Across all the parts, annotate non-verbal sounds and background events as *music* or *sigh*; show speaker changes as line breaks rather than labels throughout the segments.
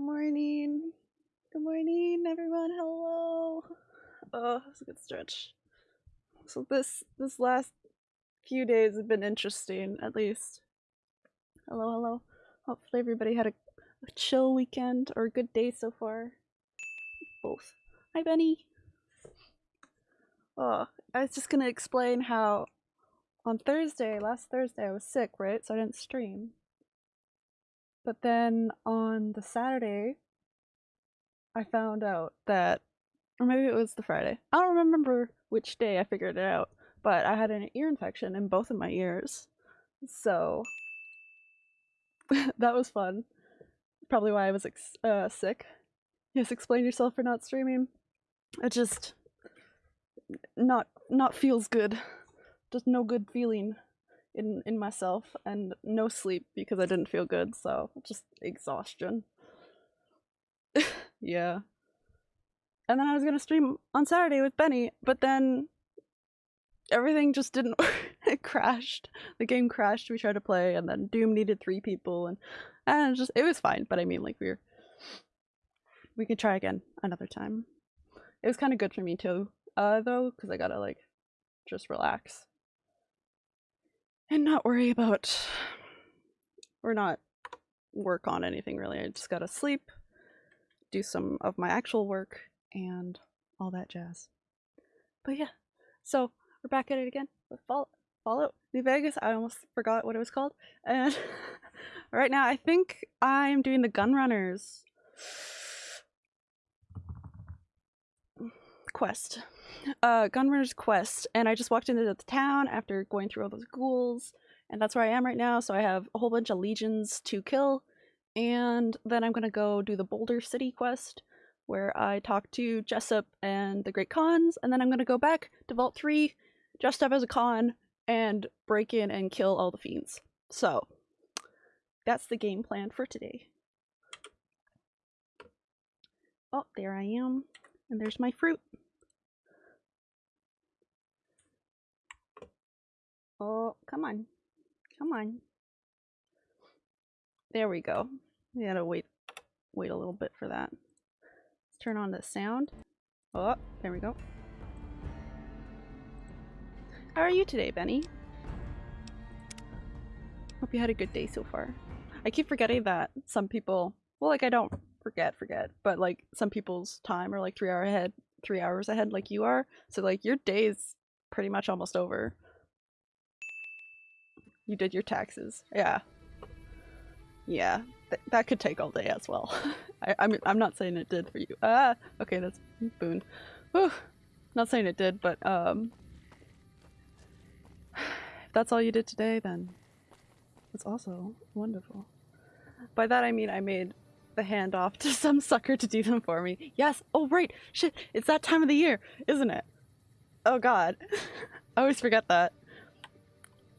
Good morning. Good morning, everyone. Hello. Oh, it's a good stretch. So this this last few days have been interesting, at least. Hello, hello. Hopefully everybody had a, a chill weekend or a good day so far. Both. Hi, Benny. Oh, I was just gonna explain how on Thursday, last Thursday, I was sick, right? So I didn't stream. But then on the Saturday, I found out that, or maybe it was the Friday. I don't remember which day I figured it out, but I had an ear infection in both of my ears. So *laughs* that was fun. Probably why I was uh, sick. Yes, explain yourself for not streaming. It just not not feels good. Just no good feeling in in myself and no sleep because I didn't feel good, so just exhaustion. *laughs* yeah. And then I was gonna stream on Saturday with Benny, but then everything just didn't *laughs* it crashed. The game crashed. We tried to play, and then Doom needed three people, and and it just it was fine. But I mean, like we are we could try again another time. It was kind of good for me too, uh, though, because I gotta like just relax and not worry about or not work on anything really. I just gotta sleep, do some of my actual work, and all that jazz. But yeah, so we're back at it again with Fall- Fallout New Vegas. I almost forgot what it was called. And *laughs* right now, I think I'm doing the Gunrunners quest. Uh, Gunrunners quest, and I just walked into the town after going through all those ghouls, and that's where I am right now. So I have a whole bunch of legions to kill, and then I'm gonna go do the Boulder City quest, where I talk to Jessup and the Great Khans, and then I'm gonna go back to Vault 3, dressed up as a Khan, and break in and kill all the fiends. So, that's the game plan for today. Oh, there I am. And there's my fruit. Oh, come on. Come on. There we go. We gotta wait wait a little bit for that. Let's turn on the sound. Oh, there we go. How are you today, Benny? Hope you had a good day so far. I keep forgetting that some people, well, like I don't forget, forget, but like some people's time are like three hour ahead, three hours ahead, like you are. So like your day is pretty much almost over. You did your taxes, yeah, yeah. Th that could take all day as well. *laughs* I, I'm I'm not saying it did for you. Ah, okay, that's boon. Whew. Not saying it did, but um, if *sighs* that's all you did today, then it's also wonderful. By that I mean I made the handoff to *laughs* some sucker to do them for me. Yes. Oh right. Shit. It's that time of the year, isn't it? Oh god. *laughs* I always forget that.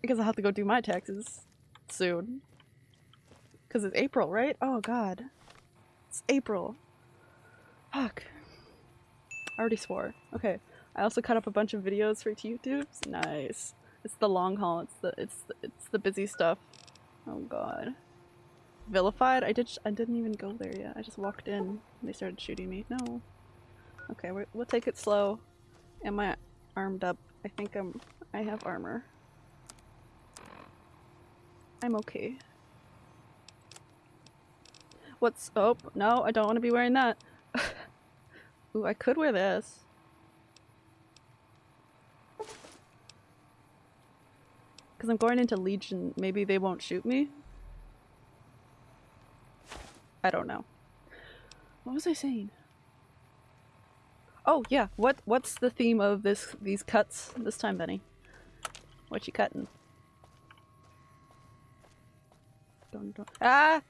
Because I'll have to go do my taxes soon. Because it's April, right? Oh god. It's April. Fuck. I already swore. Okay. I also cut up a bunch of videos for YouTube. Nice. It's the long haul. It's the it's it's the busy stuff. Oh god. Vilified? I did I didn't even go there yet. I just walked in and they started shooting me. No. Okay, we will take it slow. Am I armed up? I think I'm I have armor. I'm okay. What's oh no, I don't want to be wearing that. *laughs* Ooh, I could wear this. Because I'm going into Legion, maybe they won't shoot me? I don't know. What was I saying? Oh yeah, what what's the theme of this these cuts this time, Benny? What you cutting? Dun, dun. Ah!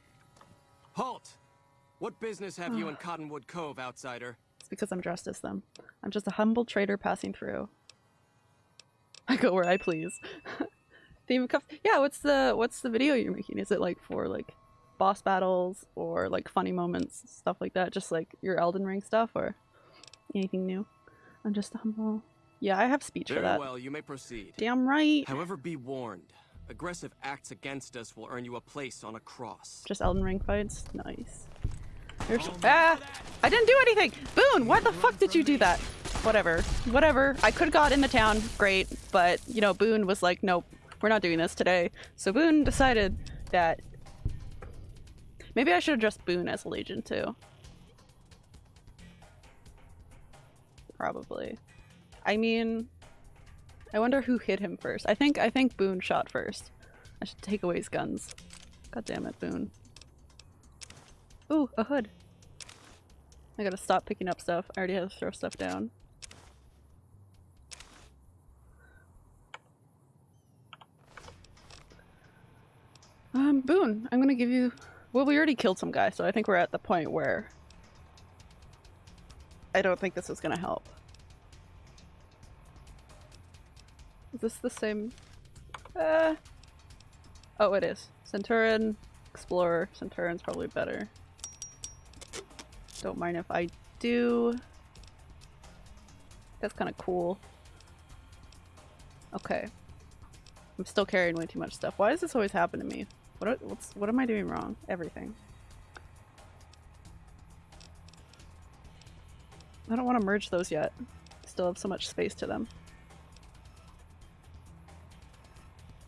Halt! What business have you in Cottonwood Cove, outsider?
It's because I'm dressed as them. I'm just a humble trader passing through. I go where I please. *laughs* theme of cuffs. Yeah, what's the what's the video you're making? Is it like for like boss battles or like funny moments, stuff like that? Just like your Elden Ring stuff or anything new? I'm just a humble. Yeah, I have speech for
Very
that.
well, you may proceed.
Damn right.
However, be warned. Aggressive acts against us will earn you a place on a cross.
Just Elden Ring fights. Nice. You're ah! I didn't do anything! Boone, why the fuck did you do that? Whatever. Whatever. I could have got in the town, great, but, you know, Boone was like, nope, we're not doing this today. So Boone decided that maybe I should have dressed Boone as a legion too. Probably. I mean, I wonder who hit him first. I think I think Boone shot first. I should take away his guns. God damn it, Boone. Ooh, a hood. I gotta stop picking up stuff. I already have to throw stuff down. Um, Boone, I'm gonna give you- well, we already killed some guy, so I think we're at the point where I don't think this is gonna help. Is this the same? Uh. Oh, it is. Centurion, Explorer. Centurion's probably better. Don't mind if I do. That's kind of cool. Okay. I'm still carrying way too much stuff. Why does this always happen to me? What what's what am I doing wrong? Everything. I don't want to merge those yet. Still have so much space to them.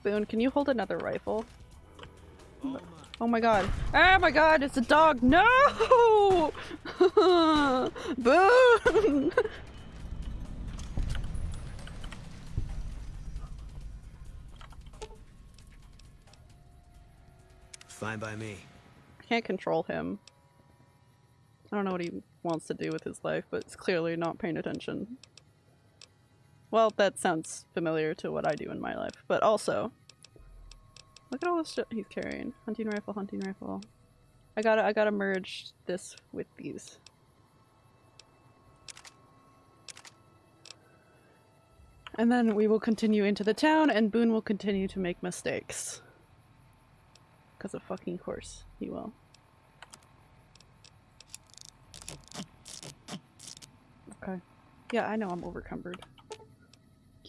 Boone, can you hold another rifle? Oh my god. Oh my god, it's a dog! No! *laughs* Boone!
Fine by me.
Can't control him. I don't know what he wants to do with his life, but it's clearly not paying attention. Well, that sounds familiar to what I do in my life, but also, look at all the shit he's carrying. Hunting rifle, hunting rifle. I gotta, I gotta merge this with these. And then we will continue into the town, and Boone will continue to make mistakes. Because of fucking course, he will. Okay. Yeah, I know I'm overcumbered.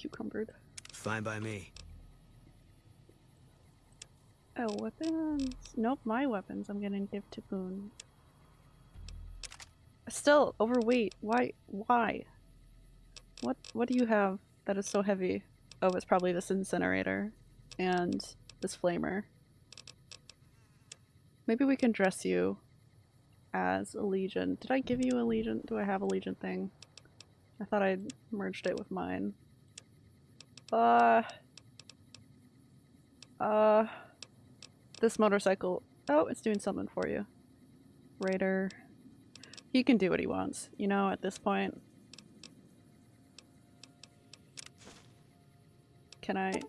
Cucumbered.
Fine by me.
Oh, weapons. Nope, my weapons I'm gonna give to Boone. Still, overweight. Why? Why? What What do you have that is so heavy? Oh, it's probably this incinerator and this flamer. Maybe we can dress you as a legion. Did I give you a legion? Do I have a legion thing? I thought I'd merged it with mine. Uh. Uh. This motorcycle. Oh, it's doing something for you. Raider. He can do what he wants, you know, at this point. Can I?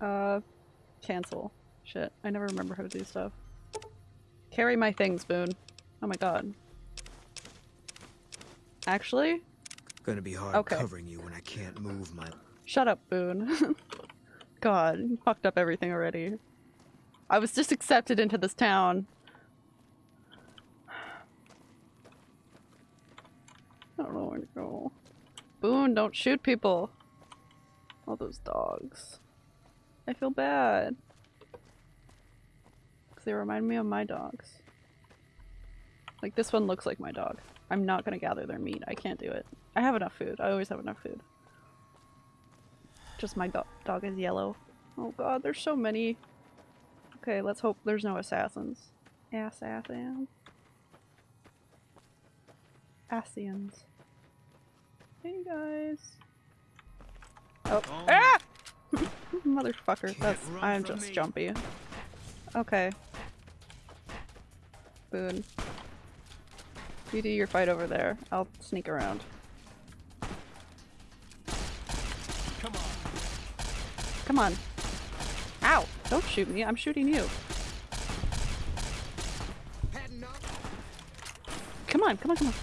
Uh, cancel. Shit, I never remember how to do stuff. Carry my things, Boone. Oh my god. Actually,
Gonna be hard
Okay.
covering you when I can't move my.
Shut up, Boone. *laughs* God, you fucked up everything already. I was just accepted into this town. I don't know where to go. Boone, don't shoot people. All those dogs. I feel bad. Because they remind me of my dogs. Like, this one looks like my dog. I'm not gonna gather their meat. I can't do it. I have enough food. I always have enough food. Just my dog is yellow. Oh god, there's so many. Okay, let's hope there's no assassins. Assassins. Asians. Hey guys. Oh.
Oh.
Ah! *laughs* Motherfucker.
Can't
That's I'm just
me.
jumpy. Okay. Boone. You do your fight over there. I'll sneak around.
Come on.
Ow! Don't shoot me. I'm shooting you. Come on, come on, come on.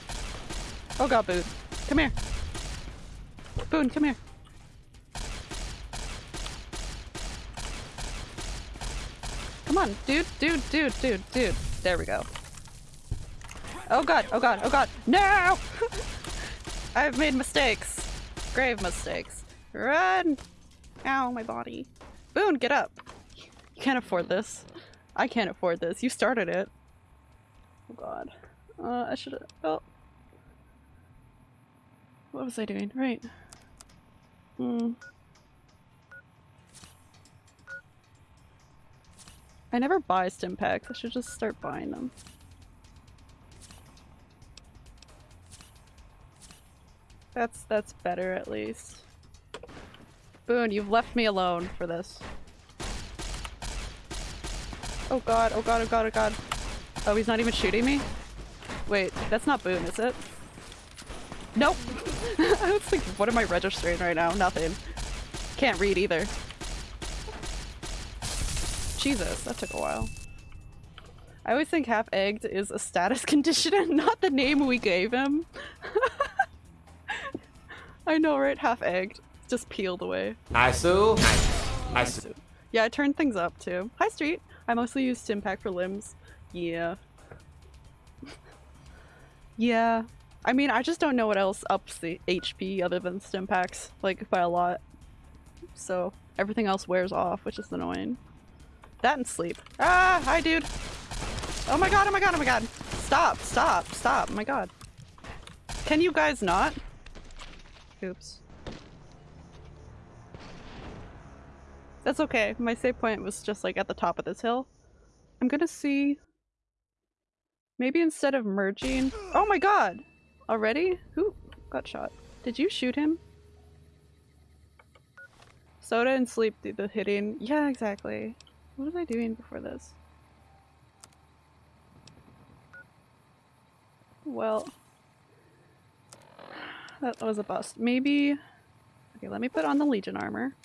Oh god, Boone. Come here. Boone, come here. Come on, dude, dude, dude, dude, dude. There we go. Oh god, oh god, oh god. No! *laughs* I've made mistakes. Grave mistakes. Run! Ow, my body. Boone, get up. You can't afford this. I can't afford this. You started it. Oh god. Uh, I should have. Oh. What was I doing? Right. Hmm. I never buy stim packs. I should just start buying them. That's that's better at least. Boone, you've left me alone for this. Oh god, oh god, oh god, oh god. Oh, he's not even shooting me? Wait, that's not Boone, is it? Nope! *laughs* I was like, what am I registering right now? Nothing. Can't read either. Jesus, that took a while. I always think half-egged is a status *laughs* condition and not the name we gave him. *laughs* I know, right? Half-egged. Just peeled away.
Hi, Sue. Hi, Sue.
Yeah, I turned things up too. Hi, Street. I mostly use Stimpak for limbs. Yeah. *laughs* yeah. I mean, I just don't know what else ups the HP other than Stimpaks, like, by a lot. So, everything else wears off, which is annoying. That and sleep. Ah! Hi, dude! Oh my god, oh my god, oh my god! Stop, stop, stop, oh my god. Can you guys not? Oops. That's okay. My save point was just like at the top of this hill. I'm gonna see... Maybe instead of merging... *gasps* Oh my god! Already? Who got shot? Did you shoot him? Soda and sleep do the hitting. Yeah, exactly. What was I doing before this? Well... That was a bust. Maybe... Okay, let me put on the Legion armor.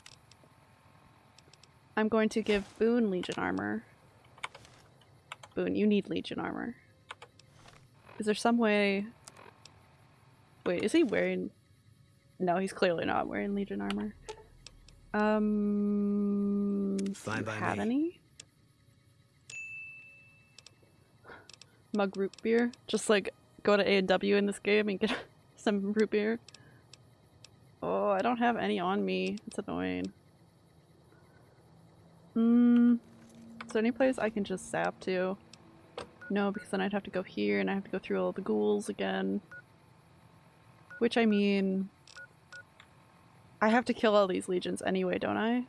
I'm going to give Boone Legion armor. Boone, you need Legion armor. Is there some way... Wait, is he wearing... No, he's clearly not wearing Legion armor. Um...
Fine
do you
by
have
me.
any? Mug root beer? Just like go to A&W in this game and get *laughs* some root beer. Oh, I don't have any on me. It's annoying. Hmm. Is there any place I can just zap to? No, because then I'd have to go here and I have to go through all the ghouls again. Which I mean... I have to kill all these legions anyway, don't I?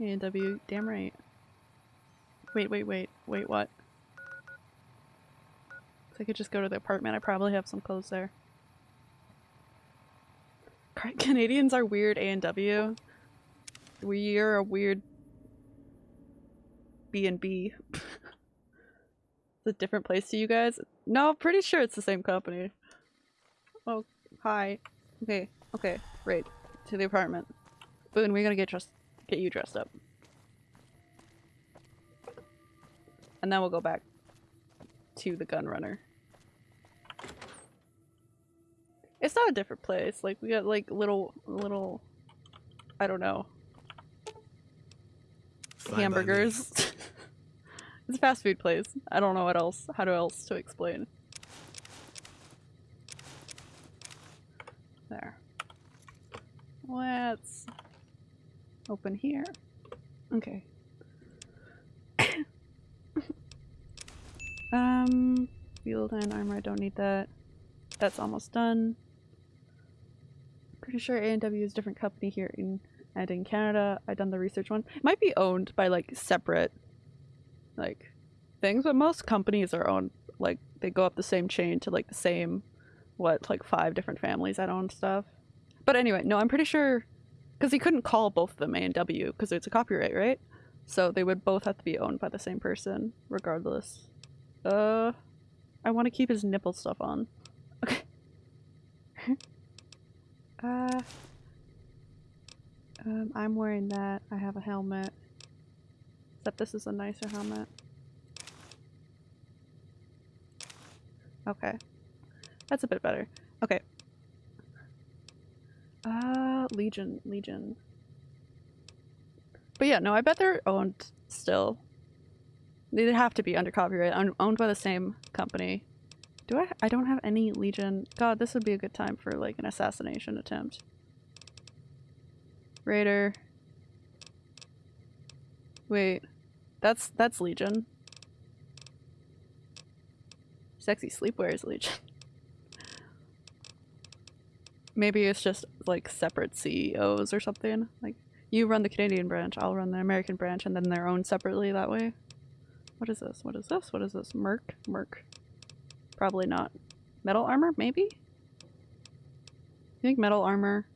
A&W, damn right. Wait, wait, wait, wait, what? I could just go to the apartment, I probably have some clothes there. *laughs* Canadians are weird A&W. We're a weird B and B. *laughs* It's a different place to you guys? No, pretty sure it's the same company. Oh, hi. Okay, okay, right. To the apartment. Boone, we're gonna get dressed get you dressed up. And then we'll go back to the gun runner. It's not a different place. Like we got like little little I don't know,
Fine
hamburgers. *laughs* *laughs* it's a fast food place. I don't know what else, how to else to explain. There. Let's open here. Okay. *coughs* um, field and armor, I don't need that. That's almost done. Pretty sure A&W is a different company here in and in Canada. I done the research one. It might be owned by like separate like things, but most companies are owned like they go up the same chain to like the same what like five different families that own stuff. But anyway, no, I'm pretty sure because he couldn't call both of them A and W because it's a copyright, right? So they would both have to be owned by the same person, regardless. Uh, I want to keep his nipple stuff on. Okay. *laughs* uh, um, I'm wearing that. I have a helmet. Except this is a nicer helmet. Okay. That's a bit better. Okay. Uh, Legion, Legion. But yeah, no, I bet they're owned still. They'd have to be under copyright, own- owned by the same company. Do I? I don't have any Legion. God, this would be a good time for like an assassination attempt. Raider. Wait, that's that's Legion. Sexy sleepwear is Legion. *laughs* Maybe it's just like separate CEOs or something. Like you run the Canadian branch, I'll run the American branch, and then they're owned separately that way. What is this? What is this? What is this? Merc? Merc. Probably not. Metal armor? Maybe? I think metal armor.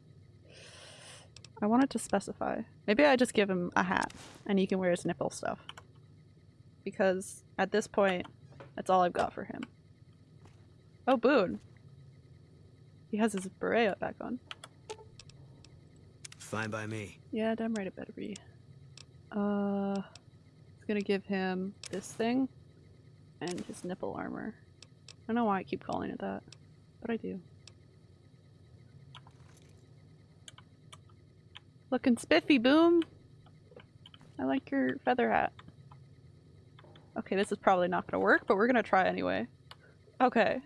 I wanted to specify. Maybe I just give him a hat and he can wear his nipple stuff. Because at this point, that's all I've got for him. Oh, Boone. He has his beret back on.
Fine by me.
Yeah, damn right it better be. Uh, it's gonna give him this thing and his nipple armor. I don't know why I keep calling it that, but I do. Looking spiffy, Boone! I like your feather hat. Okay, this is probably not gonna work, but we're gonna try anyway. Okay.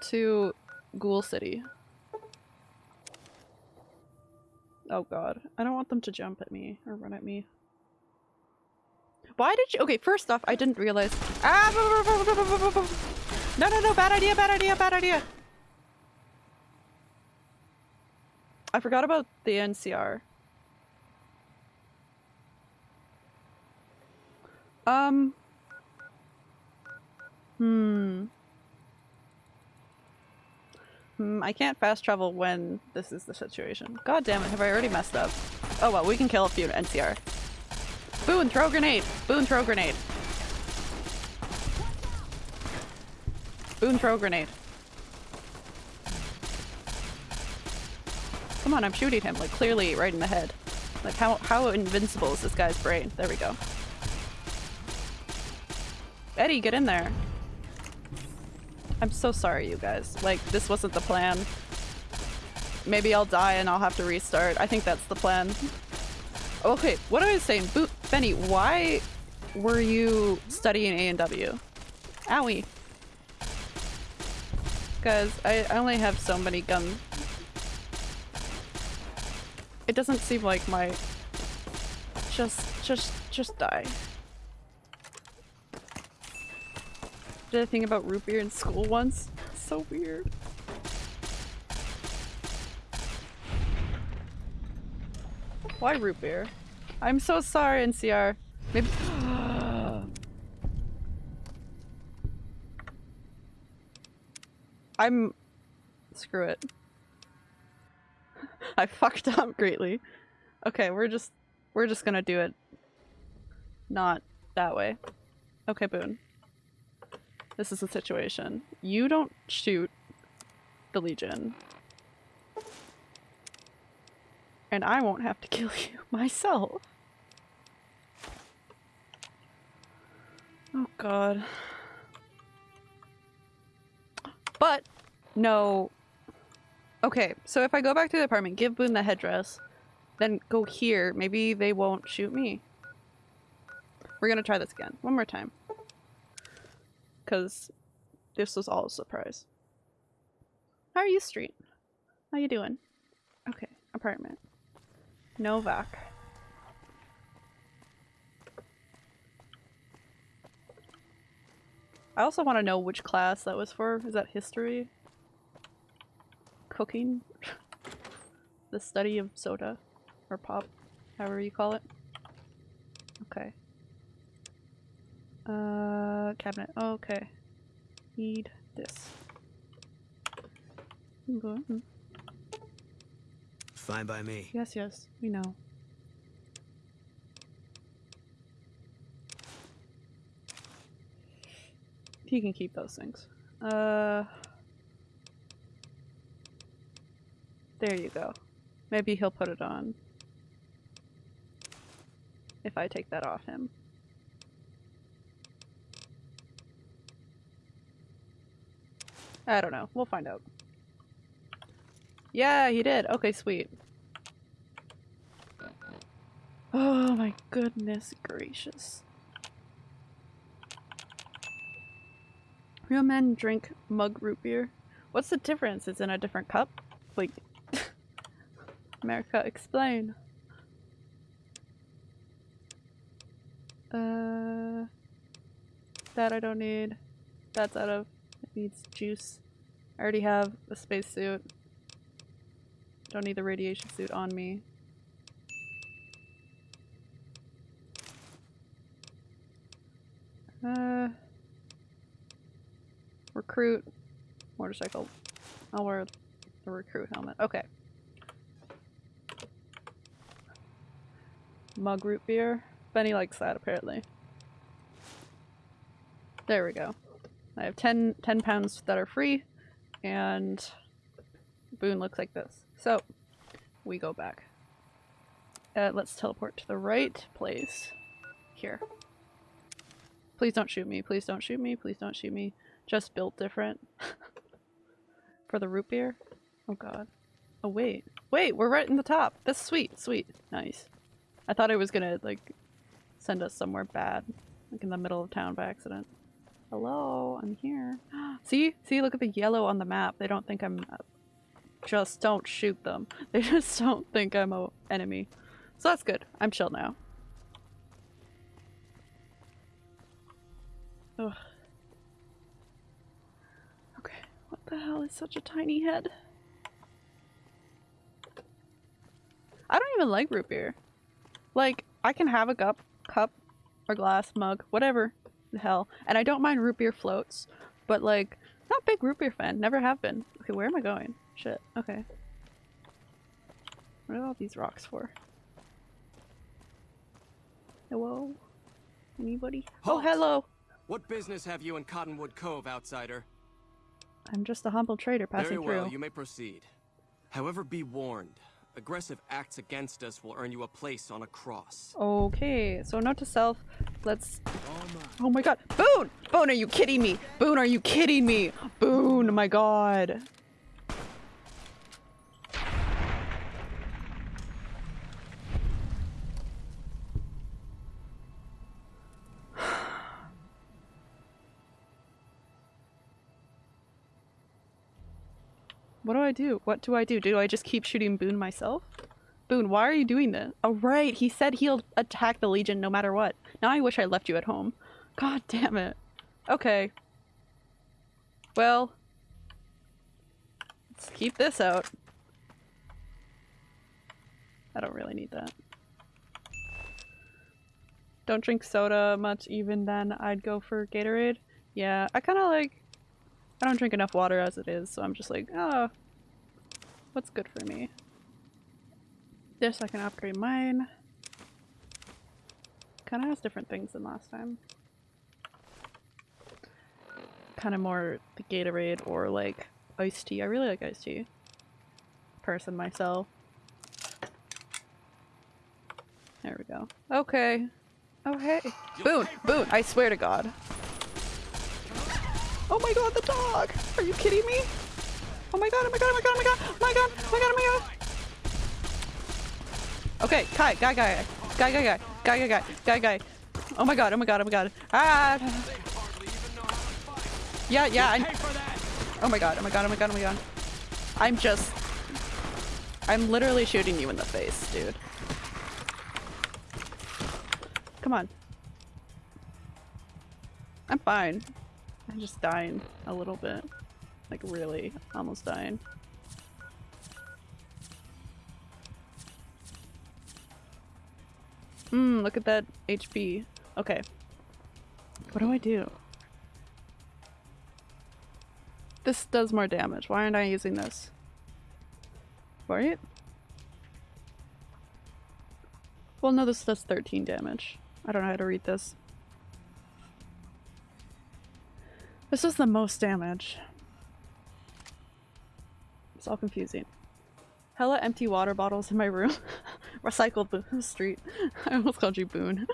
To Ghoul City. Oh god. I don't want them to jump at me or run at me. Why did you- okay, first off, I didn't realize- Ah! No, no, no, bad idea, bad idea, bad idea! I forgot about the NCR. Um. Hmm. Hmm, I can't fast travel when this is the situation. God damn it, have I already messed up? Oh well, we can kill a few NCR. Boone, throw grenade! Boone, throw grenade! Boone, throw grenade. Come on, I'm shooting him, like clearly right in the head. Like how how invincible is this guy's brain? There we go. Eddie, get in there. I'm so sorry, you guys. Like, this wasn't the plan. Maybe I'll die and I'll have to restart. I think that's the plan. Okay, what I saying, Bo Benny, why were you studying A&W? Owie. Because I, I only have so many guns. It doesn't seem like my... Just, just, just die. Did I think about root beer in school once? So weird. Why root beer? I'm so sorry, NCR. Maybe- *gasps* I'm- screw it. *laughs* I fucked up greatly. Okay, we're just- we're just gonna do it. Not that way. Okay, Boone. This is the situation. You don't shoot the Legion. And I won't have to *laughs* kill you myself. Oh god. But, no. Okay, so if I go back to the apartment, give Boone the headdress, then go here, maybe they won't shoot me. We're gonna try this again. One more time because this was all a surprise. How are you, Street? How you doing? Okay, apartment. Novak. I also want to know which class that was for. Is that history? Cooking? the study of soda? Or pop? However you call it. Okay. Uh, cabinet. Okay. Need this. Mhm.
Fine by me.
Yes, yes, we know. He can keep those things. Uh, there you go. Maybe he'll put it on. If I take that off him. I don't know. We'll find out. Yeah, he did. Okay, sweet. Oh my goodness gracious. Real men drink mug root beer. What's the difference? It's in a different cup? Like, America, explain. Uh, that I don't need. That's out of. It needs juice. I already have a spacesuit. Don't need the radiation suit on me. Uh, recruit motorcycle. I'll wear the recruit helmet. Okay. Mug root beer. Benny likes that apparently. There we go. I have 10, 10 pounds that are free, and Boone looks like this. So, we go back. Uh, let's teleport to the right place. Here. Please don't shoot me. Please don't shoot me. Please don't shoot me. Just built different. *laughs* For the root beer? Oh god. Oh wait. Wait, we're right in the top. That's sweet. Sweet. Nice. I thought it was gonna, like, send us somewhere bad. Like in the middle of town by accident. Hello, I'm here. *gasps* See? See, look at the yellow on the map. They don't think I'm... Uh, just don't shoot them. *laughs* They just don't think I'm a enemy. So that's good. I'm chill now. Ugh. Okay, what the hell is such a tiny head? I don't even like root beer. Like, I can have a cup, cup, or glass, mug, whatever the hell. And I don't mind root beer floats, but like, not big root beer fan. Never have been. Okay, where am I going? Shit. Okay. What are all these rocks for? Hello? Anybody? Oh, hello!
What business have you in Cottonwood Cove, outsider?
I'm just a humble trader passing
Very well,
through.
you may proceed. However, be warned. Aggressive acts against us will earn you a place on a cross.
Okay, so note to self, let's- Oh my god, Boone! Boone, are you kidding me? Boone, are you kidding me? Boone, my god. What do I do? What do I do? Do I just keep shooting Boone myself? Boone, why are you doing this? Oh, right. He said he'll attack the Legion no matter what. Now I wish I left you at home. God damn it. Okay. Well. Let's keep this out. I don't really need that. Don't drink soda much even then. I'd go for Gatorade. Yeah, I kind of like... I don't drink enough water as it is, so I'm just like, oh, what's good for me? This I can upgrade mine. Kind of has different things than last time. Kind of more the Gatorade or like iced tea. I really like iced tea. Person myself. There we go. Okay. Oh hey. Boone! I swear to god. Oh my god, the dog! Are you kidding me? Oh my god, oh my god, oh my god, oh my god, oh my god, oh my god, oh my god! Okay, Kai, guy, guy, guy, guy, guy, guy, guy, guy, guy, guy. Oh my god, oh my god, oh my god. Ah! Yeah, yeah, I- Oh my god, oh my god, oh my god, oh my god. I'm just- I'm literally shooting you in the face, dude. Come on. I'm fine. I'm just dying a little bit. Like really, almost dying. Hmm, look at that HP. Okay. What do I do? This does more damage. Why aren't I using this? Right? Well, no, this does 13 damage. I don't know how to read this. This is the most damage. It's all confusing. Hella empty water bottles in my room. *laughs* Recycled Boone Street. *laughs* I almost called you Boone.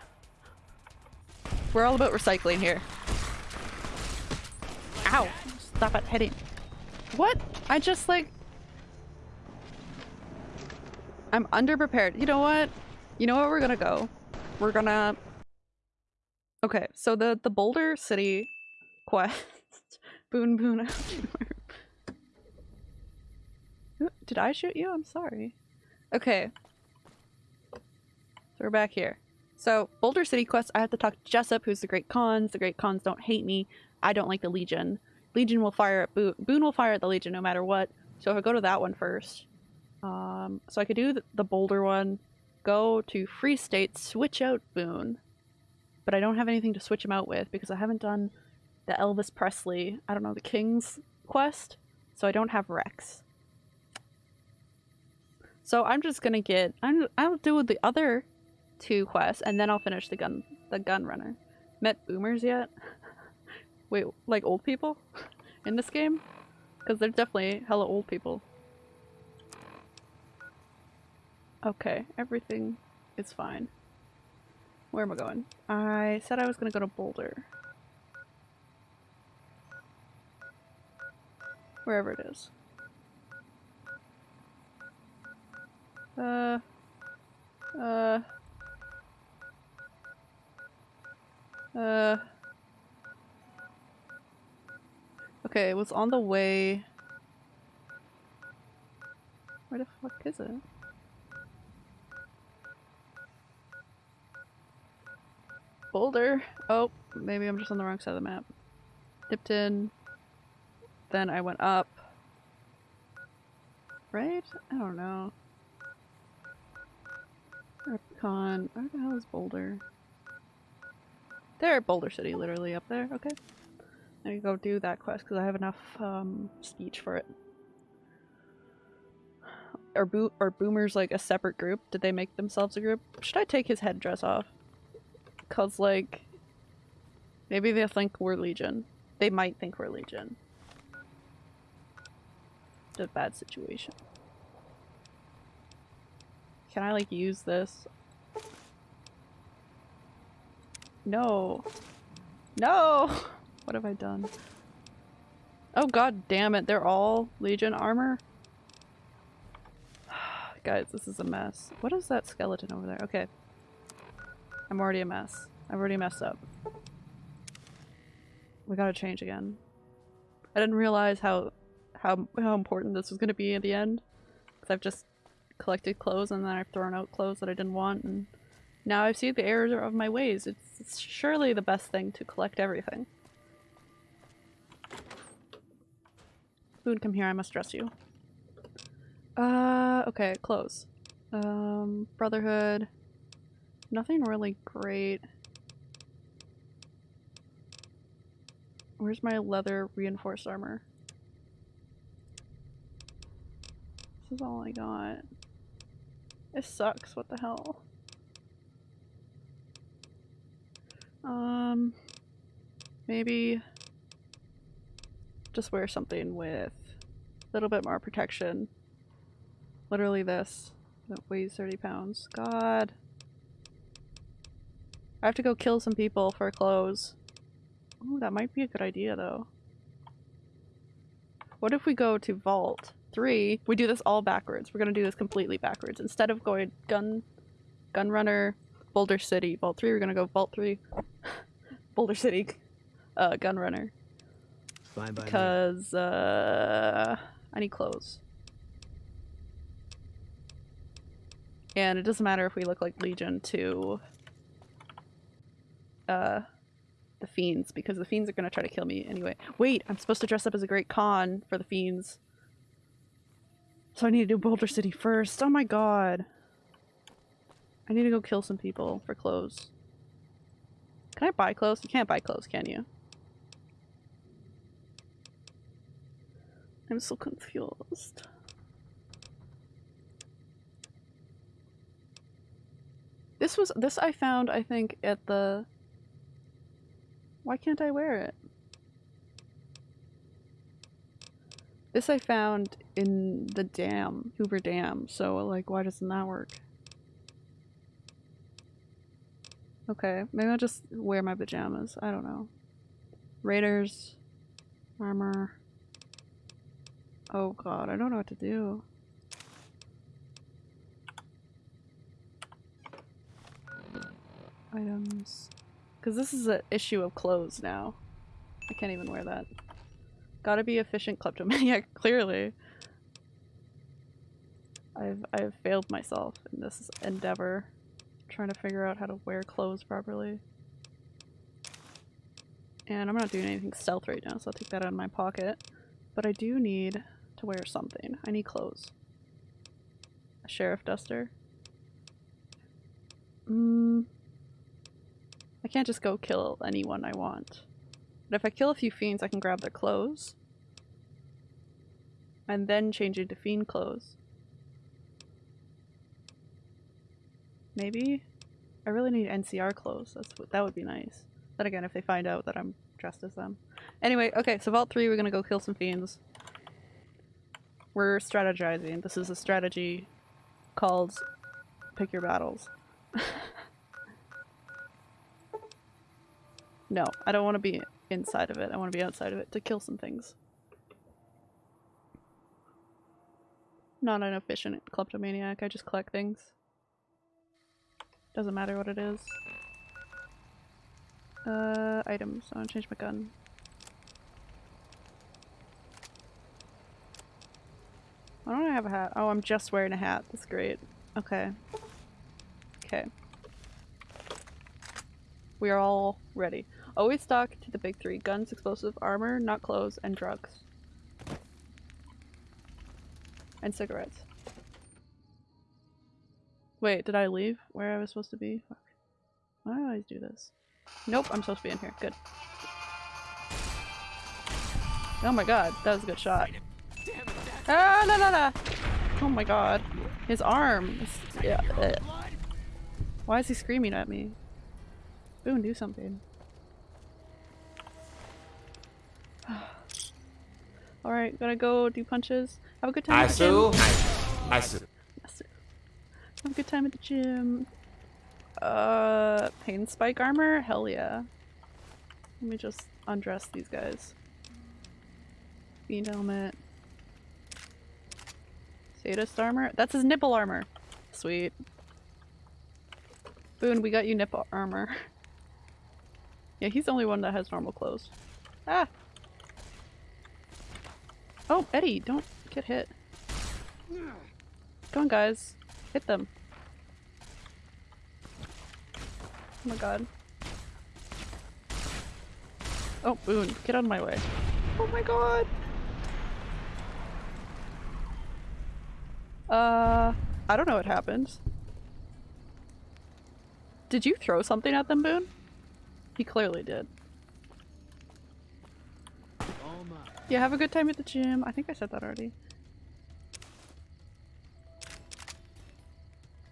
*laughs* We're all about recycling here. Ow! Stop it hitting. What? I just like... I'm underprepared. You know what? You know what we're gonna go? We're gonna... Okay, so the, the Boulder City quest. *laughs* Boone Boone. Did I shoot you? I'm sorry. Okay. So we're back here. So, Boulder City quest, I have to talk to Jessup, who's the Great Khans. The Great Khans don't hate me. I don't like the Legion. Legion will fire at Boone. Boone will fire at the Legion no matter what. So if I go to that one first. Um, so I could do the, the Boulder one, go to Freeside, switch out Boone. But I don't have anything to switch him out with because I haven't done the Elvis Presley, I don't know, the King's quest. So I don't have Rex. So I'm just gonna get, I'm, I'll do the other two quests and then I'll finish the gun, the gun runner. Met boomers yet? *laughs* Wait, like old people *laughs* in this game? Because they're definitely hella old people. Okay, everything is fine. Where am I going? I said I was gonna go to Boulder. Wherever it is. Uh... Uh... Uh... Okay, it was on the way... Where the fuck is it? Boulder. Oh, maybe I'm just on the wrong side of the map. Dipped in. Then I went up. Right? I don't know. REPCONN. Where the hell is Boulder? There, Boulder City, literally up there. Okay. I can go do that quest because I have enough um, speech for it. Are, bo are boomers like a separate group? Did they make themselves a group? Should I take his headdress off? Cause like, maybe they'll think we're Legion. They might think we're Legion. A bad situation. Can I like use this? No. No! *laughs* What have I done? Oh god damn it, they're all Legion armor? *sighs* Guys, this is a mess. What is that skeleton over there? Okay. I'm already a mess. I've already messed up. We gotta change again. I didn't realize how how how important this was gonna be at the end. Because I've just collected clothes and then I've thrown out clothes that I didn't want and now I see the error of my ways. It's, it's surely the best thing to collect everything. Boone, come here, I must dress you. Uh, okay, clothes. Um, Brotherhood. Nothing really great. Where's my leather reinforced armor? This is all I got. It sucks, what the hell? Um, maybe just wear something with a little bit more protection. Literally this that weighs 30 pounds. God. I have to go kill some people for clothes. Ooh, that might be a good idea though. What if we go to Vault 3? We do this all backwards. We're gonna do this completely backwards. Instead of going gun, gun runner, Boulder City, Vault 3, we're gonna go Vault 3, *laughs* Boulder City, uh, gun runner.
Fine by me.
Because, uh, I need clothes. And it doesn't matter if we look like Legion to, uh, the Fiends, because the Fiends are gonna try to kill me anyway. Wait, I'm supposed to dress up as a Great Khan for the Fiends. So I need to do Boulder City first. Oh my god. I need to go kill some people for clothes. Can I buy clothes? You can't buy clothes, can you? I'm so confused. This was- this I found, I think, at the... Why can't I wear it? This I found in the dam, Hoover Dam, so like why doesn't that work? Okay, maybe I'll just wear my pajamas, I don't know. Raiders, armor. Oh god, I don't know what to do. Items. Because this is an issue of clothes now. I can't even wear that. Gotta be efficient kleptomaniac, *laughs* clearly. I've I've failed myself in this endeavor. trying to figure out how to wear clothes properly. And I'm not doing anything stealth right now, so I'll take that out of my pocket. But I do need to wear something. I need clothes. A sheriff duster. Mm. I can't just go kill anyone I want. But if I kill a few fiends, I can grab their clothes. And then change into fiend clothes. Maybe? I really need NCR clothes. That's that would be nice. Then again, if they find out that I'm dressed as them. Anyway, okay, so Vault 3, we're gonna go kill some fiends. We're strategizing. This is a strategy called Pick Your Battles. *laughs* no, I don't want to be inside of it. I want to be outside of it to kill some things. Not an efficient kleptomaniac, I just collect things. Doesn't matter what it is. Uh, items. I want to change my gun. Why don't I have a hat? Oh, I'm just wearing a hat. That's great. Okay. Okay. We are all ready. Always stock to the big three. Guns, explosive, armor, not clothes, and drugs. And cigarettes. Wait, did I leave where I was supposed to be? Fuck. Why do I always do this? Nope, I'm supposed to be in here. Good. Oh my god, that was a good shot. Ah, no, no, no! Oh my god. His arm. yeah, uh. Why is he screaming at me? Boone, do something. Alright, gotta go do punches. Have a good time.
I
at the gym.
sue. I sue.
Yes, sir. Have a good time at the gym. Uh, pain spike armor? Hell yeah. Let me just undress these guys. Fiend helmet. Sadist armor? That's his nipple armor. Sweet. Boone, we got you nipple armor. *laughs* yeah, he's the only one that has normal clothes. Ah! Oh, Eddie, don't get hit. Come on, guys. Hit them. Oh my god. Oh, Boone, get out of my way. Oh my god! Uh, I don't know what happened. Did you throw something at them, Boone? He clearly did. Yeah, have a good time at the gym. I think I said that already.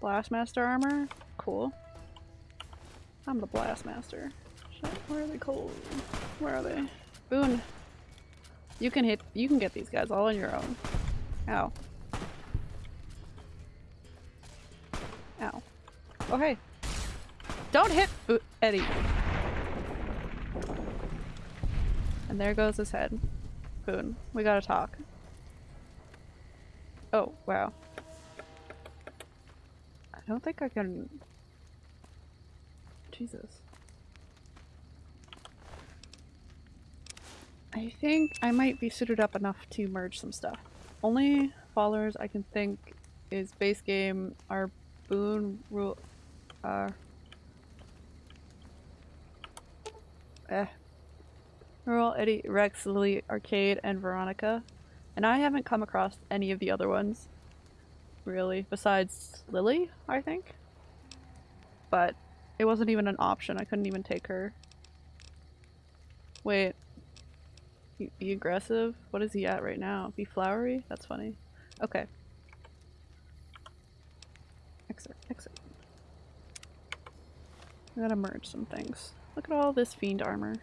Blastmaster armor? Cool. I'm the Blastmaster. Where are they cold? Where are they? Boone. You can hit- you can get these guys all on your own. Ow. Ow. Oh hey. Don't hit Bo- Eddie. And there goes his head. Boone, we gotta talk. Oh, wow. I don't think I can... Jesus. I think I might be suited up enough to merge some stuff. Only followers I can think is base game are Boone, Raul, uh, eh, Rural Eddie, Rex, Lily, Arcade, and Veronica. And I haven't come across any of the other ones, really, besides Lily, I think. But it wasn't even an option, I couldn't even take her. Wait. Be, be aggressive? What is he at right now? Be flowery? That's funny. Okay. Exit, exit. I gotta merge some things. Look at all this fiend armor.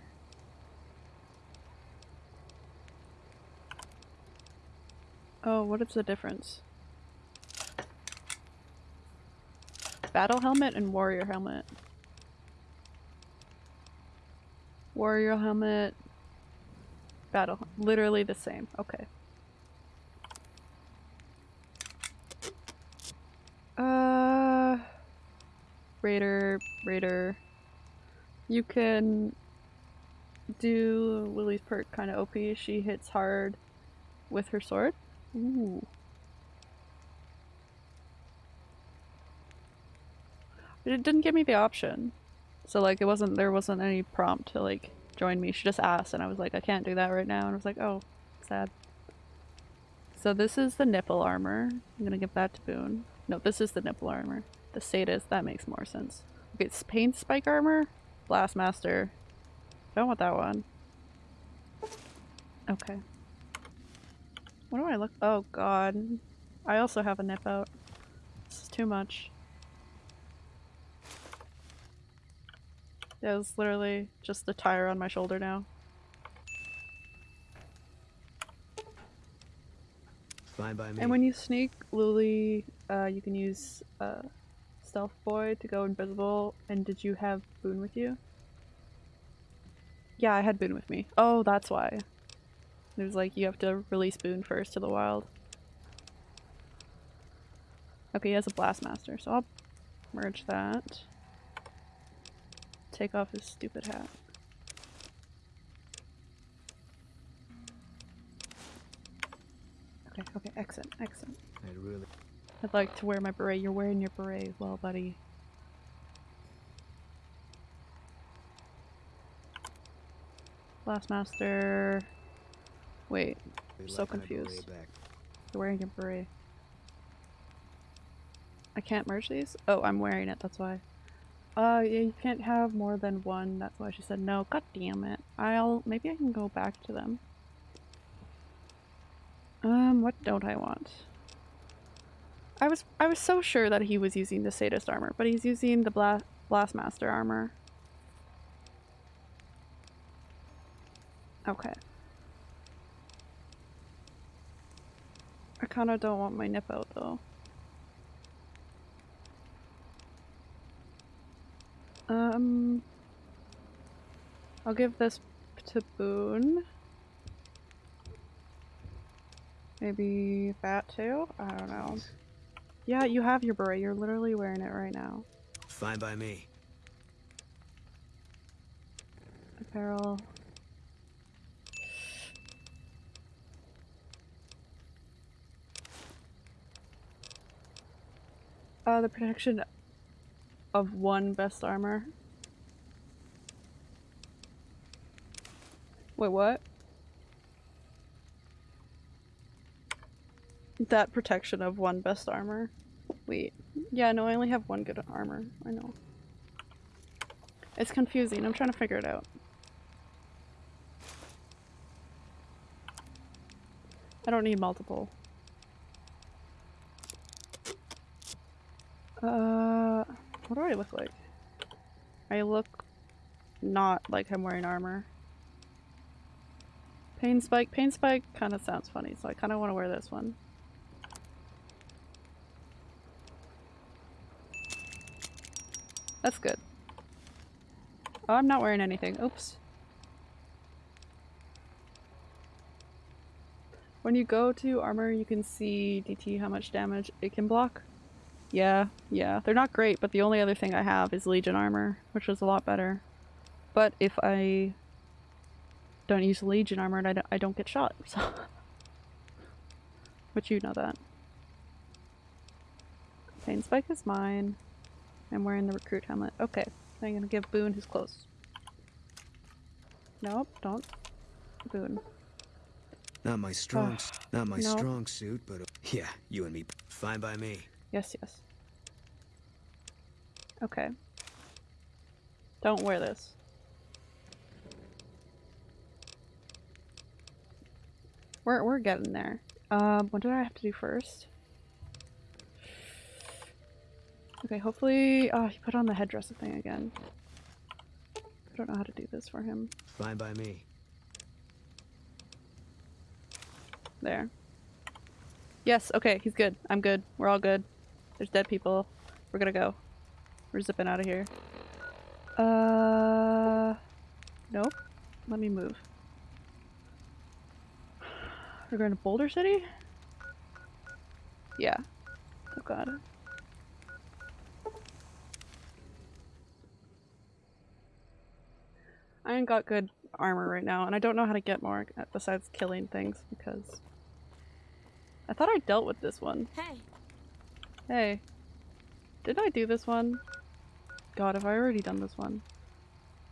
Oh, what is the difference? Battle helmet and warrior helmet. Warrior helmet. Battle. Literally the same. Okay. Uh. Raider. Raider. You can do Lily's perk kind of OP. She hits hard with her sword. Ooh. It didn't give me the option. So like it wasn't there wasn't any prompt to like join me. She just asked and I was like, I can't do that right now and I was like, oh, sad. So this is the nipple armor. I'm gonna give that to Boone. No, this is the nipple armor. The status, that makes more sense. Okay, it's paint spike armor, blast master. Don't want that one. Okay. What do I look- oh god. I also have a nip out. This is too much. It's literally just the tire on my shoulder now.
Fine by me.
And when you sneak, Luli, uh, you can use uh, Stealth Boy to go invisible. And did you have Boone with you? Yeah, I had Boone with me. Oh, that's why. It was like you have to release Boone first to the wild. Okay, he has a Blastmaster, so I'll merge that. Take off his stupid hat. Okay, okay, excellent, excellent.
I'd really.
I'd like to wear my beret. You're wearing your beret as well, buddy. Blastmaster. Wait,
I'm
so
like my beret
confused. you're wearing your beret. I can't merge these? Oh, I'm wearing it, that's why. Uh, yeah, you can't have more than one. That's why she said no. God damn it. I'll- maybe I can go back to them. Um, what don't I want? I was I was so sure that he was using the sadist armor, but he's using the Bla Blastmaster armor. Okay. I kinda don't want my nip out though. Um I'll give this to Boone. Maybe that too? I don't know. Yeah, you have your beret. You're literally wearing it right now.
Fine by me.
Apparel. Uh, the protection of one best armor. Wait, what? That protection of one best armor. Wait. Yeah, no, I only have one good armor. I know. It's confusing. I'm trying to figure it out. I don't need multiple. Uh, what do I look like? I look not like I'm wearing armor. Pain spike. Pain spike kind of sounds funny, so I kind of want to wear this one. That's good. Oh, I'm not wearing anything. Oops. When you go to armor, you can see DT how much damage it can block. Yeah, yeah. They're not great, but the only other thing I have is Legion armor, which was a lot better. But if I don't use Legion armor, I don't, I don't get shot, *laughs* so... but you know that. Pain Spike is mine. I'm wearing the recruit helmet. Okay, I'm gonna give Boone his clothes. Nope, don't. Boone.
Not my strong,
Ah,
not my
no.
strong suit, but uh, yeah, you and me. Fine by me.
Yes, yes. Okay. Don't wear this. We're we're getting there. Um, what did I have to do first? Okay, hopefully. Oh, he put on the headdress thing again. I don't know how to do this for him.
Fine by me.
There. Yes, okay, he's good. I'm good. We're all good. There's dead people. We're gonna go. We're zipping out of here. Uh. Nope. Let me move. We're going to Boulder City? Yeah. Oh god. I ain't got good armor right now, and I don't know how to get more besides killing things because I thought I dealt with this one.
Hey,
Hey, did I do this one? God, have I already done this one?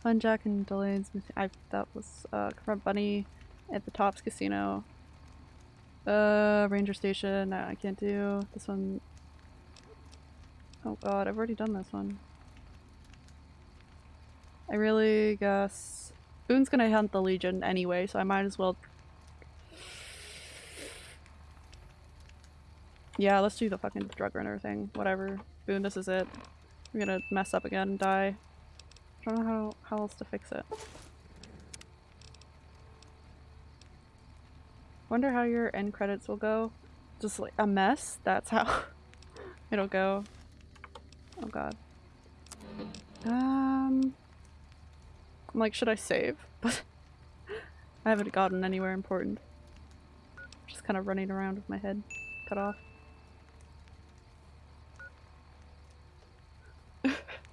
Fun Jack and Delane's. I that was uh confront Benny at the Tops Casino. Uh Ranger Station, no, I can't do. This one Oh god, I've already done this one. I really guess Boone's gonna hunt the Legion anyway, so I might as well Yeah, let's do the fucking drug runner thing. Whatever. Boone, this is it. We're gonna mess up again and die. I don't know how, how else to fix it. Wonder how your end credits will go. Just like a mess? That's how *laughs* it'll go. Oh god. Um... I'm like, should I save? But *laughs* I haven't gotten anywhere important. Just kind of running around with my head cut off.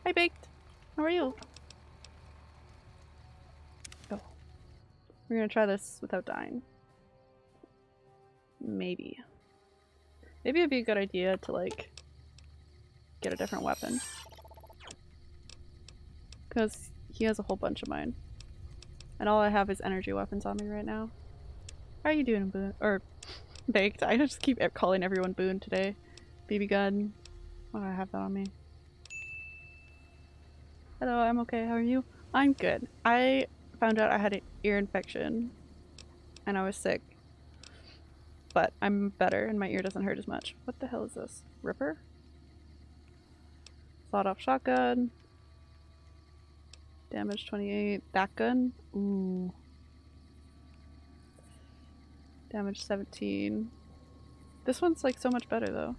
Hi, Baked. How are you? Go. We're gonna try this without dying. Maybe. Maybe it'd be a good idea to, like, get a different weapon. Because he has a whole bunch of mine. And all I have is energy weapons on me right now. How are you doing, Boone? Or, *laughs* Baked. I just keep calling everyone Boone today. BB gun. Why do I have that on me? Hello, I'm okay. How are you? I'm good. I found out I had an ear infection and I was sick. But I'm better and my ear doesn't hurt as much. What the hell is this? Ripper? Sawed off shotgun. Damage 28. That gun? Ooh. Damage 17. This one's like so much better though.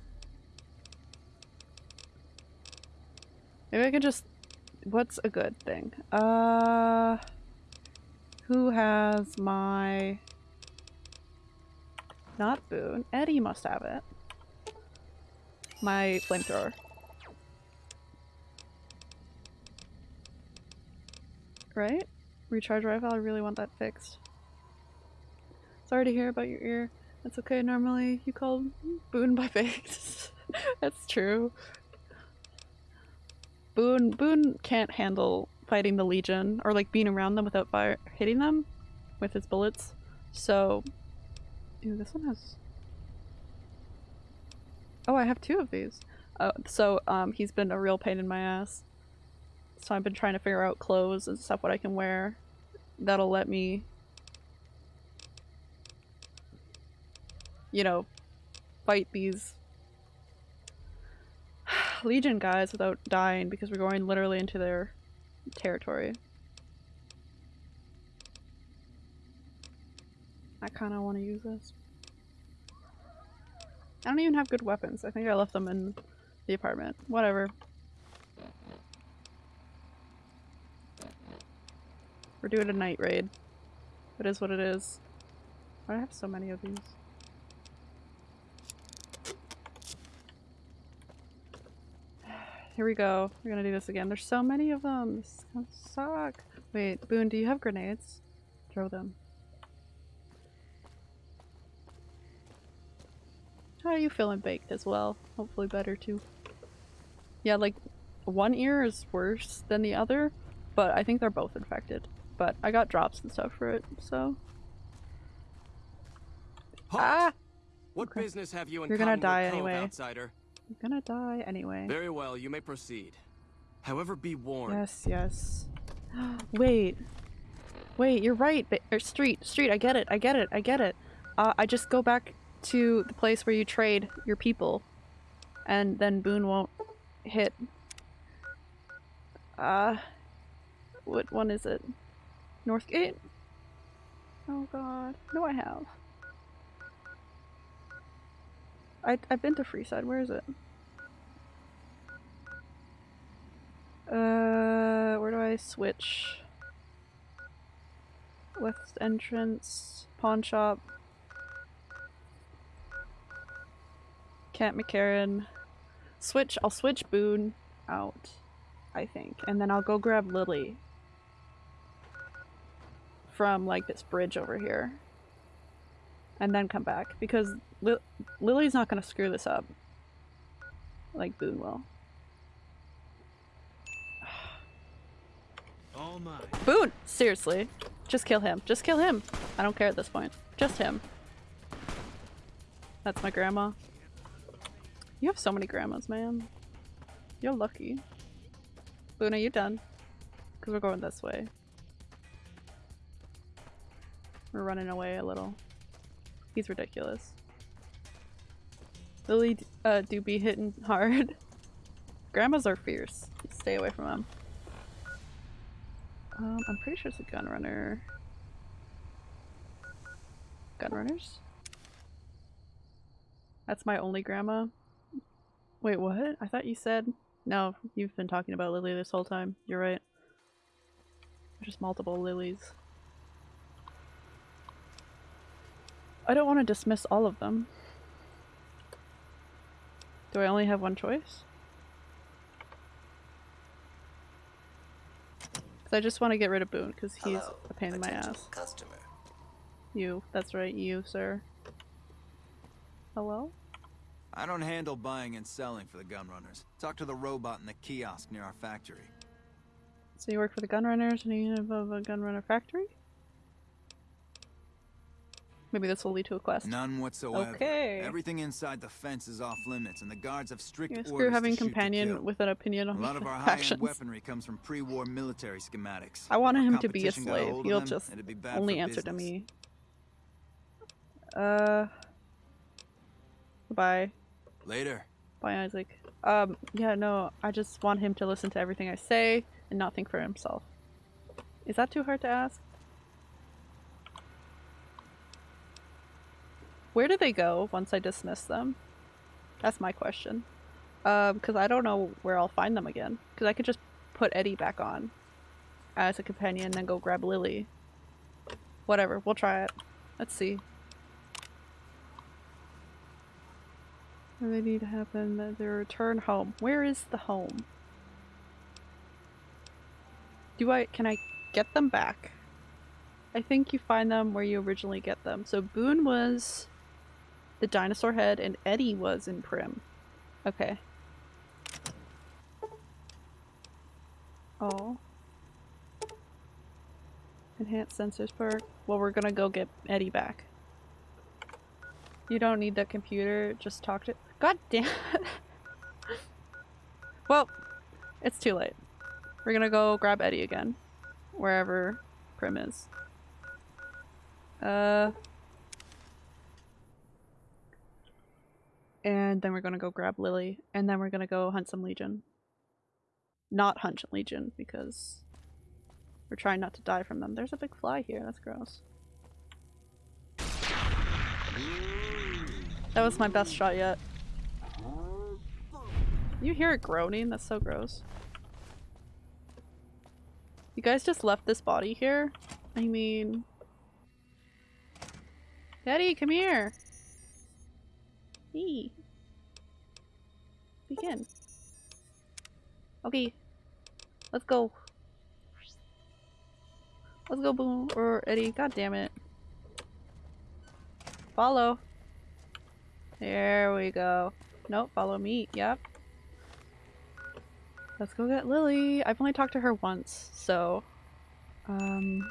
Maybe I could just what's a good thing? Uh, who has my... Not Boone. Eddie must have it. My flamethrower. Right? Recharge rifle, I really want that fixed. Sorry to hear about your ear. That's okay, normally you call Boone by *laughs* baked. That's true. Boone Boone can't handle fighting the Legion or like being around them without fire hitting them with his bullets. So, this one has. Oh, I have two of these. Uh, so um, he's been a real pain in my ass. So I've been trying to figure out clothes and stuff what I can wear that'll let me, you know, fight these *sighs* Legion guys without dying because we're going literally into their territory. I kind of want to use this. I don't even have good weapons. I think I left them in the apartment. Whatever. We're doing a night raid. It is what it is. Why do I have so many of these? Here we go. We're gonna do this again. There's so many of them. This is gonna suck. Wait, Boone, do you have grenades? Throw them. How are you feeling baked as well? Hopefully better too. Yeah, like one ear is worse than the other, but I think they're both infected. But I got drops and stuff for it, so.
Halt!
Ah!
What
Okay.
business have you in
You're gonna die anyway.
outsider?
I'm gonna die anyway.
Very well, you may proceed. However, be warned.
Yes, yes. *gasps* Wait. Wait, you're right. Or street, street, I get it. I get it. I get it. Uh, I just go back to the place where you trade your people. And then Boone won't hit. Uh, what one is it? Northgate? Oh god. No, I have. I, I've been to Freeside. Where is it? Uh, where do I switch? West entrance, pawn shop. Camp McCarran. Switch, I'll switch Boone out, I think. And then I'll go grab Lily. From, like, this bridge over here. And then come back. Because Li Lily's not gonna screw this up. Like Boone will.
all mine.
Boone! Seriously. Just kill him. Just kill him. I don't care at this point. Just him. That's my grandma. You have so many grandmas, man. You're lucky. Boone, are you done? Because we're going this way. We're running away a little. He's ridiculous. Lily uh, do be hitting hard. *laughs* Grandmas are fierce. Stay away from them. Um, I'm pretty sure it's a gun runner. Gun runners? That's my only grandma. Wait, what? I thought you said. No, you've been talking about Lily this whole time. You're right. There's just multiple Lilies. I don't want to dismiss all of them. Do I only have one choice? Because I just want to get rid of Boone because he's
Hello,
a pain in my ass.
Customer.
You. That's right, you, sir. Hello?
I don't handle buying and selling for the gun runners. Talk to the robot in the kiosk near our factory.
So you work for the Gunrunners and you have a Gunrunner factory? Maybe this will lead to a quest.
None whatsoever.
Okay.
Everything inside the fence is off limits, and the guards have strict
Yeah,
orders
screw having companion with an opinion on A
lot of our *laughs* high-end weaponry comes from pre-war military schematics.
I
wanted
him to be a
competition got a
slave. He'll just only answer to me. Uh. Bye.
Later.
Bye, Isaac. Um, yeah, no, I just want him to listen to everything I say and not think for himself. Is that too hard to ask? Where do they go once I dismiss them? That's my question. Um, because I don't know where I'll find them again. Because I could just put Eddie back on as a companion and then go grab Lily. Whatever, we'll try it. Let's see. Do they need to happen? That they return home. Where is the home? Do I- can I get them back? I think you find them where you originally get them. So Boone was the dinosaur head and Eddie was in Primm. Okay. Oh. Enhanced sensors perk. Well, we're gonna go get Eddie back. You don't need the computer, just talk to- God damn it. *laughs* well, it's too late. We're gonna go grab Eddie again. Wherever Primm is. Uh... And then we're gonna go grab Lily, and then we're gonna go hunt some Legion. Not hunt Legion, because we're trying not to die from them. There's a big fly here, that's gross. That was my best shot yet. You hear it groaning? That's so gross. You guys just left this body here? I mean... Daddy, come here! Hey. Begin. Okay. Let's go. Let's go, Boom. Or Eddie. God damn it. Follow. There we go. Nope, follow me. Yep. Let's go get Lily. I've only talked to her once, so um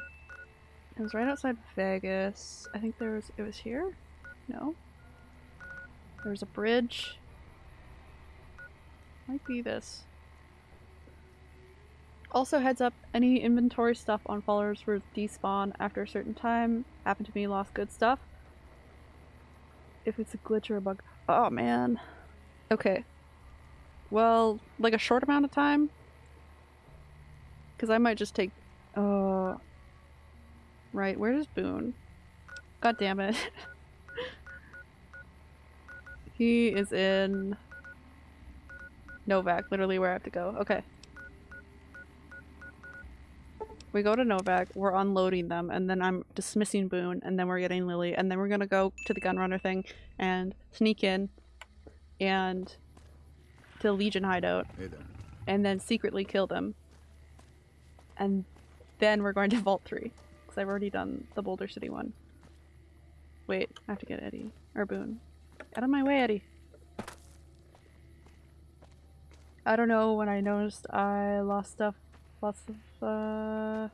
it was right outside Vegas. I think there was it was here? No. There was a bridge. Might be this. Also heads up, any inventory stuff on followers will despawn after a certain time. Happened to me, lost good stuff. If it's a glitch or a bug. Oh man. Okay. Well, like a short amount of time? Because I might just take... Uh... Right, where is Boone? God damn it. *laughs* he is in... Novak, literally where I have to go. Okay. We go to Novak, we're unloading them, and then I'm dismissing Boone, and then we're getting Lily, and then we're gonna go to the gunrunner thing and sneak in and to Legion hideout
Hey
and then secretly kill them. And then we're going to Vault 3. Because I've already done the Boulder City one. Wait, I have to get Eddie. Or Boone. Out of my way, Eddie. I don't know when I noticed I lost stuff. Lots of, uh...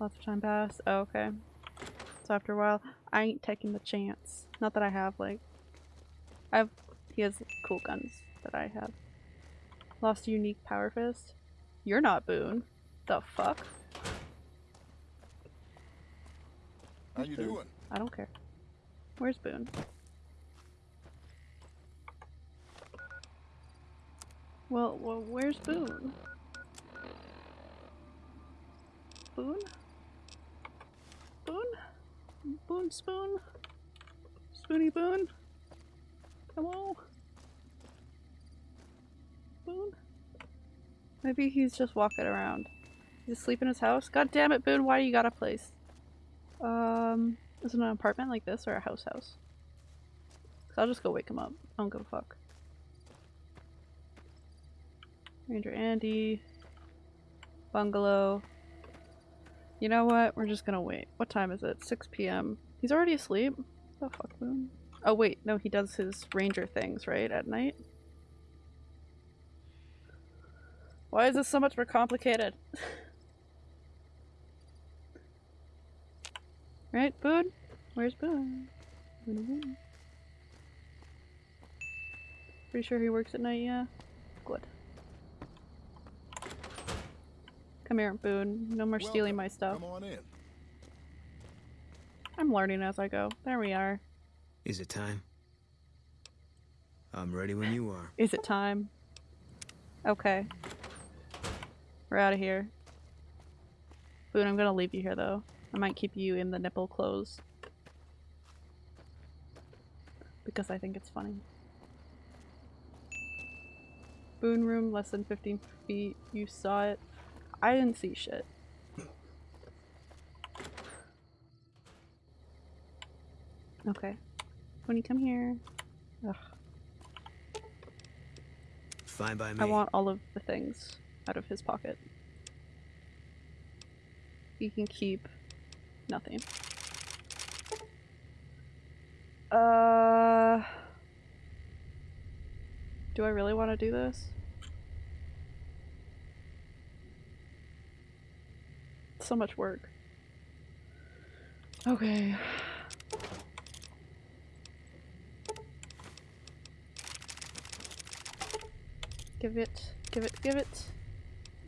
Lots of time passed. Oh, okay. So after a while, I ain't taking the chance. Not that I have, like... I have... He has cool guns that I have. Lost a unique power fist. You're not Boone. The fuck?
How you doing?
I don't care. Where's Boone? Well, well, where's Boone? Boone? Boone? Boone Spoon? Spoony Boone? Hello? Boone? Maybe he's just walking around. He's asleep in his house? God damn it, Boone, why do you got a place? Um, is it an apartment like this or a house house? i I'll just go wake him up. I don't give a fuck. Ranger Andy. Bungalow. You know what? We're just gonna wait. What time is it? 6 p.m. He's already asleep? The fuck, Boone? Oh wait, no, he does his ranger things, right? At night? Why is this so much more complicated? *laughs* right, Boone? Where's Boone. Pretty sure he works at night, yeah? Good. Come here, Boone. No more stealing my stuff.
Come on in.
I'm learning as I go. There we are.
Is it time? I'm ready when you are.
Is it time? Okay. We're out of here. Boone, I'm gonna leave you here though. I might keep you in the nipple clothes. Because I think it's funny. Boone room, less than 15 feet. You saw it. I didn't see shit. Okay. When you come here. Ugh.
Fine by me.
I want all of the things out of his pocket. He can keep nothing. Uh, do I really want to do this? So much work. Okay. Give it, give it, give it.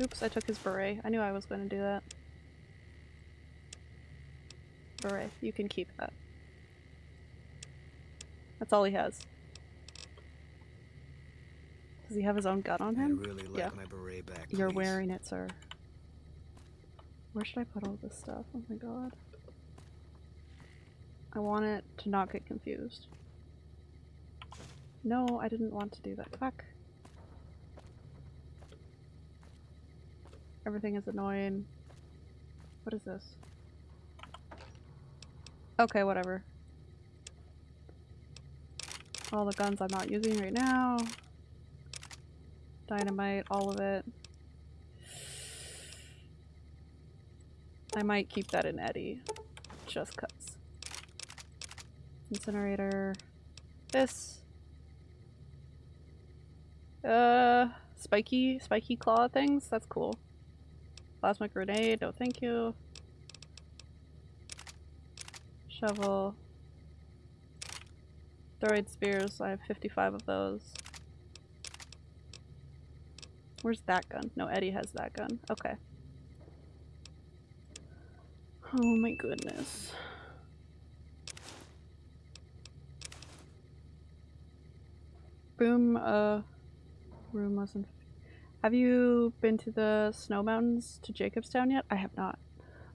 Oops, I took his beret. I knew I was going to do that. Beret, you can keep that. That's all he has. Does he have his own gun on him?
really like
Yeah.
my beret back.
You're wearing it, sir. Where should I put all this stuff? Oh my god. I want it to not get confused. No, I didn't want to do that. Fuck. Everything is annoying. What is this? Okay, whatever. All the guns I'm not using right now. Dynamite, all of it. I might keep that in Eddie. Just cuz. Incinerator. This. Uh, spiky, spiky claw things? That's cool. Plasma grenade, no thank you. Shovel. Throid spears, I have 55 of those. Where's that gun? No, Eddie has that gun. Okay. Oh my goodness. Boom, uh, room wasn't. Have you been to the snow mountains to Jacobstown yet? I have not.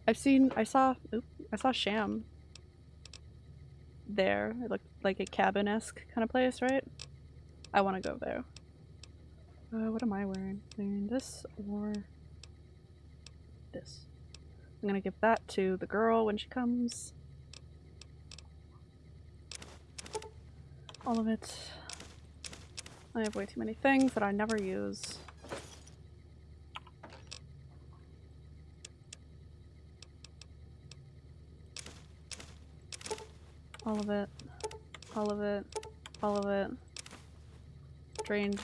I've seen, I saw, oop, I saw Sham there. It looked like a cabin-esque kind of place, right? I want to go there. Uh, what am I wearing? Wearing this or this? I'm gonna give that to the girl when she comes. All of it. I have way too many things that I never use. All of it. All of it. All of it. Drained.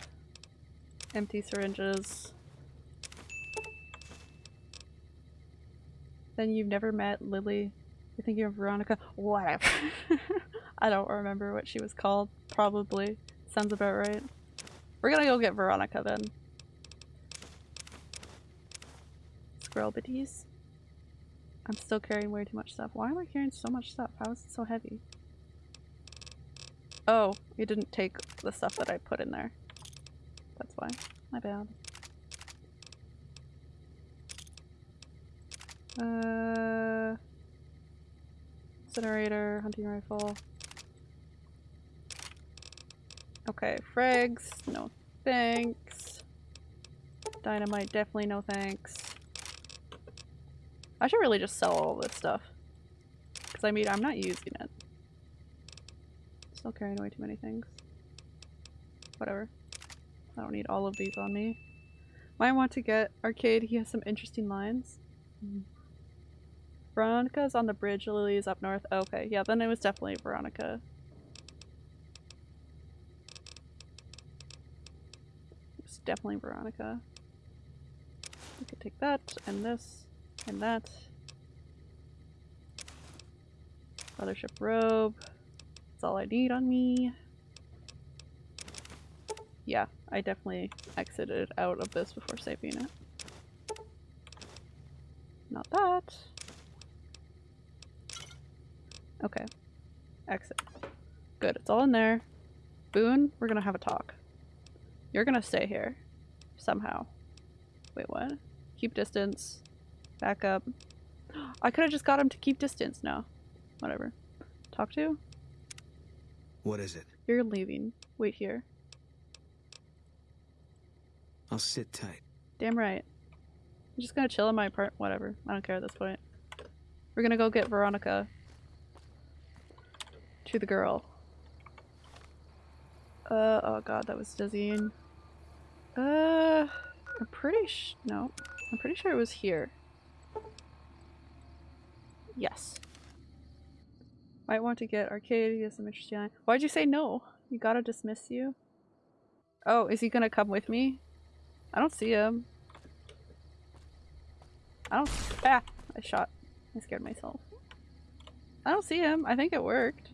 Empty syringes. Then you've never met Lily. You're thinking of Veronica. Whatever. *laughs* I don't remember what she was called. Probably. Sounds about right. We're gonna go get Veronica then. Squirrel bitties. I'm still carrying way too much stuff. Why am I carrying so much stuff? How is it so heavy? Oh, you didn't take the stuff that I put in there. That's why. My bad. Uh, incinerator, hunting rifle. Okay, frags, no thanks. Dynamite, definitely no thanks. I should really just sell all this stuff. Because I mean, I'm not using it. Still carrying away too many things. Whatever. I don't need all of these on me. Might want to get Arcade, he has some interesting lines. Mm. Veronica's on the bridge, Lily's up north. Okay, yeah, then it was definitely Veronica. It's definitely Veronica. We could take that, and this, and that. Mothership robe. That's all I need on me. Yeah, I definitely exited out of this before saving it. Not that. Okay. Exit. Good, it's all in there. Boone, we're gonna have a talk. You're gonna stay here. Somehow. Wait, what? Keep distance. Back up. *gasps* I could've just got him to keep distance. No. Whatever. Talk to?
What is it?
You're leaving. Wait here.
I'll sit tight.
Damn right. I'm just gonna chill in my apartment. Whatever. I don't care at this point. We're gonna go get Veronica. To the girl. Uh, oh god, that was dizzying. Uh, I'm pretty sh- no. I'm pretty sure it was here. Yes. Might want to get Arcade, get some interesting line. Why'd you say no? You gotta dismiss you? Oh, is he gonna come with me? I don't see him. I don't- ah! I shot. I scared myself. I don't see him. I think it worked.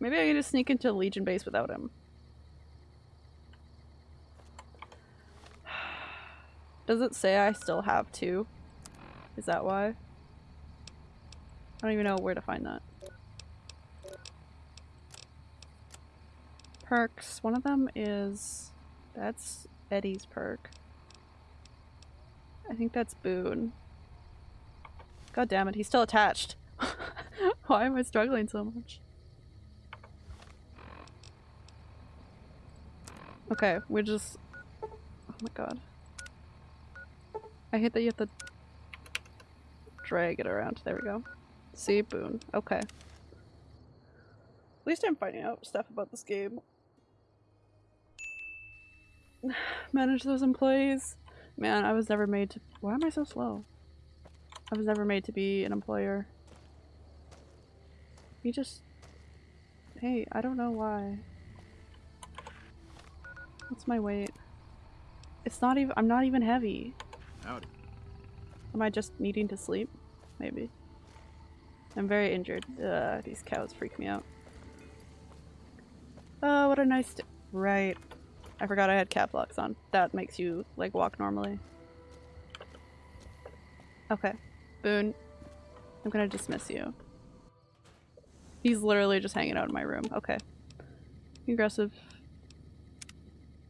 Maybe I can just sneak into Legion base without him. *sighs* Does it say I still have two? Is that why? I don't even know where to find that. Perks. One of them is... That's Eddie's perk. I think that's Boone. God damn it, he's still attached. *laughs* Why am I struggling so much? Okay, we just... Oh my god. I hate that you have to drag it around. There we go. See? Boone. Okay. At least I'm finding out stuff about this game. *sighs* Manage those employees. Man, I was never made to- why am I so slow? I was never made to be an employer. You just- hey, I don't know why. What's my weight? It's not even- I'm not even heavy.
Howdy.
Am I just needing to sleep? Maybe. I'm very injured. Ugh, these cows freak me out. Oh, what a nice. Right. I forgot I had cap locks on. That makes you, like, walk normally. Okay. Boone. I'm gonna dismiss you. He's literally just hanging out in my room. Okay. Aggressive.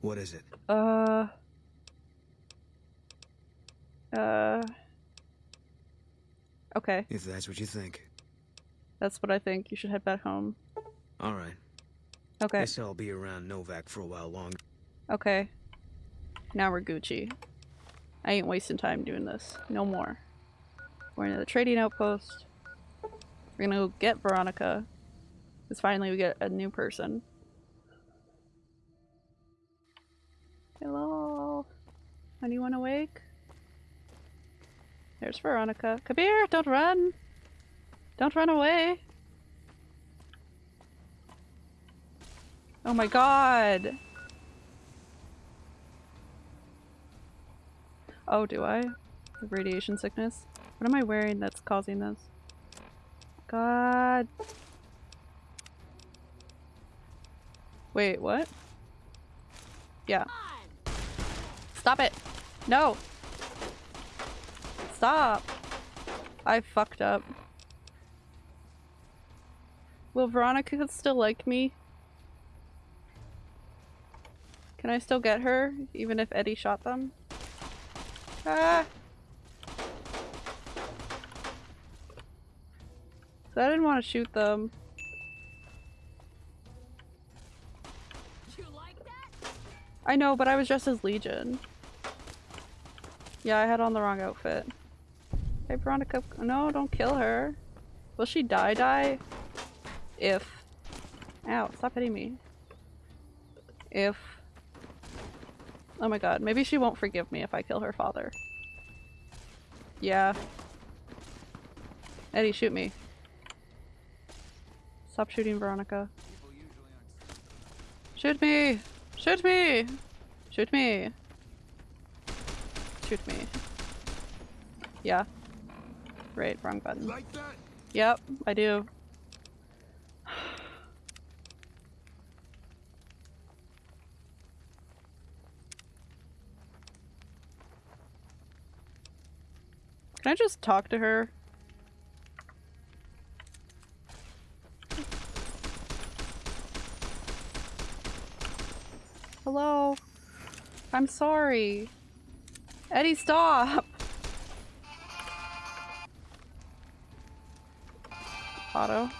What is it?
Uh. Uh. Okay,
If that's what you think.
that's what I think. You should head back home.
All right.
Okay,
Guess I'll be around Novak for a while longer.
okay. Now we're Gucci. I ain't wasting time doing this. No more. We're in the trading outpost. We're gonna go get Veronica. Because finally we get a new person. Hello? Anyone awake? There's Veronica. Here, don't run! Don't run away! Oh my god! Oh, do I? Radiation sickness? What am I wearing that's causing this? God. Wait, what? Yeah. Stop it! No! Stop! I fucked up. Will Veronica still like me? Can I still get her, even if Eddie shot them? Ah! So I didn't want to shoot them. I know, but I was dressed as Legion. Yeah, I had on the wrong outfit. Hey, Veronica. No, don't kill her. Will she die die? If. Ow, stop hitting me. If. Oh my god, maybe she won't forgive me if I kill her father. Yeah. Eddie, shoot me. Stop shooting Veronica. Shoot me! Shoot me! Shoot me! Shoot me. Yeah. Right, wrong button.
Like that?
Yep, I do. *sighs* Can I just talk to her? Hello? I'm sorry. Eddie, stop! Auto.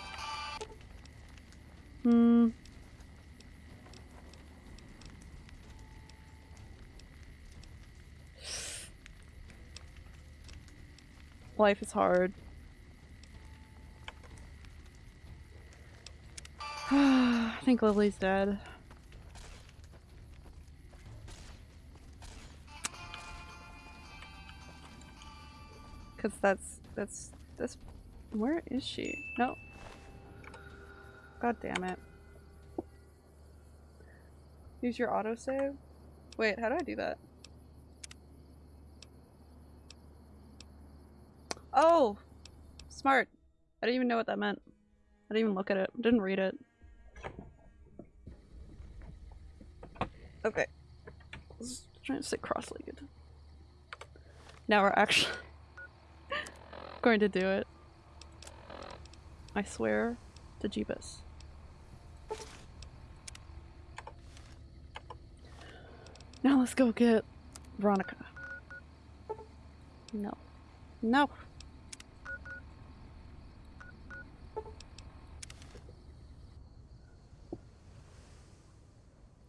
Hmm. Life is hard. *sighs* I think Lily's dead. Cause that's that's that's where is she? No. God damn it. Use your autosave? Wait, how do I do that? Oh! Smart. I didn't even know what that meant. I didn't even look at it. Didn't read it. Okay. Let's try to sit cross-legged. Now we're actually *laughs* going to do it. I swear to Jeebus. Now let's go get Veronica. No. No.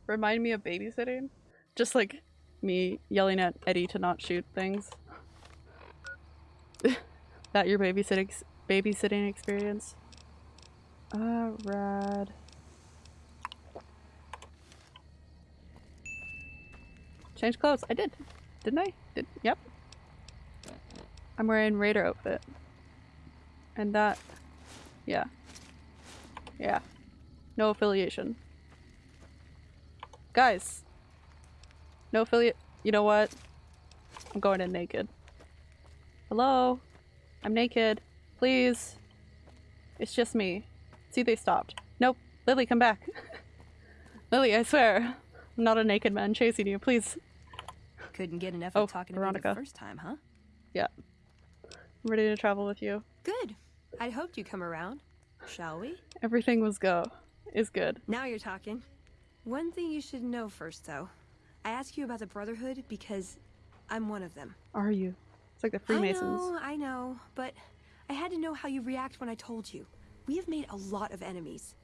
Remind me of babysitting? Just like me yelling at Eddie to not shoot things. *laughs* that your babysitting babysitting experience? Ah, rad. Change clothes. I did. Didn't I? Did yep. I'm wearing Raider outfit. And that yeah. Yeah. No affiliation. Guys. No affiliate you know what? I'm going in naked. Hello? I'm naked. Please. It's just me. See, they stopped. Nope. Lily, come back. *laughs* Lily, I swear. I'm not a naked man chasing you. Please.
Couldn't get enough
Oh,
of talking to
Veronica.
me the first time, huh?
Yeah. I'm ready to travel with you.
Good. I'd hoped you'd come around. Shall we?
Everything was go. Is good.
Now you're talking. One thing you should know first, though. I ask you about the Brotherhood because I'm one of them.
Are you? It's like the Freemasons.
I know, I know, but I had to know how you react when I told you. We have made a lot of enemies.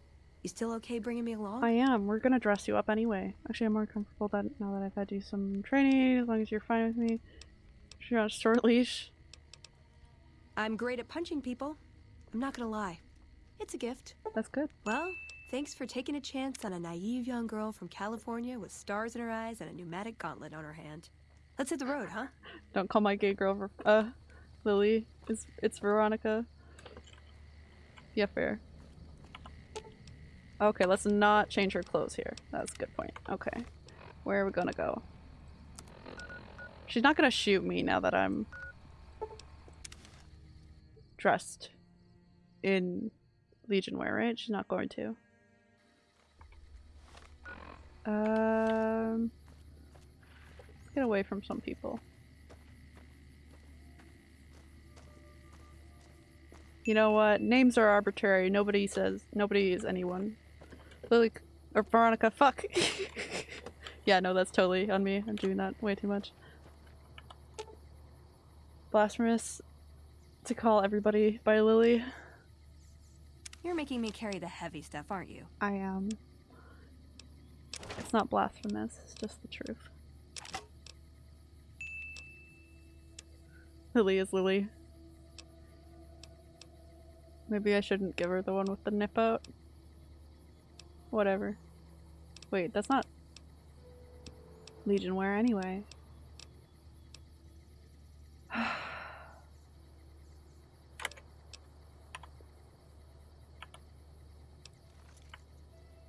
You still okay bringing me along?
I am. We're gonna dress you up anyway. Actually, I'm more comfortable that now that I've had you some training. As long as you're fine with me. You're on a short leash.
I'm great at punching people. I'm not gonna lie. It's a gift.
That's good.
Well, thanks for taking a chance on a naive young girl from California with stars in her eyes and a pneumatic gauntlet on her hand. Let's hit the road, huh?
Don't call my gay girl uh Lily. It's it's Veronica. Yeah, fair. Okay, let's not change her clothes here. That's a good point. Okay. Where are we gonna go? She's not gonna shoot me now that I'm dressed in Legion wear, right? She's not going to. Um, get away from some people. You know what? Names are arbitrary. Nobody says nobody is anyone. Lily or Veronica. Fuck. *laughs* yeah, no, that's totally on me. I'm doing that way too much. Blasphemous to call everybody by Lily.
You're making me carry the heavy stuff, aren't you?
I am. It's not blasphemous, it's just the truth. Lily is Lily. Maybe I shouldn't give her the one with the nip out. Whatever. Wait, that's not Legion wear anyway. *sighs*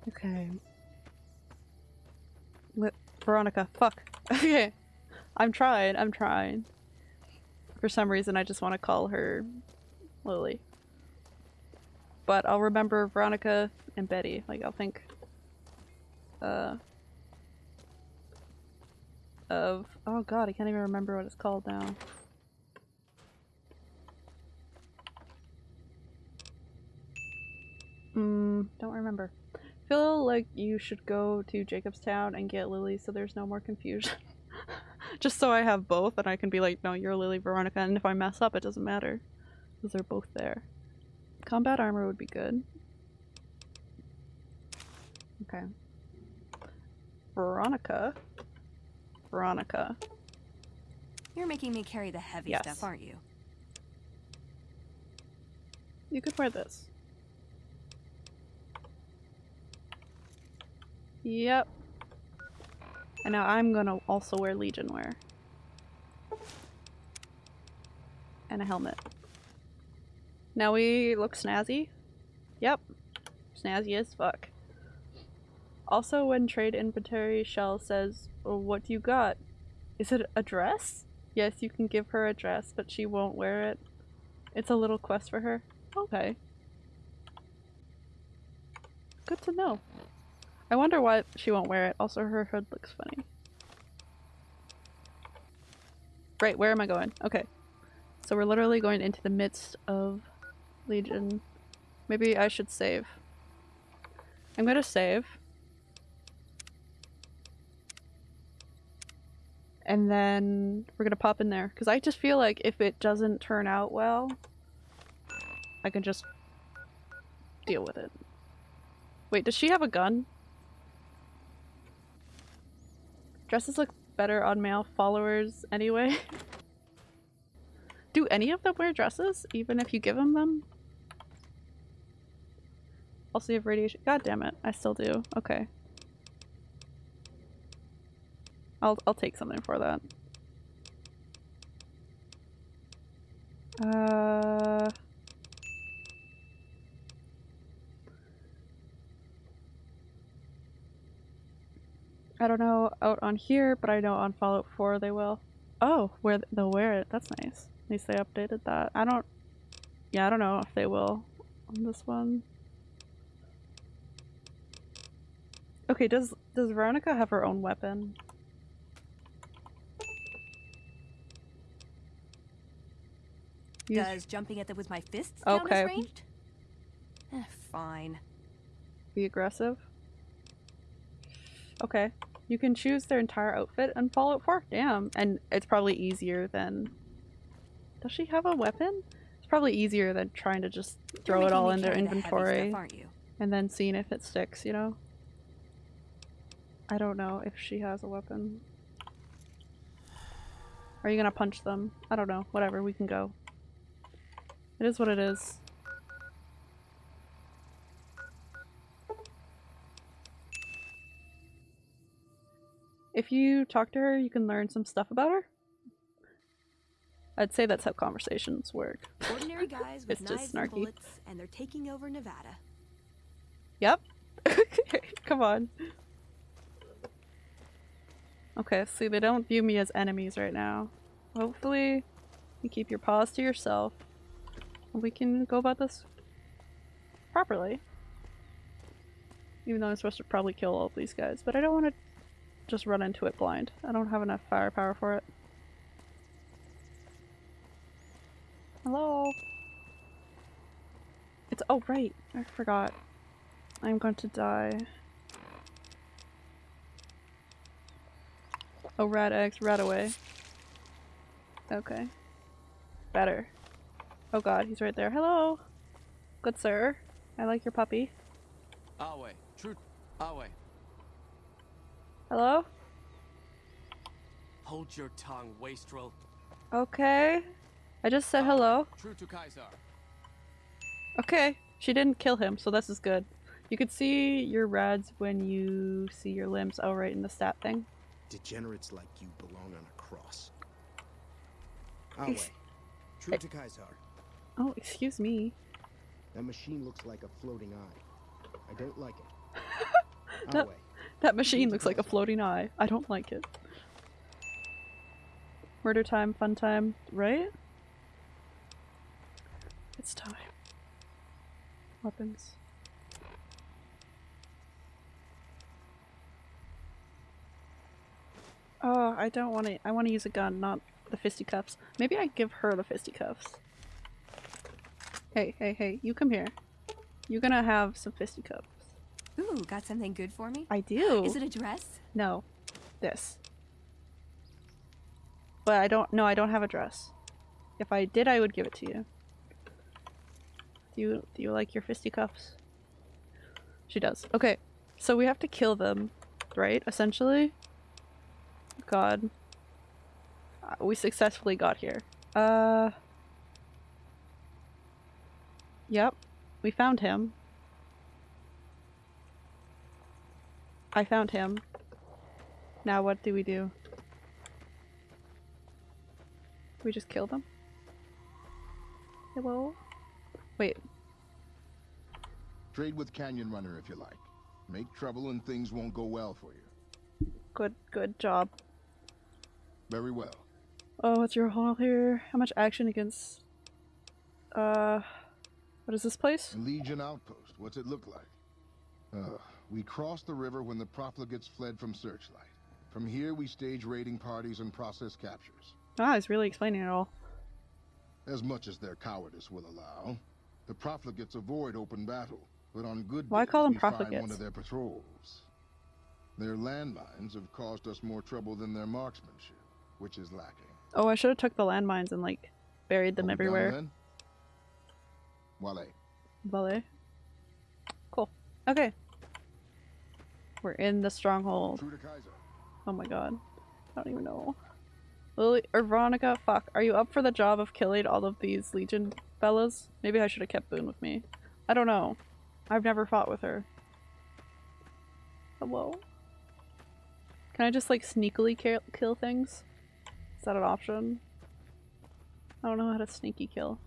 okay. Veronica, fuck. *laughs* Okay. I'm trying, I'm trying. For some reason I just want to call her Lily. But I'll remember Veronica and Betty. Like, I'll think uh, of oh god, I can't even remember what it's called now. Hmm, don't remember. Feel like you should go to Jacobstown and get Lily so there's no more confusion. *laughs* Just so I have both and I can be like, no, you're Lily Veronica, and if I mess up, it doesn't matter. Because they're both there. Combat armor would be good. Okay. Veronica. Veronica.
You're making me carry the heavy
Yes.
stuff, aren't you?
You could wear this. Yep. And now I'm gonna also wear Legion wear. And a helmet. Now we look snazzy. Yep. Snazzy as fuck. Also, when trade inventory Shell says, what do you got? Is it a dress? Yes, you can give her a dress, but she won't wear it. It's a little quest for her. Okay. Good to know. I wonder why she won't wear it. Also, her hood looks funny. Right, where am I going? Okay. So we're literally going into the midst of Legion. Maybe I should save. I'm gonna save. And then we're gonna pop in there. Because I just feel like if it doesn't turn out well, I can just deal with it. Wait, does she have a gun? Dresses look better on male followers anyway. *laughs* Do any of them wear dresses, even if you give them them? Also, you have radiation. God damn it, I still do. Okay. I'll I'll take something for that. Uh. I don't know out on here, but I know on Fallout 4 they will. Oh, where they'll wear it. That's nice. At least they updated that. I don't. Yeah, I don't know if they will on this one. Okay, does does Veronica have her own weapon? Use-
Does jumping at them with my fists
Okay.
ranged? Eh, fine.
be aggressive. Okay. You can choose their entire outfit and Fallout 4. Damn. And it's probably easier than... Does she have a weapon? It's probably easier than trying to just
You're
throw it all in their inventory
Stuff, aren't you?
and then seeing if it sticks, you know? I don't know if she has a weapon. Are you gonna punch them? I don't know. Whatever, we can go. It is what it is. If you talk to her, you can learn some stuff about her. I'd say that's how conversations work.
Ordinary *laughs* guys with
It's just snarky.
bullets, and they're taking over Nevada.
Yep. *laughs* Come on. Okay, see, they don't view me as enemies right now. Hopefully, you keep your paws to yourself. And we can go about this properly. Even though I'm supposed to probably kill all of these guys, but I don't want to just run into it blind. I don't have enough firepower for it. Hello? It's- oh right, I forgot. I'm going to die. Oh, rat eggs, rat away. Okay. Better. Oh god, he's right there. Hello! Good sir. I like your puppy.
Our. True. Our.
Hello?
Hold your tongue, wastrel.
Okay. I just said hello.
True to Caesar.
Okay. She didn't kill him, so this is good. You can see your rads when you see your limbs. Oh, right, in the stat thing.
Degenerates like you belong on a cross. Our way.
Ex-
True eh. to Caesar.
Oh, excuse me.
That machine looks like a floating eye. I don't like it. *laughs* Ah, Our
That- machine looks like a floating eye. I don't like it. Murder time, fun time, right? It's time. Weapons. Oh, I don't want to. I want to use a gun, not the fisticuffs. Maybe I give her the fisticuffs. Hey, hey, hey, you come here. You're gonna have some fisticuffs.
Ooh, got something good for me?
I do.
Is it a dress?
No, this. But I don't. No, I don't have a dress. If I did, I would give it to you. Do you do you like your fisticuffs? She does. Okay, so we have to kill them, right? Essentially. God. Uh, we successfully got here. Uh. Yep, we found him. I found him. Now what do we do? We just kill them? Hello? Wait,
Trade with Canyon Runner if you like. Make trouble and things won't go well for you.
good good job.
Very well.
Oh, what's your haul here? How much action against uh what is this place?
Legion Outpost, what's it look like? Uh, we crossed the river when the profligates fled from Searchlight. From here, we stage raiding parties and process captures.
Ah, it's really explaining it all.
As much as their cowardice will allow. The profligates avoid open battle, but on good
Why
days,
call them
we find
profligates?
one of their patrols. Their landmines have caused us more trouble than their marksmanship, which is lacking.
Oh, I should have took the landmines and like buried them
Are we done
everywhere.
then? Wale.
Valet. Cool. Okay. We're in the stronghold.
True to Caesar.
Oh my god. I don't even know. Lily or Veronica, fuck. Are you up for the job of killing all of these Legion fellas? Maybe I should have kept Boone with me. I don't know. I've never fought with her. Hello? Can I just like sneakily kill, kill things? Is that an option? I don't know how to sneaky kill.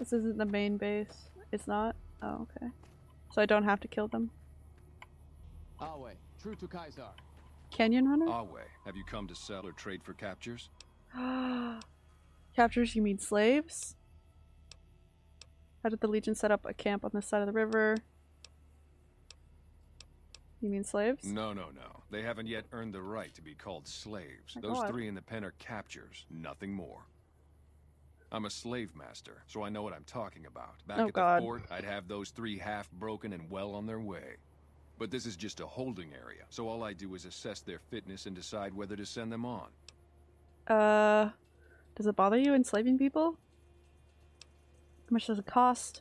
This isn't the main base. It's not? Oh, okay. So I don't have to kill them.
Our way. True to Caesar.
Canyon Runner?
Our way. Have you come to sell or trade for captures? *gasps*
Captures, you mean slaves? How did the Legion set up a camp on this side of the river? You mean slaves?
No, no, no. They haven't yet earned the right to be called slaves.
My
Those
God.
three in the pen are captures, nothing more. I'm a slave master, so I know what I'm talking about. Back
Oh,
at
God.
the fort, I'd have those three half broken and well on their way. But this is just a holding area, so all I do is assess their fitness and decide whether to send them on.
Uh, does it bother you enslaving people? How much does it cost?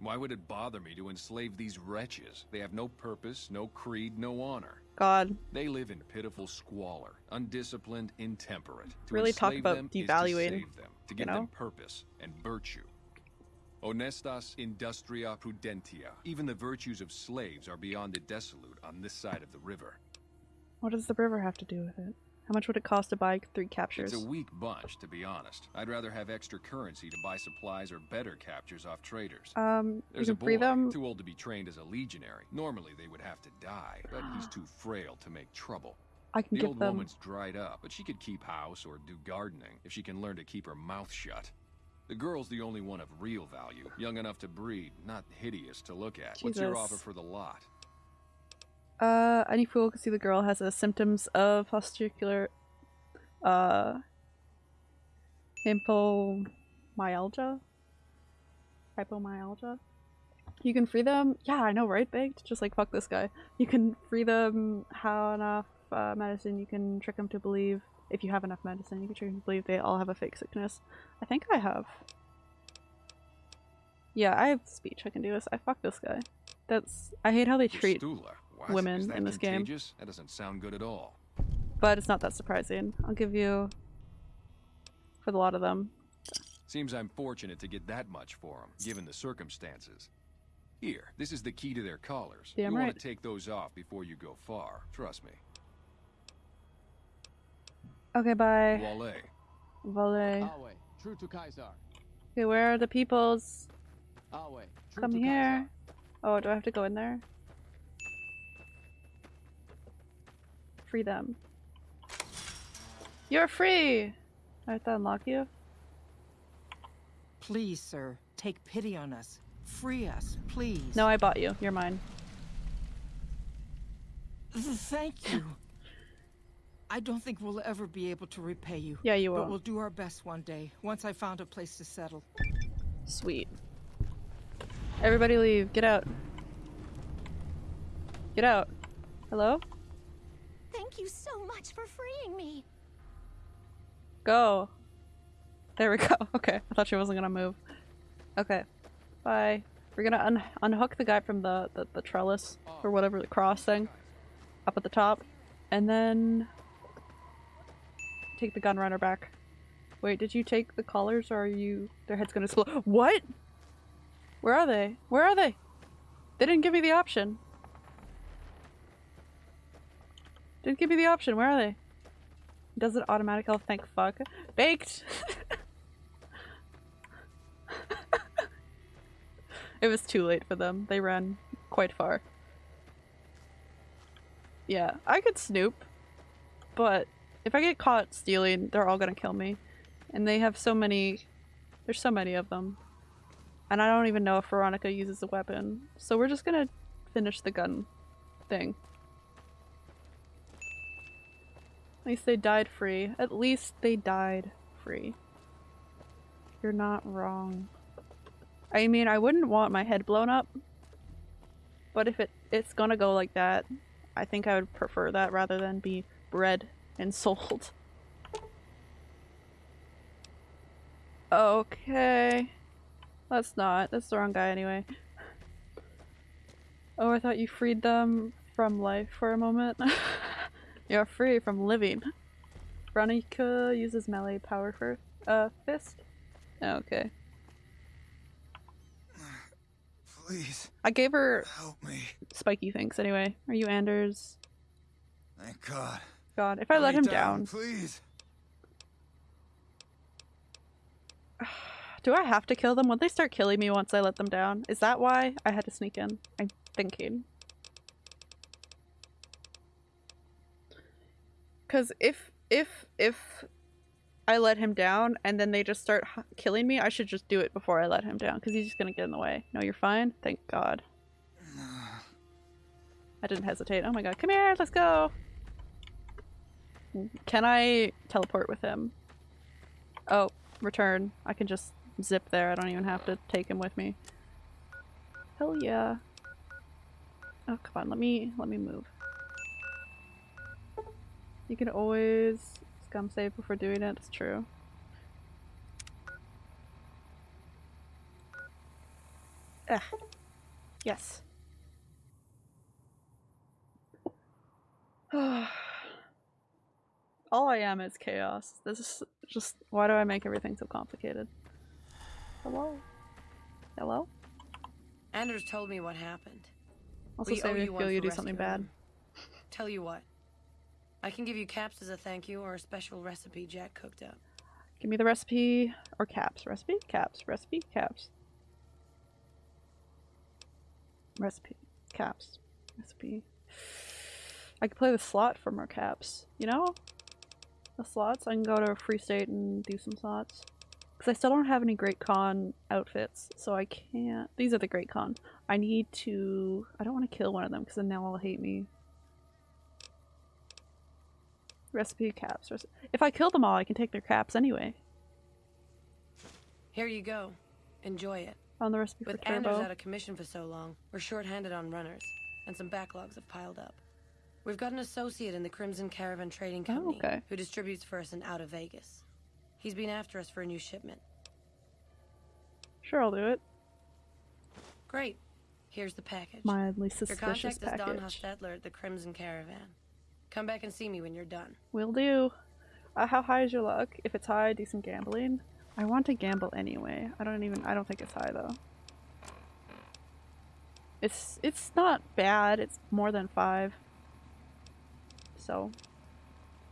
Why would it bother me to enslave these wretches? They have no purpose, no creed, no honor.
God,
They live in pitiful squalor, undisciplined, intemperate. To
Really talk about devaluing,
to save them, to
you
give
know?
them purpose and virtue. Honestas industria prudentia. Even the virtues of slaves are beyond the desolate on this side of the river.
what does the river have to do with it? How much would it cost to buy three captures?
It's a weak bunch, to be honest. I'd rather have extra currency to buy supplies or better captures off traders.
Um,
There's
you
a boy,
them.
too old to be trained as a legionary. Normally they would have to die, but he's too frail to make trouble.
I can
The old
them.
woman's dried up, but she could keep house or do gardening if she can learn to keep her mouth shut. The girl's the only one of real value, young enough to breed, not hideous to look at. What's your offer for the lot?
Uh, any fool can see the girl has a symptoms of testicular, uh, hypomyalgia. Hypomyalgia. You can free them. Yeah, I know, right? Baked. Just like fuck this guy. You can free them. How enough uh, medicine? You can trick them to believe. If you have enough medicine, you can trick them to believe they all have a fake sickness. I think I have. Yeah, I have speech. I can do this. I fuck this guy. That's. I hate how they treat
Fistula. What?
women in this game.
contagious? That doesn't sound good at all.
but it's not that surprising. I'll give you for the lot of them.
Seems I'm fortunate to get that much for them, given the circumstances. Here, this is the key to their collars.
Damn
you
right.
want to take those off before you go far. Trust me.
Okay, bye.
Wale.
Volley.
Awe, true to Caesar.
Okay, where are the peoples?
Awe, true
Come
to
here. Oh, do I have to go in there? Free them. You're free! I have to unlock you?
Please, sir, take pity on us. Free us, please.
No, I bought you. You're mine.
Thank you. I don't think we'll ever be able to repay you.
Yeah, you will.
But we'll do our best one day, once I found a place to settle.
Sweet. Everybody leave. Get out. Get out. Hello?
You so much for freeing me.
Go. There we *laughs* go. Okay. I thought she wasn't gonna move. Okay. Bye. We're gonna un unhook the guy from the, the, the trellis, or whatever, the cross thing, up at the top, and then take the gun runner back. Wait, did you take the collars, or are you... Their head's gonna explode. *gasps* What? Where are they? Where are they? They didn't give me the option. Didn't give me the option. Where are they? Does it automatic? Oh, thank fuck. Baked! *laughs* it was too late for them. They ran quite far. Yeah, I could snoop, but if I get caught stealing, they're all gonna kill me. And they have so many. There's so many of them. And I don't even know if Veronica uses a weapon. So we're just gonna finish the gun thing. At least they died free. At least they died free. You're not wrong. I mean, I wouldn't want my head blown up. But if it it's gonna go like that, I think I would prefer that rather than be bred and *laughs* sold. Okay. That's not. That's the wrong guy anyway. Oh, I thought you freed them from life for a moment. *laughs* You're free from living. Veronica uses melee power for uh fist. Okay.
Please,
I gave her
help me.
spiky things anyway. Are you Anders?
Thank God.
God, if I let
Lay
him down.
Please. *sighs*
Do I have to kill them? Would they start killing me once I let them down? Is that why I had to sneak in? I'm thinking. Cause if if if I let him down and then they just start killing me, I should just do it before I let him down because he's just gonna get in the way. No, you're fine. Thank God. I didn't hesitate. Oh my God, come here, let's go. Can I teleport with him? Oh, return. I can just zip there. I don't even have to take him with me. Hell yeah. Oh, come on. Let me, let me move. You can always scum save before doing it. It's true. Ah. Yes. *sighs* All I am is chaos. This is just why do I make everything so complicated? Hello? Hello?
Anders told me what happened.
Also
We
say
you
feel you do something bad.
Tell you what.
I can give you caps as a thank you or a special recipe Jack cooked up.
Give me the recipe or caps. Recipe, caps, recipe, caps. Recipe, caps, recipe. I could play the slot for more caps, you know? The slots. I can go to a Freeside and do some slots. Because I still don't have any Great Khan outfits, so I can't. These are the Great Khan. I need to. I don't want to kill one of them because then they'll all hate me. Recipe caps. If I kill them all, I can take their caps anyway.
Here you go. Enjoy it.
On the recipe
With
for turbo.
Anders out of commission for so long, we're short-handed on runners, and some backlogs have piled up. We've got an associate in the Crimson Caravan Trading
Oh,
Company
okay.
who distributes for us and out of Vegas. He's been after us for a new shipment.
Sure, I'll do it.
Great. Here's the package.
Mildly suspicious Your
contact is Don
package.
Hostetler at the Crimson Caravan. Come back and see me when you're done.
Will do. Uh, how high is your luck? If it's high, do some gambling. I want to gamble anyway. I don't even. I don't think it's high though. It's it's not bad. It's more than five. So,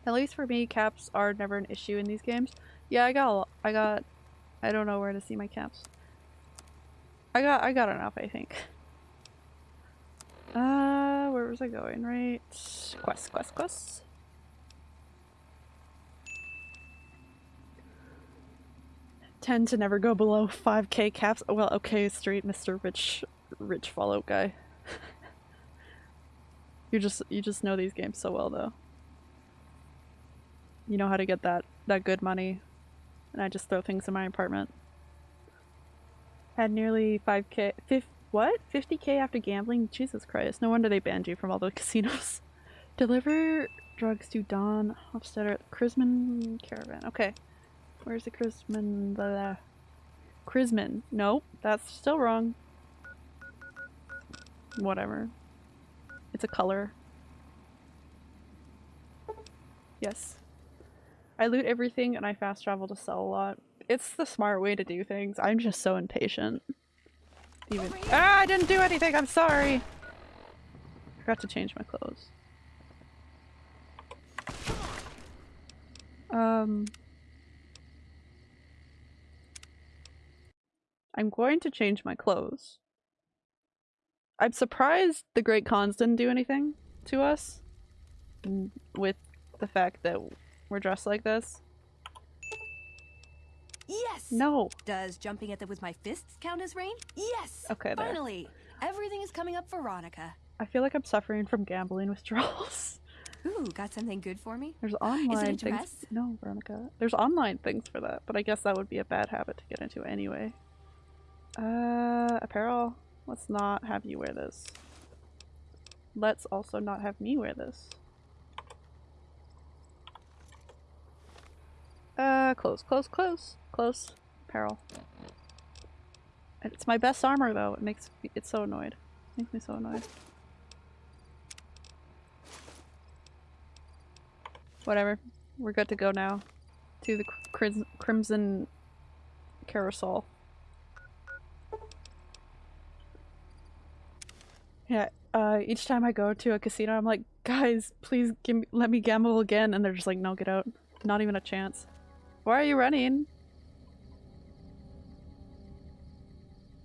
at least for me, caps are never an issue in these games. Yeah, I got. I got. I don't know where to see my caps. I got. I got enough. I think. Uh, where was I going? Right. Quest. Quest. Quest. Tend to never go below 5k caps. Well, okay, straight Mr. Rich, rich Fallout guy. *laughs* you just, you just know these games so well, though. You know how to get that, that good money. And I just throw things in my apartment. Had nearly 5k, fif- what? 50k after gambling? Jesus Christ, no wonder they banned you from all the *laughs* casinos. Deliver drugs to Don Hofstetter at Chrisman Caravan. Okay. Where's the Chrisman? The Chrisman. Nope, that's still wrong. Whatever. It's a color. Yes. I loot everything and I fast travel to sell a lot. It's the smart way to do things. I'm just so impatient. Even Ah, I didn't do anything. I'm sorry. I forgot to change my clothes. Um I'm going to change my clothes. I'm surprised the Great Khans didn't do anything to us with the fact that we're dressed like this. No.
Does jumping at them with my fists count as rain? Yes!
Okay, there.
Finally! Everything is coming up for Veronica.
I feel like I'm suffering from gambling *laughs* withdrawals.
Ooh, got something good for me?
There's online things. No, Veronica. There's online things for that, but I guess that would be a bad habit to get into anyway. Uh, apparel. Let's not have you wear this. Let's also not have me wear this. Uh, close, close, close, close. Apparel. It's my best armor though. It makes me, it's so annoyed. It makes me so annoyed. Whatever. We're good to go now. To the cri- Crimson Carousel. Yeah, uh, each time I go to a casino, I'm like, guys, please give me, let me gamble again. And they're just like, no, get out. Not even a chance. Why are you running?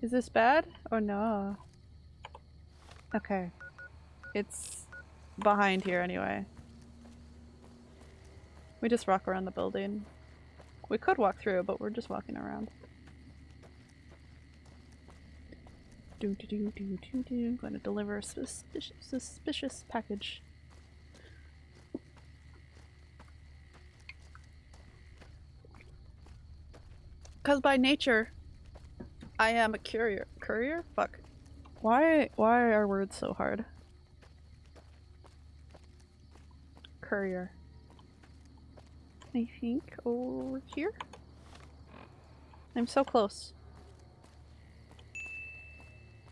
Is this bad? Or no? Okay. It's behind here anyway. We just walk around the building. We could walk through, but we're just walking around. Do do do do do do. Going to deliver a suspicious, suspicious package. Because by nature, I am a courier. Courier? Fuck. Why? Why are words so hard? Courier. I think over here. I'm so close.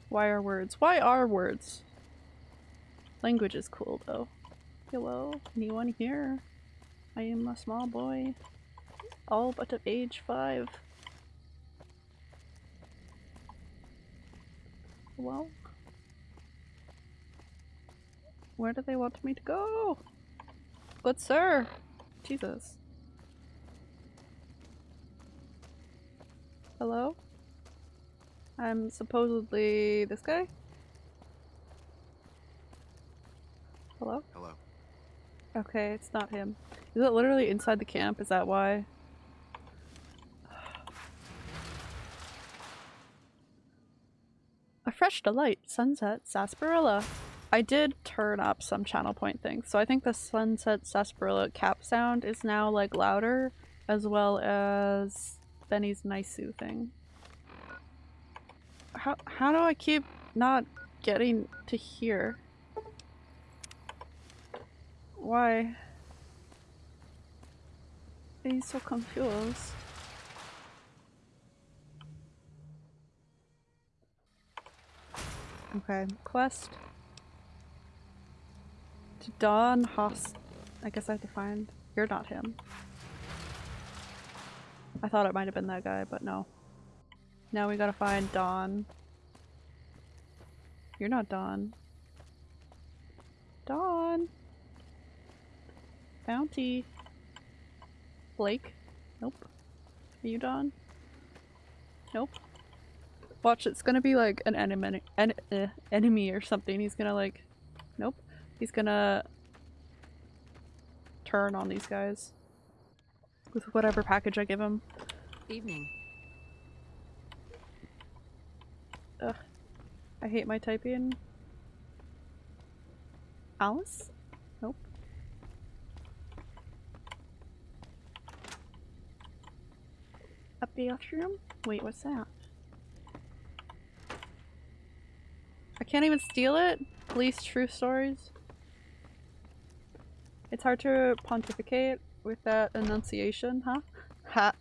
Why are words? Why are words? Language is cool though. Hello, anyone here? I am a small boy, all but of age five. Well, where do they want me to go? Good sir. Jesus. Hello? I'm supposedly this guy? Hello?
Hello.
Okay, it's not him. Is it literally inside the camp? Is that why? A fresh delight, sunset, sarsaparilla. I did turn up some channel point things, so I think the sunset sarsaparilla cap sound is now like louder, as well as Benny's Naisu thing. How how do I keep not getting to hear? Why? I'm so confused. Okay, quest. To Don Haas. I guess I have to find. You're not him. I thought it might have been that guy, but no. Now we gotta find Don. You're not Don. Don! Bounty. Blake? Nope. Are you Don? Nope. Watch, it's gonna be like an enemy, en uh, enemy or something. He's gonna like, nope. He's gonna turn on these guys with whatever package I give him.
Evening.
Ugh. I hate my typing. Alice? Nope. A bathroom? Wait, what's that? I can't even steal it? Police true stories? It's hard to pontificate with that enunciation, huh? Ha.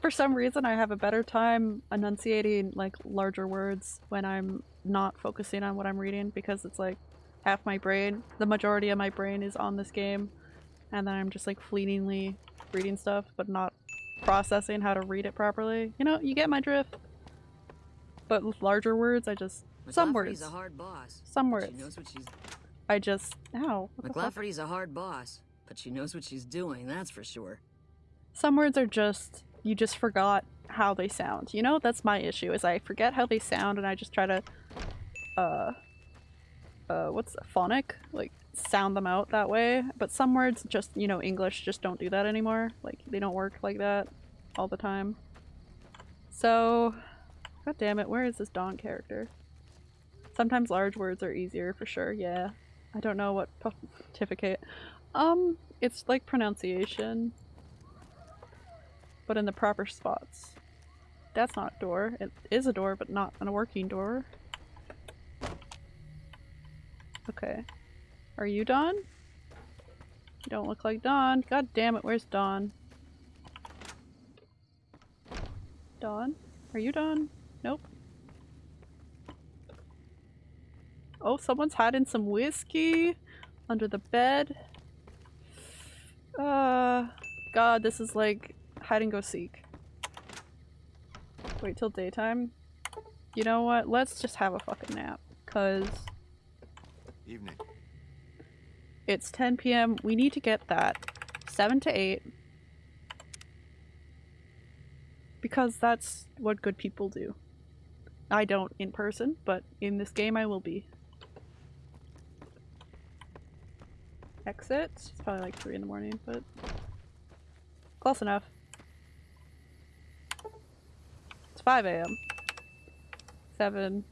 For some reason I have a better time enunciating like larger words when I'm not focusing on what I'm reading because it's like half my brain, the majority of my brain is on this game and then I'm just like fleetingly reading stuff but not processing how to read it properly. You know, you get my drift. But with larger words, I just some words.
A hard boss.
Some words.
She knows what she's.
I just ow. what the fuck?
McLafferty's a hard boss, but she knows what she's doing. That's for sure.
Some words are just you just forgot how they sound. You know, that's my issue is I forget how they sound and I just try to uh uh what's phonic? Like sound them out that way. But some words just, you know, English just don't do that anymore. Like they don't work like that all the time. So God damn it, where is this Dawn character? Sometimes large words are easier for sure, yeah. I don't know what pontificate. Um, it's like pronunciation but in the proper spots. That's not a door. It is a door, but not a working door. Okay. Are you Dawn? You don't look like Don. God damn it, where's Don? Don? Are you Dawn? Nope. Oh, someone's hiding some whiskey under the bed. Uh, God, this is like hide and go seek. Wait till daytime. You know what? Let's just have a fucking nap. Cause
Evening.
it's 10 p.m. We need to get that 7 to 8. Because that's what good people do. I don't in person, but in this game I will be. Exit? It's probably like 3 in the morning, but close enough. It's 5 a.m. 7.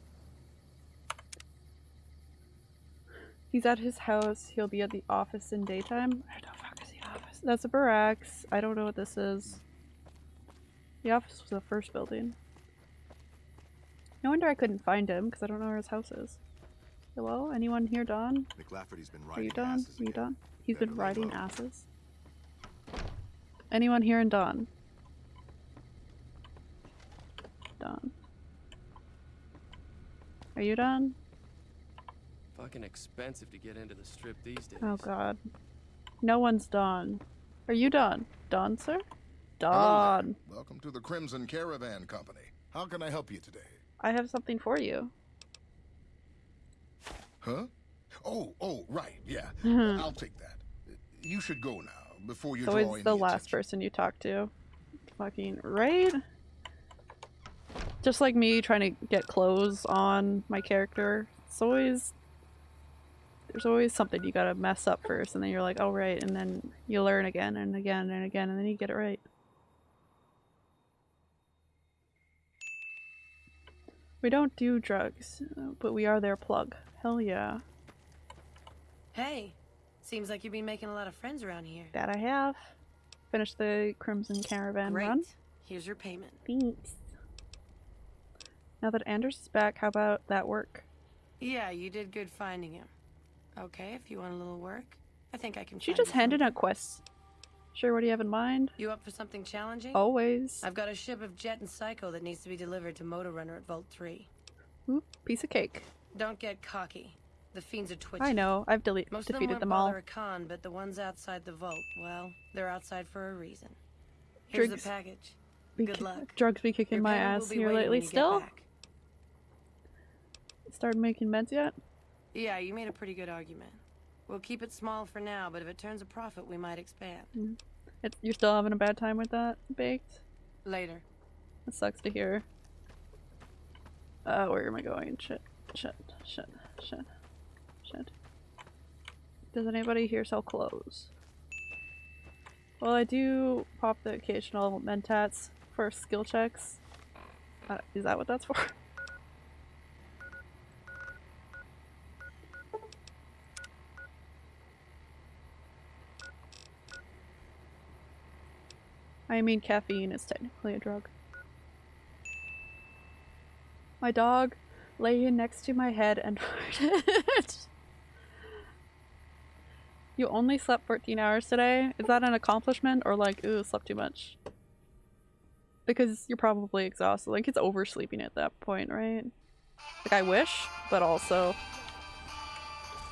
He's at his house. He'll be at the office in daytime. Where the fuck is the office? That's a barracks. I don't know what this is. The office was the first building. No wonder I couldn't find him, because I don't know where his house is. Hello? Anyone here, Don?
McLafferty's been
Are you
riding
Don?
asses
Are you. Don? He's
Better
been riding
low.
asses. Anyone here in Don? Don. Are you Don?
Fucking expensive to get into the strip these days.
Oh god. No one's Don. Are you Don? Don, sir? Don.
Welcome to the Crimson Caravan Company. How can I help you today?
I have something for you.
Huh? Oh, oh, right, yeah.
Mhm.
I'll take that. you should go now, before you
It's always the last person you talk to. Fucking right? Just like me trying to get clothes on my character. It's always there's always something you gotta mess up first and then you're like, oh right, and then you learn again and again and again and then you get it right. We don't do drugs, but we are their plug. Hell yeah.
Hey, seems like you've been making a lot of friends around here.
That I have. Finished the Crimson Caravan
Great.
run.
Here's your payment.
Thanks. Now that Anders is back, how about that work?
Yeah, you did good finding him. Okay, if you want a little work, I think I can.
She just handed out quests. Sure, what do you have in mind?
You up for something challenging?
Always.
I've got a ship of Jet and Psycho that needs to be delivered to Motor Runner at Vault 3.
Ooh, piece of cake.
Don't get cocky. The fiends are twitching.
I know, I've delete
Most of them
defeated
won't
them all.
bother a con, but the ones outside the vault, well, they're outside for a reason. Here's
Drugs
the package.
Be
Good luck.
Drugs be kicking
Your
my ass here lately still? Started making meds yet?
Yeah, you made a pretty good argument. We'll keep it small for now, but if it turns a profit, we might expand.
Mm. It, you're still having a bad time with that, Baked?
Later.
That sucks to hear. Uh, where am I going? Shit, shit, shit, shit, shit. Does anybody here sell clothes? Well, I do pop the occasional mentats for skill checks. Uh, is that what that's for? *laughs* I mean, caffeine is technically a drug. My dog lay you next to my head and *laughs* farted. you only slept 14 hours today? Is that an accomplishment or like, ooh, slept too much? Because you're probably exhausted. Like, it's oversleeping at that point, right? Like, I wish, but also,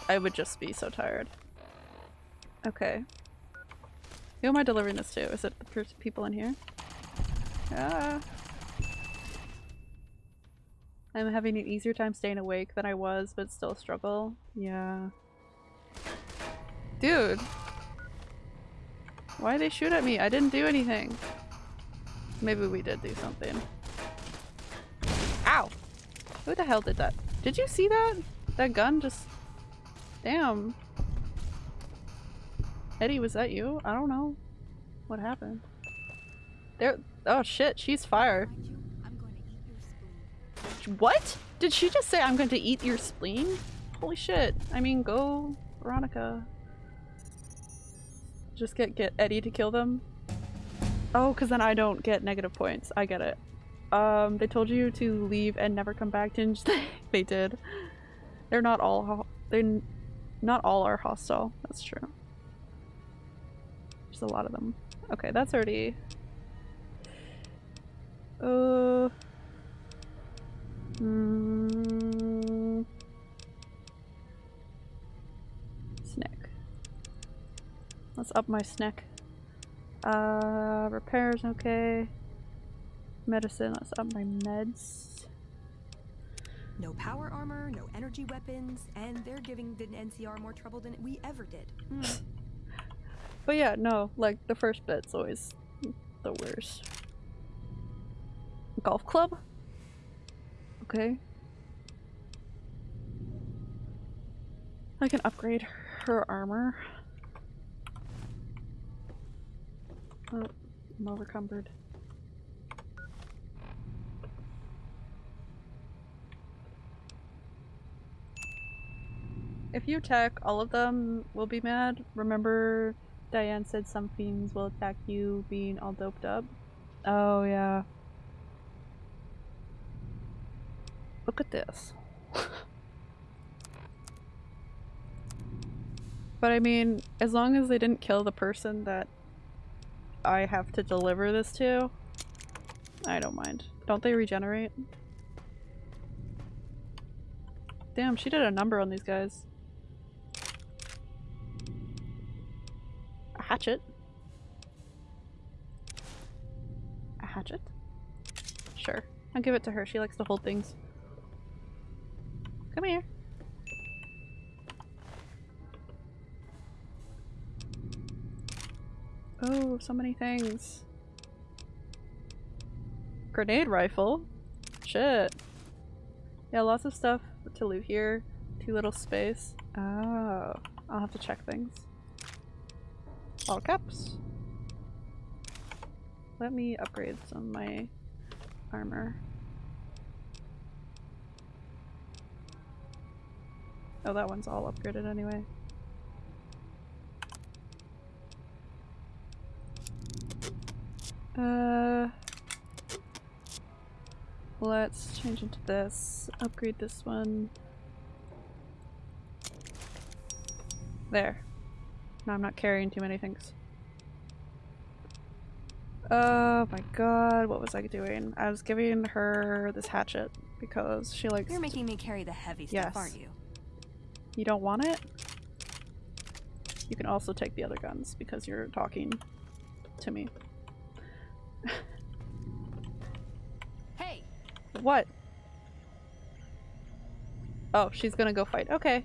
I would just be so tired. Okay. Who am I delivering this to? Is it the people in here? Ah. I'm having an easier time staying awake than I was, but still struggle. Yeah. Dude! Why they shoot at me? I didn't do anything. Maybe we did do something. Ow! Who the hell did that? Did you see that? That gun just... Damn. Eddie, was that you? I don't know. What happened? There- oh shit, she's fire. What? Did she just say I'm going to eat your spleen? Holy shit. I mean, go, Veronica. Just get get Eddie to kill them? Oh, because then I don't get negative points. I get it. Um, they told you to leave and never come back, didn't *laughs* they? they did. They're not all they're not all are hostile. That's true. There's a lot of them. Okay, that's already uh Mm. Snack. Let's up my snack. Uh, repairs, okay. Medicine, let's up my meds.
No power armor, no energy weapons, and they're giving the NCR more trouble than we ever did. Hmm.
But yeah, no, like the first bit's always the worst. Golf club? Okay. I can upgrade her armor. Oh, I'm overcumbered. If you attack all of them, will be mad. Remember Diane said some fiends will attack you being all doped up? Oh yeah. Look at this. *laughs* but I mean, as long as they didn't kill the person that I have to deliver this to, I don't mind. Don't they regenerate? Damn, she did a number on these guys. A hatchet? A hatchet? Sure. I'll give it to her. She likes to hold things. Come here. Oh, so many things. Grenade rifle? Shit. Yeah, lots of stuff to loot here. Too little space. Oh, I'll have to check things. All caps. Let me upgrade some of my armor. Oh, that one's all upgraded anyway. Uh, let's change into this. Upgrade this one. There. Now I'm not carrying too many things. Oh my god, what was I doing? I was giving her this hatchet because she likes
You're making me carry the heavy
Yes.
stuff, aren't you?
You don't want it? You can also take the other guns because you're talking to me. *laughs*
Hey!
What? Oh, she's gonna go fight. Okay.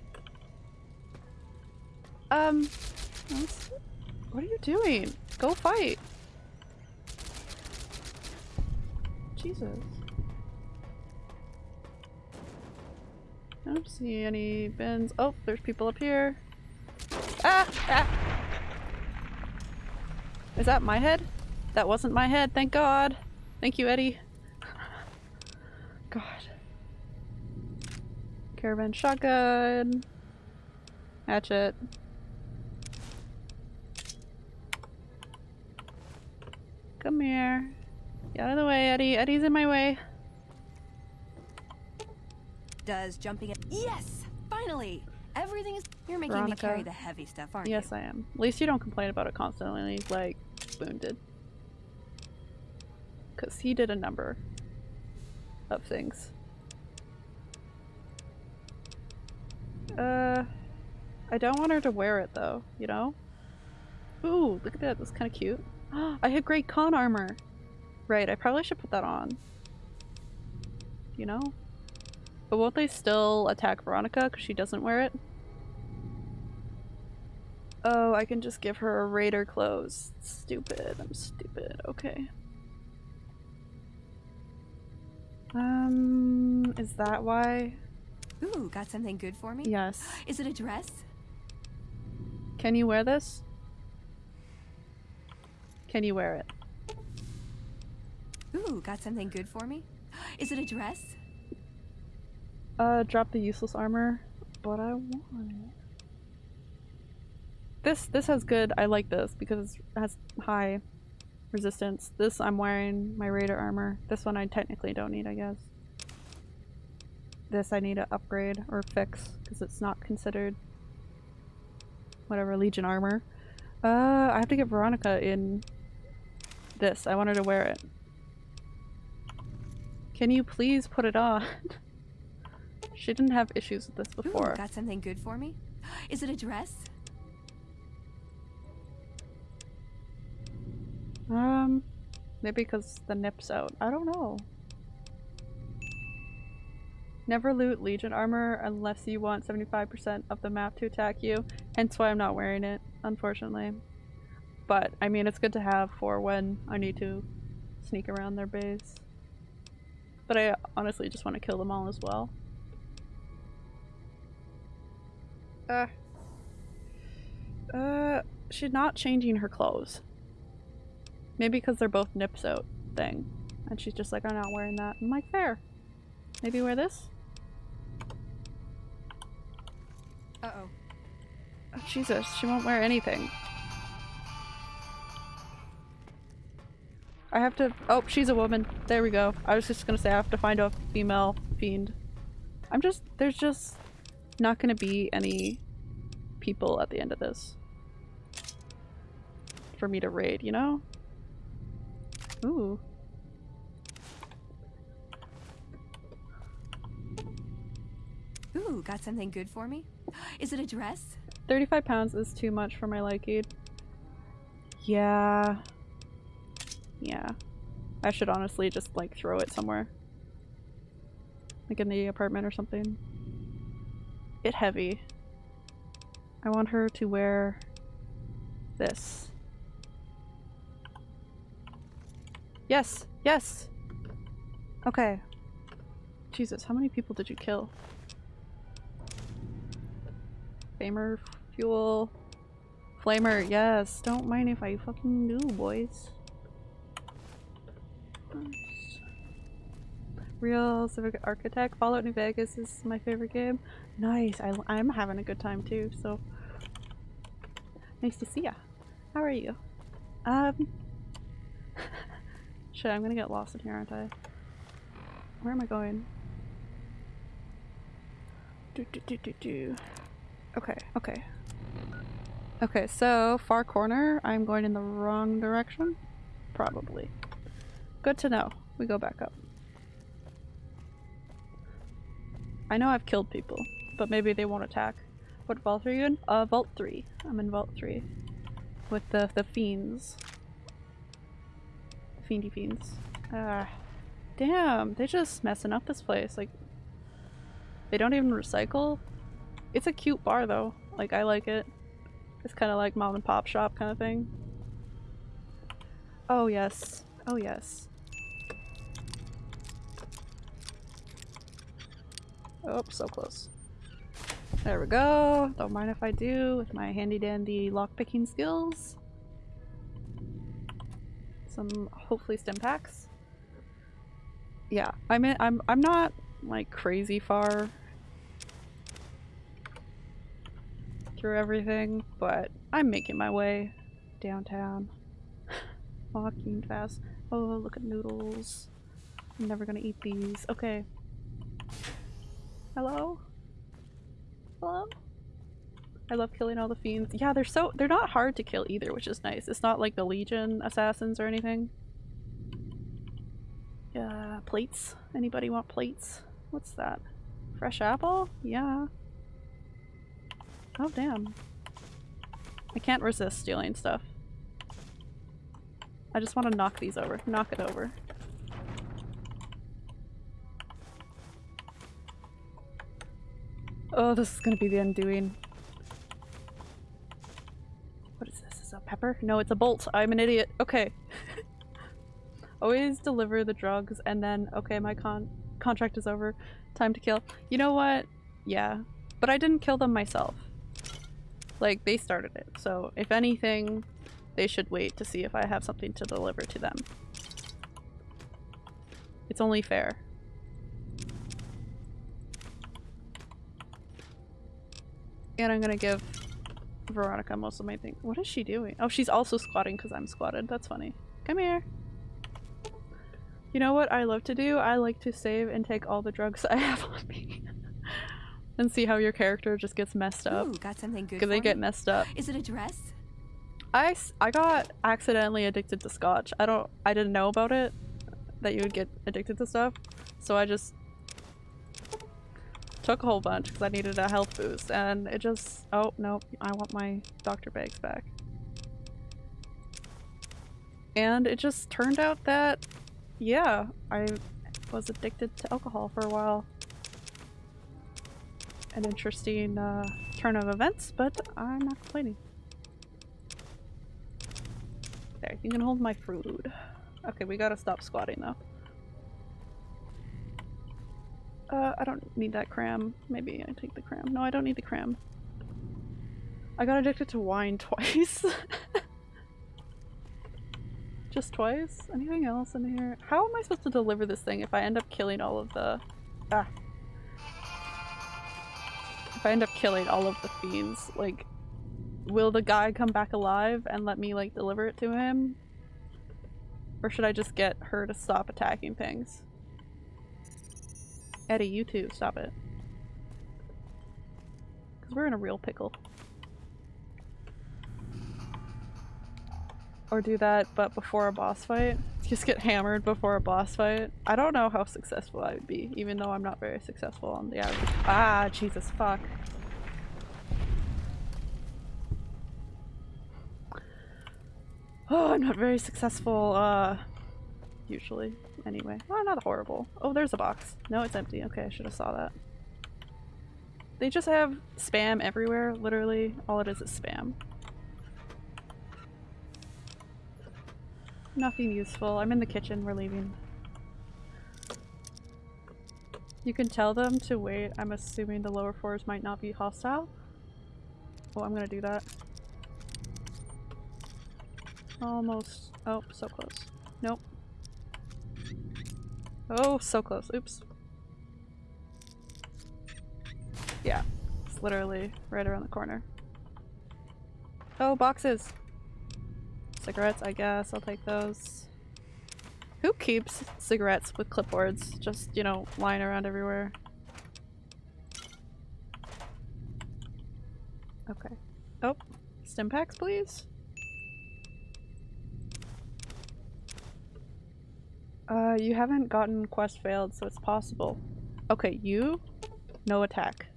Um, what are you doing? Go fight. Jesus. I don't see any bins. Oh, there's people up here. Ah! Ah! Is that my head? That wasn't my head, thank God. Thank you, Eddie. God. Caravan shotgun. Hatchet. Come here. Get out of the way, Eddie. Eddie's in my way.
Does jumping Yes! Finally! Everything is- You're making me carry the heavy stuff, aren't you?
Yes, I am. At least you don't complain about it constantly, like Boone did. Because he did a number of things. Uh, I don't want her to wear it though, you know? Ooh, look at that. That's kind of cute. *gasps* I had Great Khan armor. Right, I probably should put that on. You know? But won't they still attack Veronica because she doesn't wear it? Oh, I can just give her a raider clothes. Stupid. I'm stupid. Okay. Um, is that why?
Ooh, got something good for me?
Yes.
Is it a dress?
Can you wear this? Can you wear it?
Ooh, got something good for me? *gasps* Is it a dress?
Uh, drop the useless armor, but I want. This this has good. I like this because it has high resistance. This I'm wearing my raider armor. This one I technically don't need, I guess. This I need to upgrade or fix because it's not considered whatever legion armor. Uh, I have to get Veronica in this. I want her to wear it. Can you please put it on? *laughs* she didn't have issues with this before.
Ooh, got something good for me? *gasps* Is it a dress?
Um, maybe because the nip's out. I don't know. Never loot Legion armor unless you want 75% of the map to attack you. Hence why I'm not wearing it, unfortunately. But, I mean, it's good to have for when I need to sneak around their base. But I honestly just want to kill them all as well. Uh. Uh, she's not changing her clothes. Maybe because they're both nips out thing. And she's just like, I'm not wearing that. I'm like, fair. Maybe wear this?
Uh-oh.
Oh, Jesus, she won't wear anything. I have to- oh, she's a woman. There we go. I was just gonna say I have to find a female fiend. I'm just- there's just not gonna be any people at the end of this. For me to raid, you know? Ooh.
Ooh, got something good for me? *gasps* Is it a dress?
35 pounds is too much for my liking. Yeah. Yeah. I should honestly just like throw it somewhere. Like in the apartment or something. Bit heavy. I want her to wear this. Yes, yes. Okay. Jesus, how many people did you kill? Flamer, fuel, flamer, yes. Don't mind if I fucking do, boys. Real Civic Architect. Fallout New Vegas is my favorite game. Nice. I, I'm having a good time too, so. Nice to see ya. How are you? Um. *laughs* Shit, I'm gonna get lost in here, aren't I? Where am I going? Do do do do do. Okay, okay. Okay, so far corner, I'm going in the wrong direction? Probably. Good to know. We go back up. I know I've killed people, but maybe they won't attack. What vault are you in? Uh, vault 3. I'm in vault 3. With the, the fiends. Fiendy fiends. Ah. Damn, They're just messing up this place. Like, they don't even recycle. It's a cute bar though. Like, I like it. It's kind of like mom and pop shop kind of thing. Oh yes. Oh yes. Oh, so close. There we go. Don't mind if I do with my handy dandy lockpicking skills. Some hopefully Stimpaks. Yeah, I mean I'm I'm not like crazy far through everything, but I'm making my way downtown. *laughs* Walking fast. Oh, look at noodles. I'm never gonna eat these. Okay. Hello? I love killing all the fiends. Yeah, they're so- they're not hard to kill either, which is nice. It's not like the Legion assassins or anything. Yeah, plates. Anybody want plates? What's that? Fresh apple? Yeah. Oh damn. I can't resist stealing stuff. I just want to knock these over. Knock it over. Oh, this is gonna be the undoing. What is this? Is that pepper? No, it's a bolt. I'm an idiot. Okay. *laughs* Always deliver the drugs and then, okay, my Khan contract is over. Time to kill. You know what? Yeah. But I didn't kill them myself. Like, they started it. So, if anything, they should wait to see if I have something to deliver to them. It's only fair. And I'm gonna give Veronica most of my thing. What is she doing? Oh, she's also squatting because I'm squatted. That's funny. Come here. You know what I love to do? I like to save and take all the drugs *laughs* I have on me. *laughs* and see how your character just gets messed up.
Ooh, got something good
Because they
for
get messed up.
Is it a dress?
I, I got accidentally addicted to scotch. I don't- I didn't know about it. That you would get addicted to stuff. So I just took a whole bunch because I needed a health boost and it just- oh nope, I want my doctor bags back. And it just turned out that, yeah, I was addicted to alcohol for a while. An interesting uh, turn of events, but I'm not complaining. There, you can hold my food. Okay, we gotta stop squatting though. Uh, I don't need that cram. Maybe I take the cram. No, I don't need the cram. I got addicted to wine *laughs* twice. Just twice? Anything else in here? How am I supposed to deliver this thing if I end up killing all of the... Ah. If I end up killing all of the fiends, like, will the guy come back alive and let me, like, deliver it to him? Or should I just get her to stop attacking things? Eddie, you too, stop it. Because we're in a real pickle. Or do that, but before a boss fight. *laughs* Just get hammered before a boss fight. I don't know how successful I would be, even though I'm not very successful on the average. Ah, Jesus, fuck. *sighs* Oh, I'm not very successful, uh, usually. Anyway, well, not horrible. Oh, there's a box. No, it's empty. Okay, I should have saw that. They just have spam everywhere, literally. All it is is spam. Nothing useful. I'm in the kitchen. We're leaving. You can tell them to wait. I'm assuming the lower floors might not be hostile. Oh, I'm gonna do that. Almost. Oh, so close. Nope. Oh, so close. Oops. Yeah. It's literally right around the corner. Oh, boxes! Cigarettes, I guess. I'll take those. Who keeps cigarettes with clipboards just, you know, lying around everywhere? Okay. Oh, Stimpaks, please? Uh, you haven't gotten quest failed, so it's possible. Okay, you? No attack.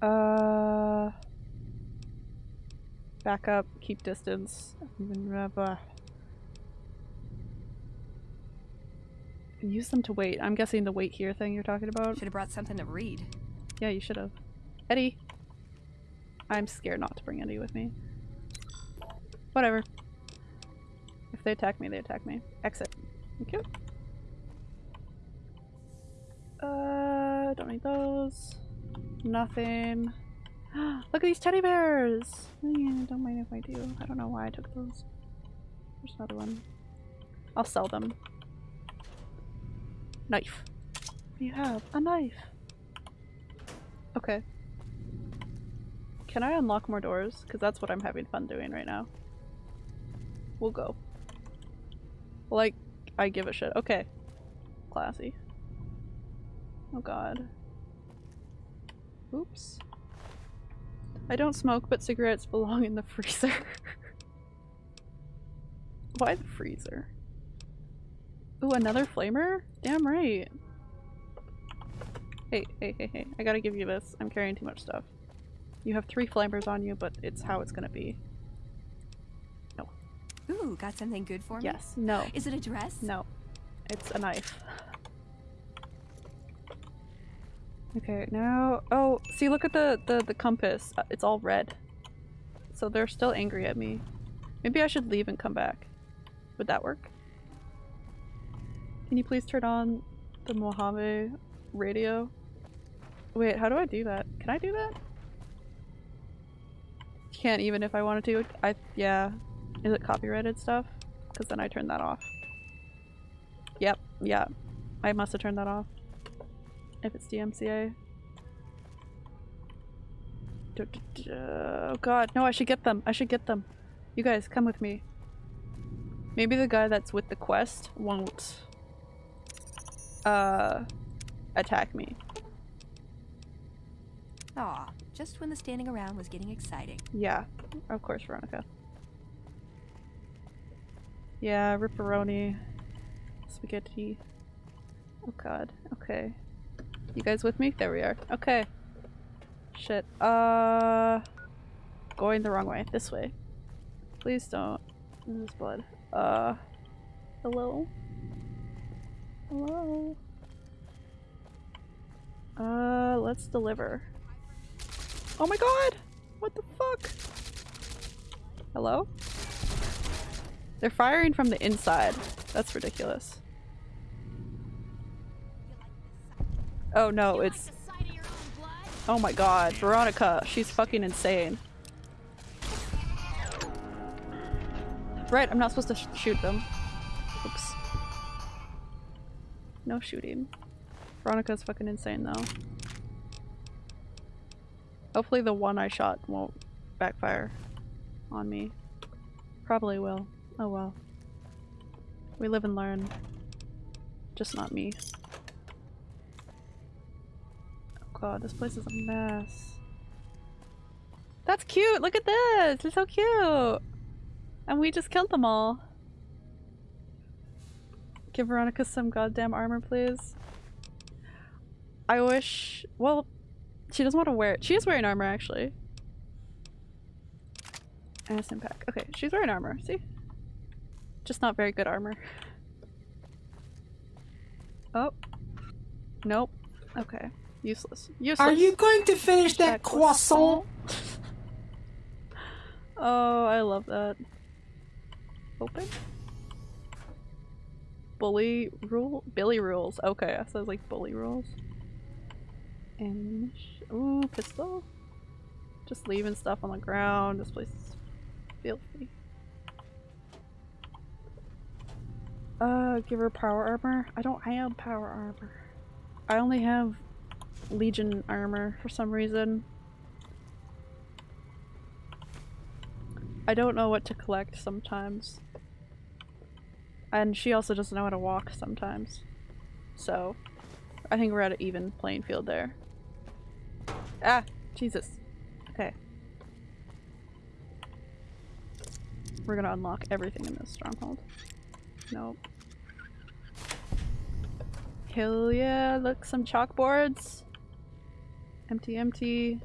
Uh... Back up, keep distance. Use them to wait. I'm guessing the wait here thing you're talking about.
Should have brought something to read.
Yeah, you should have. Eddie! I'm scared not to bring Eddie with me. Whatever. If they attack me, they attack me. Exit. Thank you. Uh, don't need those. Nothing. *gasps* Look at these teddy bears! Don't mind if I do. I don't know why I took those. There's another one. I'll sell them. Knife. You have a knife. Okay. Can I unlock more doors? Because that's what I'm having fun doing right now. We'll go. Like, I give a shit. Okay. Classy. Oh god. Oops. I don't smoke, but cigarettes belong in the freezer. *laughs* Why the freezer? Ooh, another flamer? Damn right. Hey, hey, hey, hey. I gotta give you this. I'm carrying too much stuff. You have three flamers on you, but it's how it's gonna be. No.
Ooh, got something good for me?
Yes. No.
Is it a dress?
No. It's a knife. Okay, now- oh, see look at the, the, the compass. Uh, it's all red. So they're still angry at me. Maybe I should leave and come back. Would that work? Can you please turn on the Mojave radio? Wait, how do I do that? Can I do that? Can't even if I wanted to. I- yeah. Is it copyrighted stuff? Because then I turned that off. Yep, yeah. I must have turned that off. If it's DMCA. Oh god, no, I should get them. I should get them. You guys, come with me. Maybe the guy that's with the quest won't uh attack me.
Aw, just when the standing around was getting exciting.
Yeah, of course, Veronica. Yeah, ripperoni. Spaghetti. Oh god, okay. You guys with me? There we are. Okay. Shit. Uh... Going the wrong way. This way. Please don't. This is blood. Uh... Hello? Hello? Uh, let's deliver. Oh my god! What the fuck? Hello? They're firing from the inside. That's ridiculous. Oh no, it's... Oh my god, Veronica, she's fucking insane. Right, I'm not supposed to sh shoot them. Oops. No shooting. Veronica's fucking insane though. Hopefully the one I shot won't backfire on me. Probably will. Oh well. We live and learn. Just not me. God, this place is a mess. That's cute! Look at this! It's so cute! And we just killed them all. Give Veronica some goddamn armor, please. I wish- well, she doesn't want to wear- it. she is wearing armor, actually. And a pack. Okay, she's wearing armor, see? Just not very good armor. Oh. Nope. Okay. Useless. Useless.
Are you going to finish that croissant? *laughs*
oh, I love that. Open? bully rule? Billy rules. Okay, so it's like bully rules. And ooh, pistol. Just leaving stuff on the ground. This place is filthy. Uh, give her power armor. I don't have power armor. I only have Legion armor for some reason. I don't know what to collect sometimes. And she also doesn't know how to walk sometimes. So, I think we're at an even playing field there. Ah! Jesus. Okay. We're gonna unlock everything in this stronghold. Nope. Hell yeah, look, some chalkboards. Empty, empty.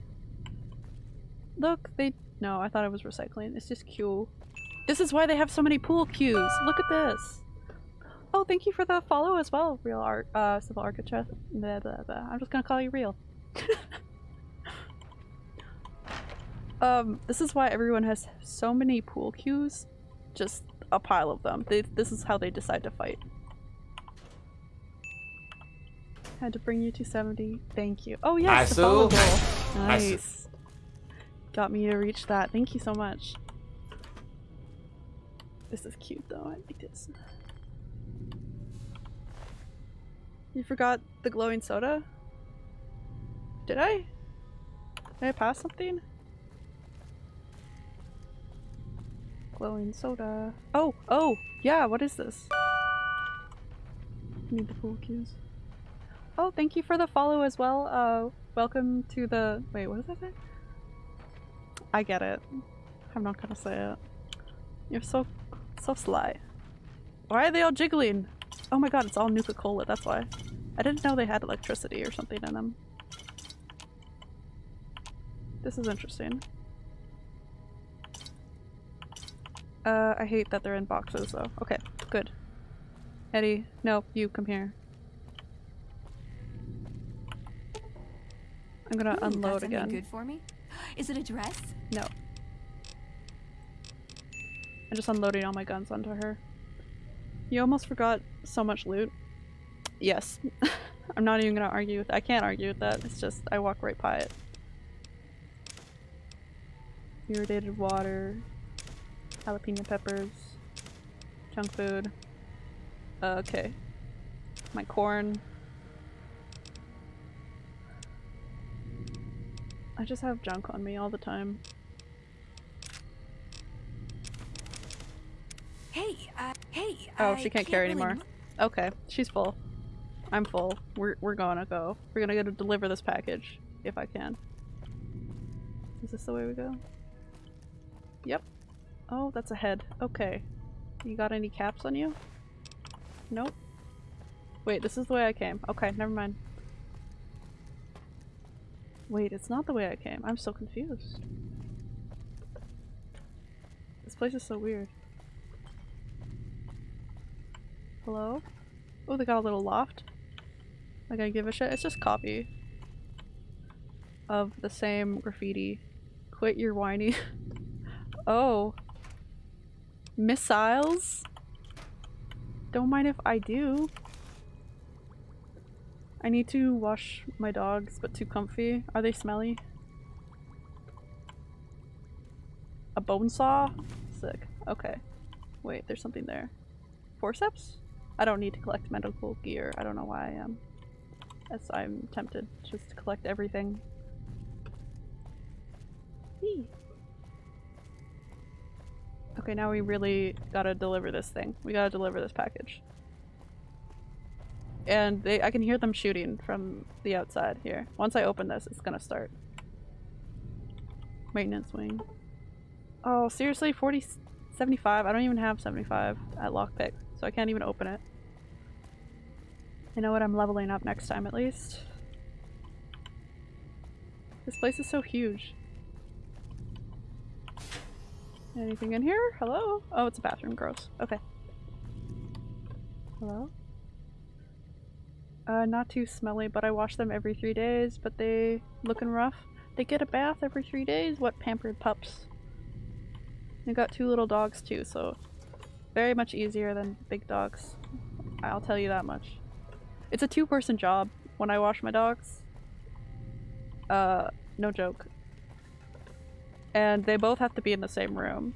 Look, they- no, I thought it was recycling. It's just Q. This is why they have so many pool cues! Look at this! Oh, thank you for the follow as well, Real Art- uh, Civil Architect. I'm just gonna call you Real. *laughs* um, this is why everyone has so many pool cues. Just a pile of them. They, this is how they decide to fight. Had to bring you to 70. Thank you. Oh yes, the follow goal. *laughs* Nice. Got me to reach that. Thank you so much. This is cute though. I like this. You forgot the glowing soda? Did I? Did I pass something? Glowing soda. Oh, oh, yeah, what is this? Need the pool cues. Oh, thank you for the follow as well. Uh, welcome to the- wait, what does that say? I get it. I'm not gonna say it. You're so, so sly. Why are they all jiggling? Oh my god, it's all Nuka-Cola, that's why. I didn't know they had electricity or something in them. This is interesting. Uh, I hate that they're in boxes though. Okay, good. Eddie, no, you come here. I'm gonna
Ooh,
unload again.
good for me? Is it a dress?
No. I'm just unloading all my guns onto her. You almost forgot so much loot. Yes. *laughs* I'm not even gonna argue with I can't argue with that. It's just I walk right by it. Irritated water. Jalapeno peppers. Junk food. Uh, okay. My corn. I just have junk on me all the time.
Hey, uh, hey.
Oh, she can't carry
really
anymore. Okay, she's full. I'm full. We're we're gonna go. We're gonna go to deliver this package if I can. Is this the way we go? Yep. Oh, that's a head. Okay. You got any caps on you? Nope. Wait, this is the way I came. Okay, never mind. Wait, it's not the way I came. I'm so confused. This place is so weird. Hello? Oh, they got a little loft. Like I give a shit. It's just copy of the same graffiti. Quit your whiny. *laughs* oh. Missiles? Don't mind if I do. I need to wash my dogs, but too comfy. Are they smelly? A bone saw? Sick. Okay. Wait, there's something there. Forceps? I don't need to collect medical gear. I don't know why I am. As I'm tempted just to collect everything. Whee. Okay, now we really gotta deliver this thing. We gotta deliver this package. And they- I can hear them shooting from the outside here. Once I open this, it's gonna start. Maintenance wing. Oh, seriously? 40- 75? I don't even have 75 at lockpick, so I can't even open it. I know what I'm leveling up next time at least. This place is so huge. Anything in here? Hello? Oh, it's a bathroom. Gross. Okay. Hello? Uh, not too smelly, but I wash them every three days, but they looking rough. They get a bath every three days? What pampered pups. They got two little dogs too, so very much easier than big dogs. I'll tell you that much. It's a two-person job when I wash my dogs. Uh, no joke. And they both have to be in the same room.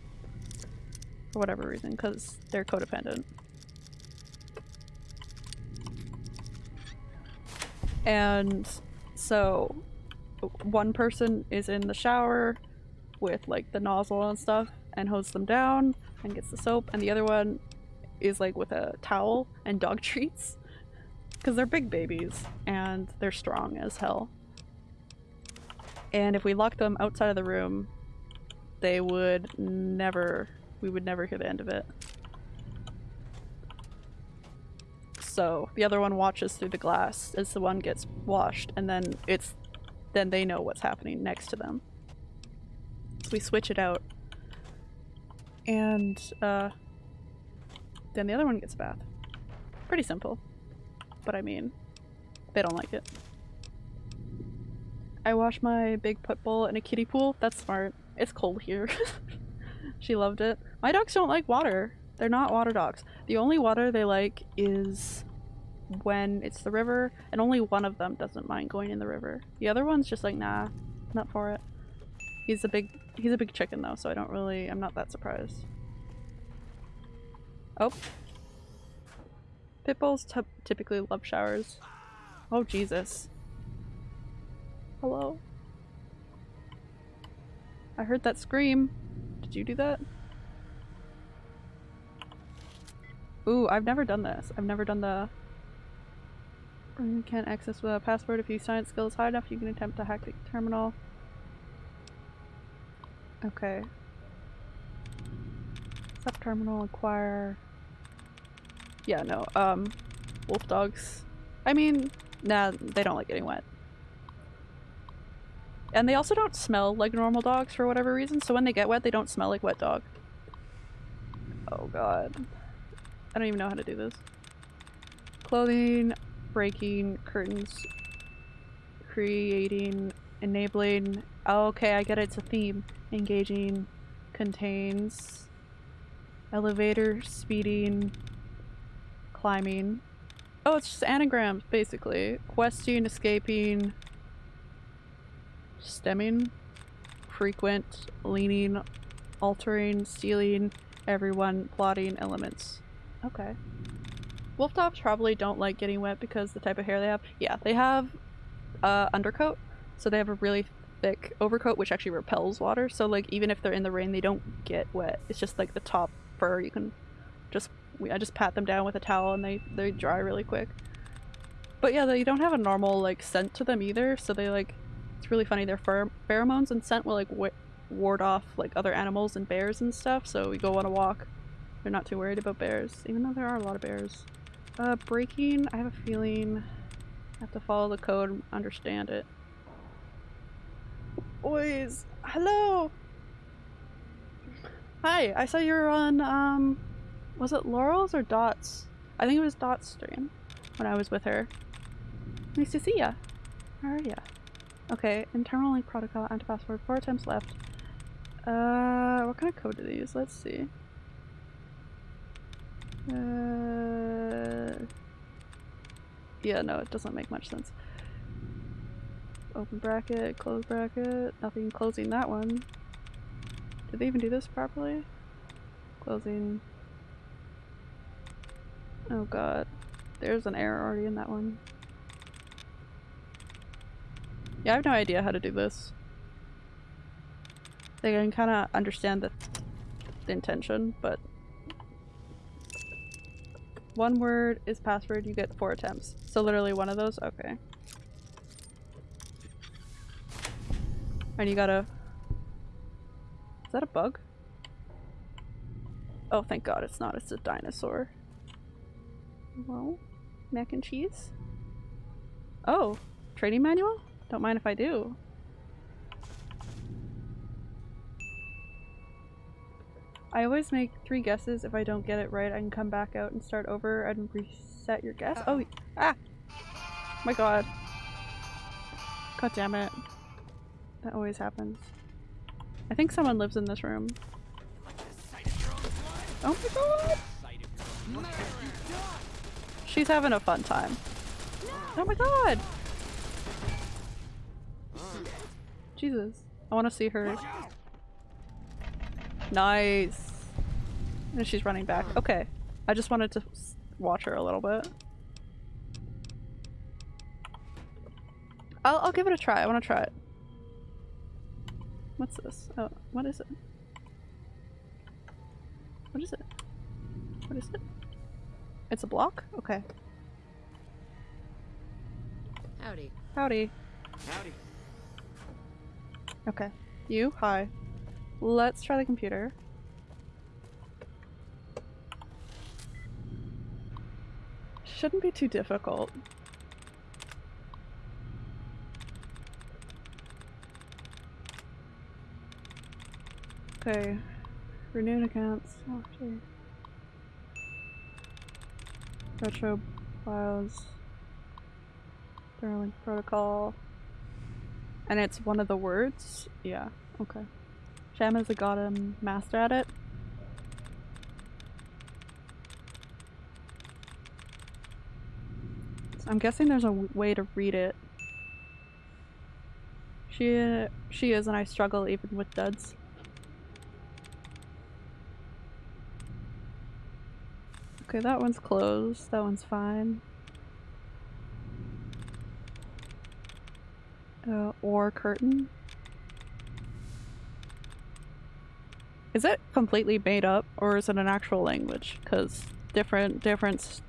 For whatever reason, because they're codependent. And so one person is in the shower with like the nozzle and stuff and hoses them down and gets the soap. And the other one is like with a towel and dog *laughs* treats because they're big babies and they're strong as hell. And if we locked them outside of the room they would never we would never hear the end of it so the other one watches through the glass as the one gets washed and then it's then they know what's happening next to them so we switch it out and uh, then the other one gets a bath. Pretty simple. But I mean, they don't like it. I wash my big pit bull in a kiddie pool. That's smart. It's cold here. *laughs* she loved it. My dogs don't like water. They're not water dogs. The only water they like is when it's the river, and only one of them doesn't mind going in the river. The other one's just like, nah, not for it. He's a big he's a big chicken though, so I don't really I'm not that surprised. Oh. Pit bulls typically love showers. Oh Jesus. Hello? I heard that scream. Did you do that? Ooh, I've never done this. I've never done the you can't access with a password. If your science skill is high enough, you can attempt to hack the terminal. Okay. Sub-terminal acquire... Yeah, no, um, wolf dogs. I mean, nah, they don't like getting wet. And they also don't smell like normal dogs for whatever reason, so when they get wet, they don't smell like wet dog. Oh god. I don't even know how to do this. Clothing, breaking, curtains, creating, enabling. Oh, okay, I get it, it's a theme engaging contains elevator, speeding, climbing. Oh, it's just anagrams, basically. Questing, escaping, stemming, frequent, leaning, altering, stealing, everyone, plotting, elements. Okay. Wolf dogs probably don't like getting wet because the type of hair they have. Yeah, they have uh, undercoat, so they have a really thick overcoat which actually repels water. So like even if they're in the rain they don't get wet. It's just like the top fur. You can just I just pat them down with a towel and they they dry really quick. But yeah they don't have a normal like scent to them either. So they like it's really funny. Their pheromones and scent will like ward off like other animals and bears and stuff. So we go on a walk they're not too worried about bears even though there are a lot of bears uh breaking I have a feeling I have to follow the code and understand it Boys, hello. Hi, I saw you were on, um, was it Laurel's or Dot's? I think it was Dot's stream when I was with her. Nice to see ya. How are ya? Okay, internal link protocol, anti-password, four attempts left. Uh, what kind of code do they use? Let's see. Uh, yeah, no, it doesn't make much sense. Open bracket, close bracket, nothing closing that one. Did they even do this properly? Closing. Oh god. There's an error already in that one. Yeah, I have no idea how to do this. I can kind of understand the, the intention, but one word is password, you get four attempts. So literally one of those? Okay. And you gotta... Is that a bug? Oh, thank god it's not. It's a dinosaur. Well, mac and cheese? Oh, training manual? Don't mind if I do. I always make three guesses. If I don't get it right, I can come back out and start over and reset your guess. Uh -oh. oh, ah! My god. God damn it. That always happens. I think someone lives in this room. Oh my god! she's having a fun time. Oh my god! Jesus. I want to see her. Nice. And she's running back. Hmm. Okay. I just wanted to watch her a little bit. I'll, I'll give it a try. I want to try it. What's this? Oh, what is it? What is it? What is it? It's a block? Okay.
Howdy.
Howdy.
Howdy.
Okay. You? Hi. Let's try the computer. Shouldn't be too difficult. Okay. Renewed accounts. Oh. Retro files. Sterling protocol. And it's one of the words? Yeah, okay. Sham is a goddamn master at it. So I'm guessing there's a way to read it. She she is and I struggle even with duds. Okay, that one's closed. That one's fine. Uh, or curtain. Is it completely made up or is it an actual language? Because different difference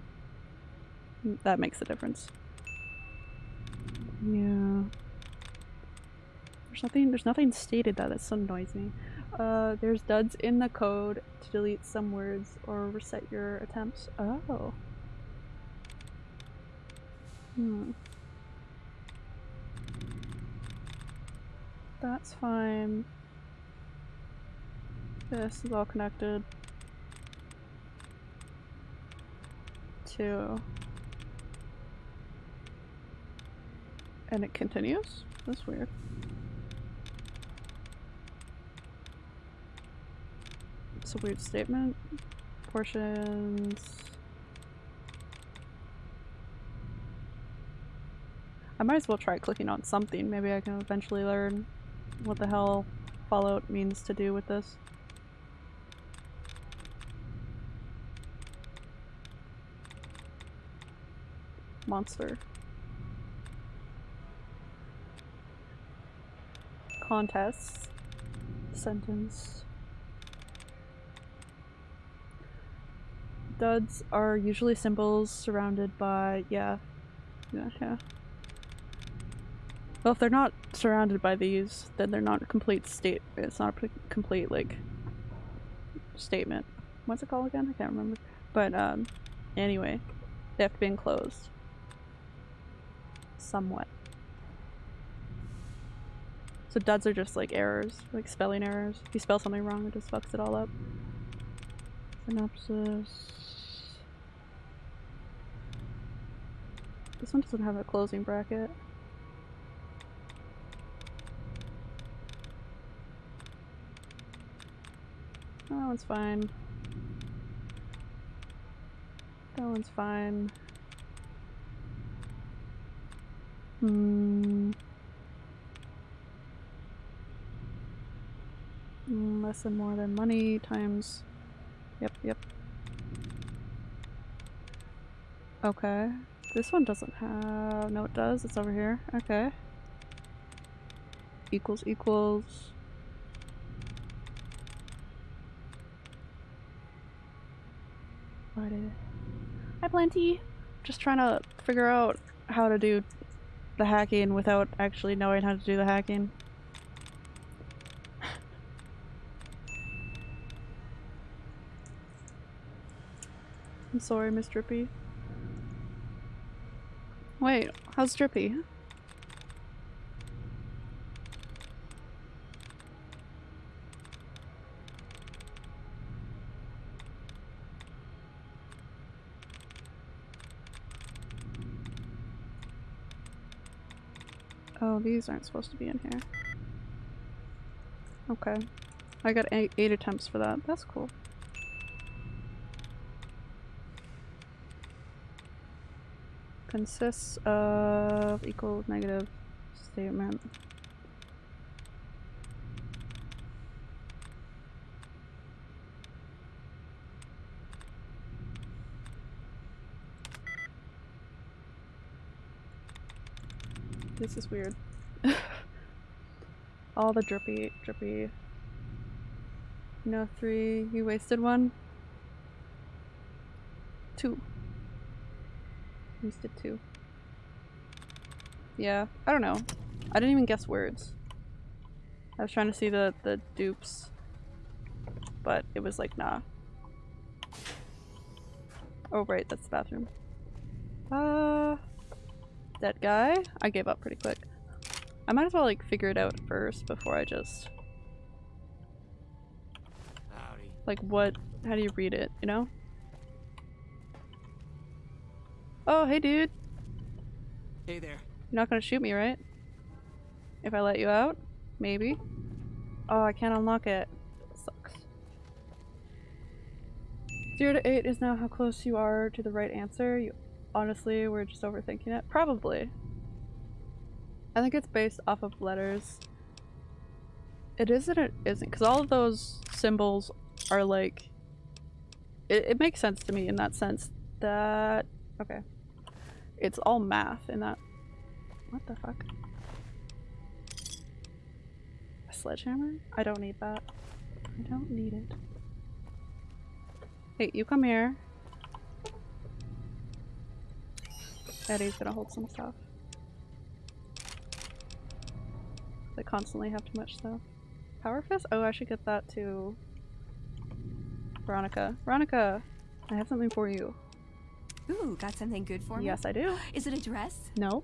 that makes a difference. Yeah. There's nothing there's nothing stated that that so me. Uh there's duds in the code to delete some words or reset your attempts. Oh. Hmm. That's fine. This is all connected to and it continues? That's weird. It's a weird statement. Portions. I might as well try clicking on something. Maybe I can eventually learn what the hell Fallout means to do with this. Monster. Contests. Sentence. Duds are usually symbols surrounded by, yeah. Yeah, yeah. Well, if they're not surrounded by these, then they're not a complete state. It's not a complete, like, statement. What's it called again? I can't remember. But, um, anyway, they have to be enclosed. Somewhat. So duds are just like errors, like spelling errors. If you spell something wrong, it just fucks it all up. Synopsis. This one doesn't have a closing bracket. That one's fine. That one's fine. Hmm. Mm, Less than more than money times. Yep, yep. Okay. This one doesn't have. No, it does. It's over here. Okay. Equals equals. What is Hi, Plenty. Just trying to figure out how to do the hacking without actually knowing how to do the hacking. I'm sorry, Miss Drippy. Wait, how's Drippy? Oh, these aren't supposed to be in here. Okay. I got eight, eight attempts for that. That's cool. consists of equal negative statement. This is weird. *laughs* All the drippy, drippy. No, three. You wasted one? Two. Wasted two. Yeah, I don't know. I didn't even guess words. I was trying to see the, the dupes, but it was like, nah. Oh right, that's the bathroom. Uh, that guy? I gave up pretty quick. I might as well like figure it out first before I just
Howdy.
like what how do you read it, you know? Oh hey dude.
Hey there.
You're not gonna shoot me, right? If I let you out? Maybe. Oh, I can't unlock it. Sucks. Zero to eight is now how close you are to the right answer. You honestly we're just overthinking it? Probably. I think it's based off of letters. It is and it isn't, because all of those symbols are like... It, it makes sense to me in that sense that... Okay. It's all math in that... What the fuck? A sledgehammer? I don't need that. I don't need it. Hey, you come here. Eddie's gonna hold some stuff. They constantly have too much stuff. Power Fist? Oh, I should get that to Veronica. Veronica, I have something for you.
Ooh, got something good for me?
Yes, I do. *gasps*
Is it a dress?
No.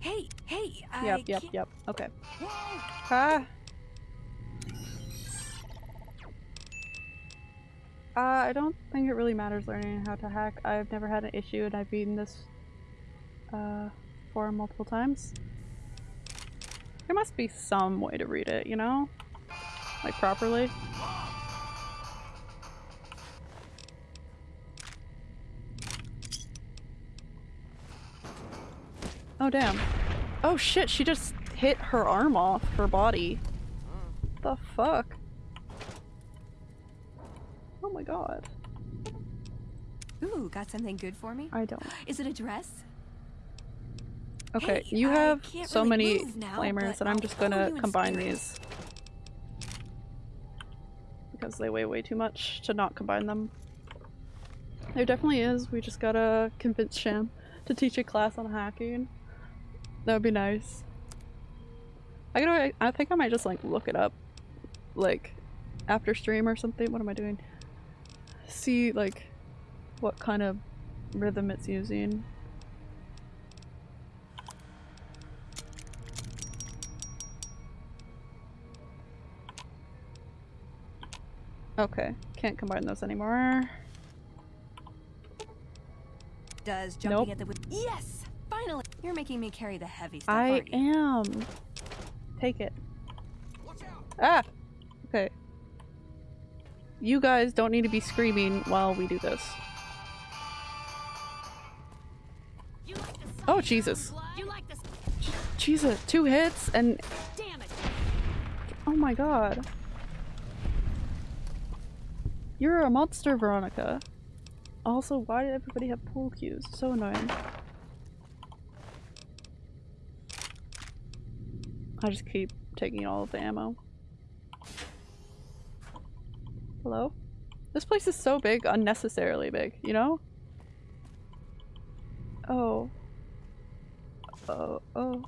Hey, hey, I
Yep, yep, yep. Okay. Ah. Uh, I don't think it really matters learning how to hack. I've never had an issue and I've beaten this uh, forum multiple times. There must be some way to read it, you know? Like properly. Oh damn. Oh shit, she just hit her arm off her body. The fuck? Oh my god.
Ooh, got something good for me?
I don't.
Is it a dress?
Okay,
Hey,
you have so
really
many
now,
flamers that I'm just gonna combine
spirit.
these. Because they weigh way too much to not combine them. There definitely is, we just gotta convince Sham to teach a class on hacking. That would be nice. I gotta, I think I might just like look it up. Like, after stream or something, what am I doing? See like, what kind of rhythm it's using. Okay, can't combine those anymore.
Does jumping
Nope.
at the Yes! Finally! You're making me carry the heavy stuff,
I am. Take it. Ah! Okay. You guys don't need to be screaming while we do this. Oh, Jesus. Jesus, two hits and. Oh my god. You're a monster, Veronica. Also, why did everybody have pool cues? So annoying. I just keep taking all of the ammo. Hello? This place is so big, unnecessarily big, you know? Oh. Oh, oh.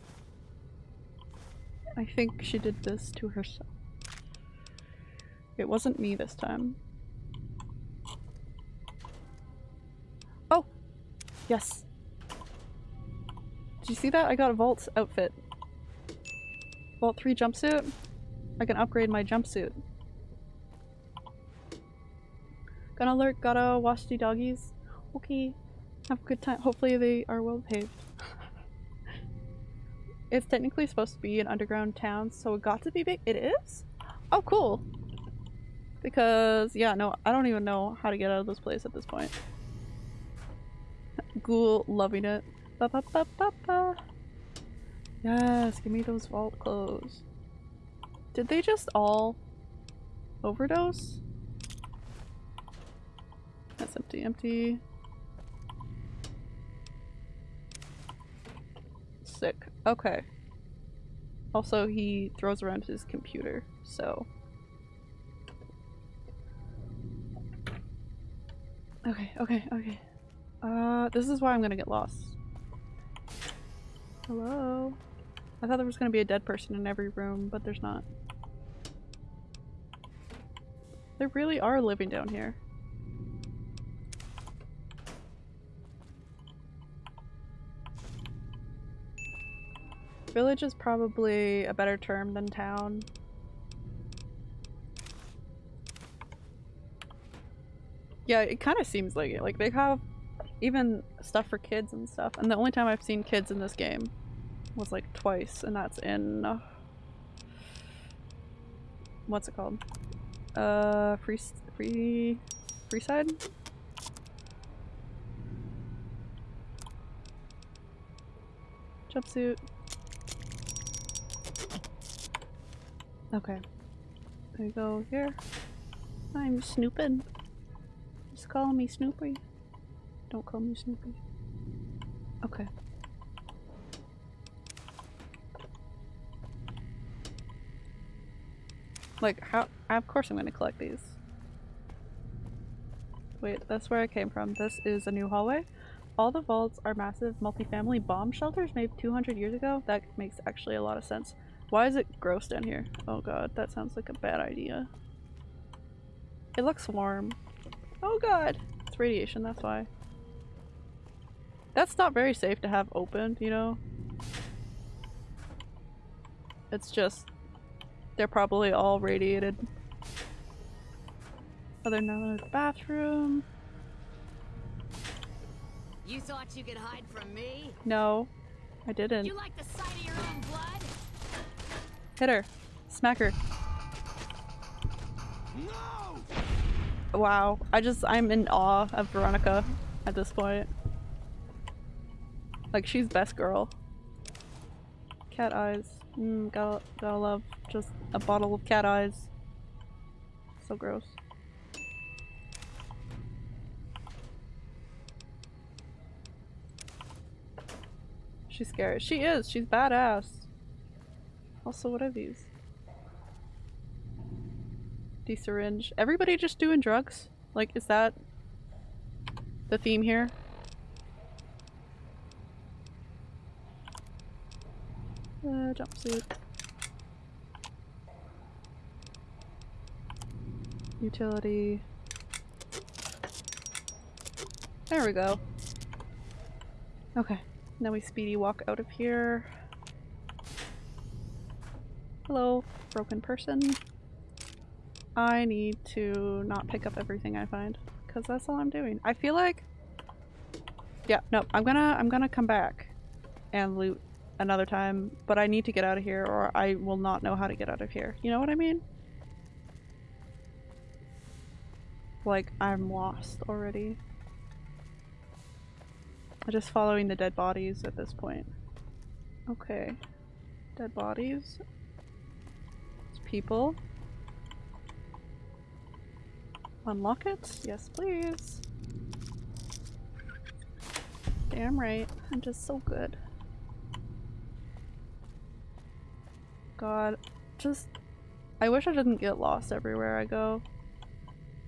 I think she did this to herself. It wasn't me this time. Oh! Yes. Did you see that? I got a Vault outfit. Vault 3 jumpsuit? I can upgrade my jumpsuit. Gonna alert, gotta wash the doggies. Okay. Have a good time. Hopefully they are well behaved. *laughs* it's technically supposed to be an underground town, so it got to be big. It is? Oh, cool. Because, yeah, no, I don't even know how to get out of this place at this point. Ghoul loving it. Ba -ba -ba -ba -ba. Yes, give me those vault clothes. Did they just all overdose? That's empty, empty. Sick. Okay. Also, he throws around his computer, so. Okay, okay, okay. Uh, this is why I'm gonna get lost. Hello? I thought there was gonna be a dead person in every room, but there's not. They really are living down here. Village is probably a better term than town. Yeah, it kind of seems like it. Like, they have even stuff for kids and stuff. And the only time I've seen kids in this game was like twice, and that's in... Uh, what's it called? Uh, free... free... Freeside? Jumpsuit. Okay. I go here. I'm snooping. Just call me Snoopy. Don't call me Snoopy. Okay. Like, how- of course I'm gonna collect these. Wait, that's where I came from. This is a new hallway. All the vaults are massive multifamily bomb shelters made 200 years ago. That makes actually a lot of sense. Why is it gross down here? Oh god, that sounds like a bad idea. It looks warm. Oh god! It's radiation, that's why. That's not very safe to have open, you know? It's just... They're probably all radiated. Oh, there's another bathroom.
You thought you could hide from me?
No, I didn't.
You like the sight of your own blood?
Hit her. Smack her. No! Wow. I just- I'm in awe of Veronica at this point. Like, she's best girl. Cat eyes. Mm, gotta, gotta love just a bottle of cat eyes. So gross. She's scary. She is! She's badass! Also, what are these? De-syringe. Everybody just doing drugs? Like, is that the theme here? Uh, jumpsuit. Utility. There we go. Okay, now we speedy walk out of here. Hello, broken person. I need to not pick up everything I find because that's all I'm doing. I feel like yeah, no, I'm gonna I'm gonna come back and loot another time, but I need to get out of here or I will not know how to get out of here. You know what I mean? Like I'm lost already. I'm just following the dead bodies at this point. Okay. Dead bodies. People. Unlock it? Yes, please. Damn right. I'm just so good. God. Just... I wish I didn't get lost everywhere I go.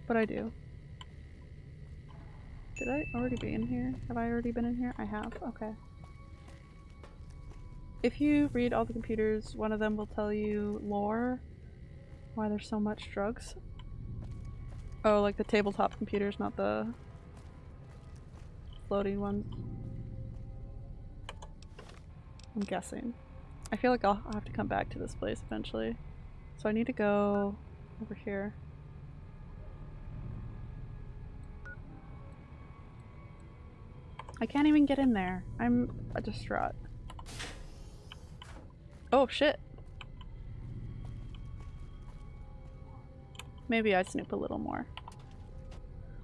But I do. Did I already be in here? Have I already been in here? I have. Okay. If you read all the computers, one of them will tell you lore. Why there's so much drugs. Oh, like the tabletop computers, not the floating ones. I'm guessing. I feel like I'll have to come back to this place eventually. So I need to go over here. I can't even get in there. I'm distraught. Oh shit. Maybe I snoop a little more.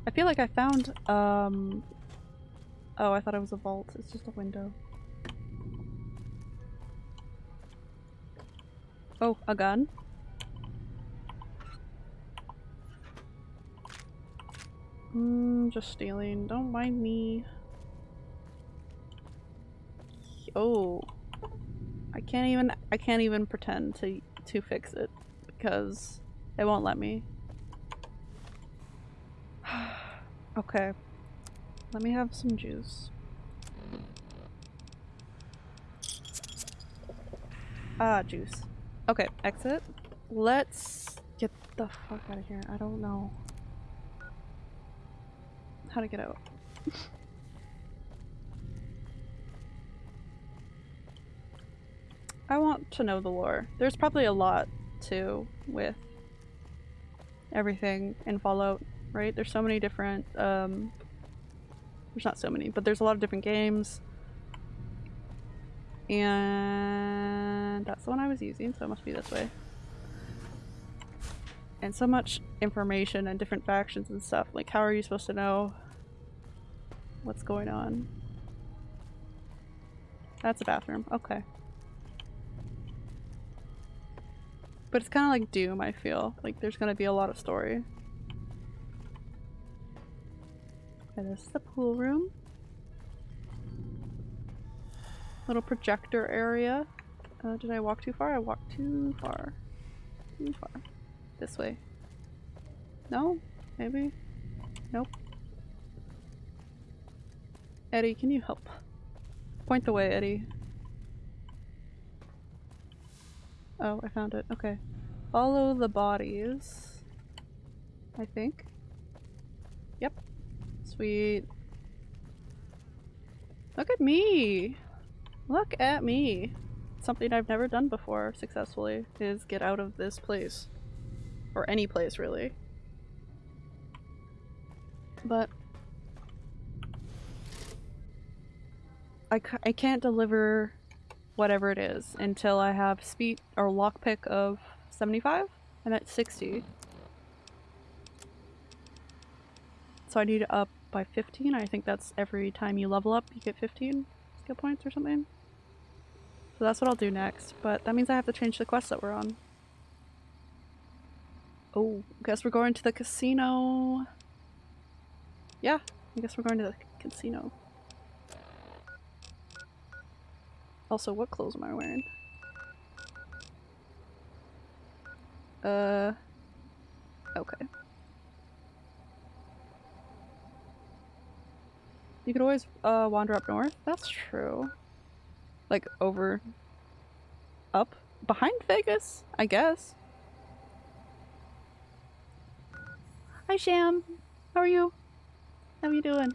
I feel like I found, um... Oh, I thought it was a vault. It's just a window. Oh, a gun? Mm, just stealing. Don't mind me. Oh. I can't even- I can't even pretend to- to fix it because it won't let me. *sighs* okay. Let me have some juice. Ah, juice. Okay, exit. Let's get the fuck out of here. I don't know how to get out. *laughs* I want to know the lore. There's probably a lot too with everything in Fallout, right? There's so many different, um, there's not so many, but there's a lot of different games. And that's the one I was using, so it must be this way. And so much information and different factions and stuff. Like, how are you supposed to know what's going on? That's a bathroom. Okay. But it's kind of like Doom, I feel. Like there's gonna be a lot of story. Okay, this is the pool room. Little projector area. Uh, did I walk too far? I walked too far. Too far. This way. No? Maybe? Nope. Eddie, can you help? Point the way, Eddie. Oh, I found it. Okay. Follow the bodies. I think. Yep. Sweet. Look at me! Look at me! Something I've never done before successfully is get out of this place. Or any place, really. But I, I can't deliver whatever it is until I have speed or lockpick of 75. I'm at 60. So I need to up by 15. I think that's every time you level up you get 15 skill points or something. So that's what I'll do next, but that means I have to change the quest that we're on. Oh, guess we're going to the casino. Yeah, I guess we're going to the casino. Also, what clothes am I wearing? Uh, okay. You could always uh, wander up north. That's true. Like over, up, behind Vegas, I guess. Hi Sham, how are you? How are you doing?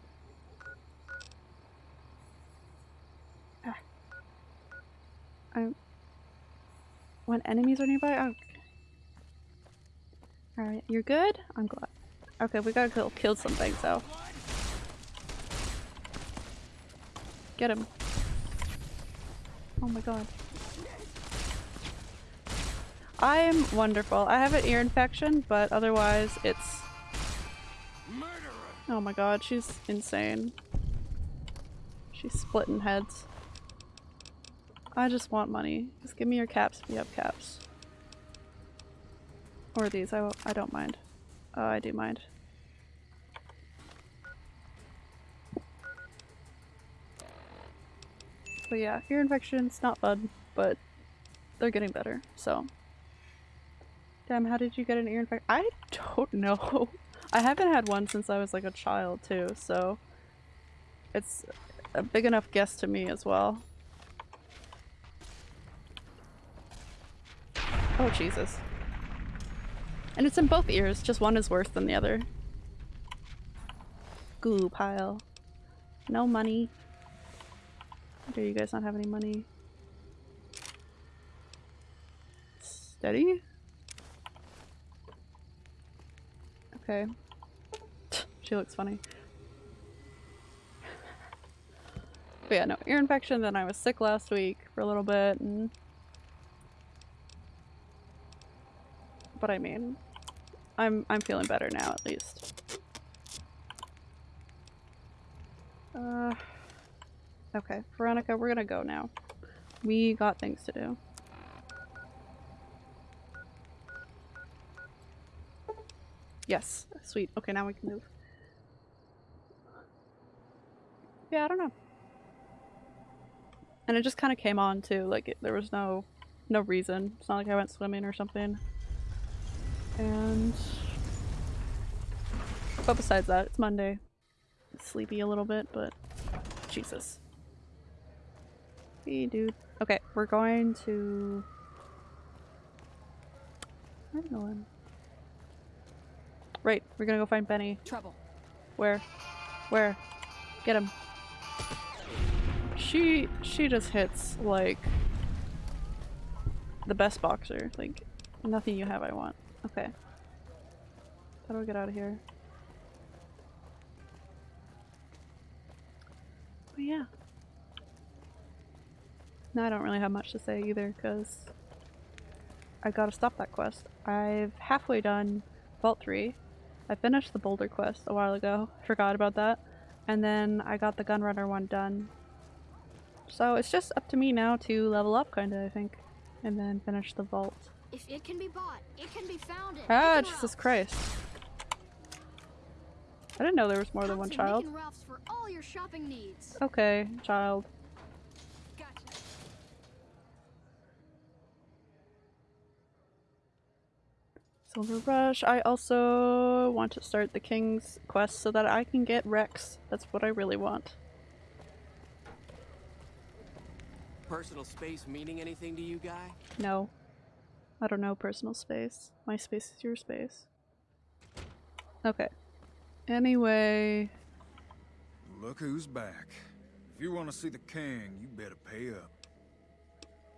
I'm. When enemies are nearby, oh. Alright, you're good? I'm glad. Okay, we gotta kill, kill some things though. Get him. Oh my god. I'm wonderful. I have an ear infection, but otherwise it's... Oh my god, she's insane. She's splitting heads. I just want money. Just give me your caps if you have caps. Or these, I, I don't mind. Oh, I do mind. But yeah, ear infection's not fun, but they're getting better, so. Damn, how did you get an ear infection? I don't *laughs* know. I haven't had one since I was like a child too, so it's a big enough guess to me as well. Oh Jesus. And it's in both ears, just one is worse than the other. Goo pile. No money. Do you guys not have any money? Steady? Okay. she looks funny. But yeah, no, ear infection, then I was sick last week for a little bit, and... But I mean, I'm I'm feeling better now at least. Uh, okay, Veronica, we're gonna go now. We got things to do. Yes, sweet. Okay, now we can move. Yeah, I don't know. And it just kind of came on too. Like it, there was no, no reason. It's not like I went swimming or something. And, but besides that, it's Monday. Sleepy a little bit, but Jesus. Hey, dude. Okay, we're going to. Where am I going? Right, we're gonna go find Benny.
Trouble.
Where? Where? Get him. She she just hits like the best boxer. Like nothing you have I want. Okay. How do I get out of here? But yeah. Now I don't really have much to say either because I gotta stop that quest. I've halfway done Vault 3. I finished the Boulder quest a while ago. Forgot about that. And then I got the Gunrunner one done. So it's just up to me now to level up kinda, I think. And then finish the vault.
If it can be bought, it can be found.
Ah, Jesus Christ. I didn't know there was more than one child.
For all your shopping needs.
Okay, child. Silver Rush. I also want to start the King's quest so that I can get Rex. That's what I really want.
Personal space meaning anything to you, guy?
No. I don't know personal space. My space is your space. Okay. Anyway.
Look who's back. If you want to see the king, you better pay up.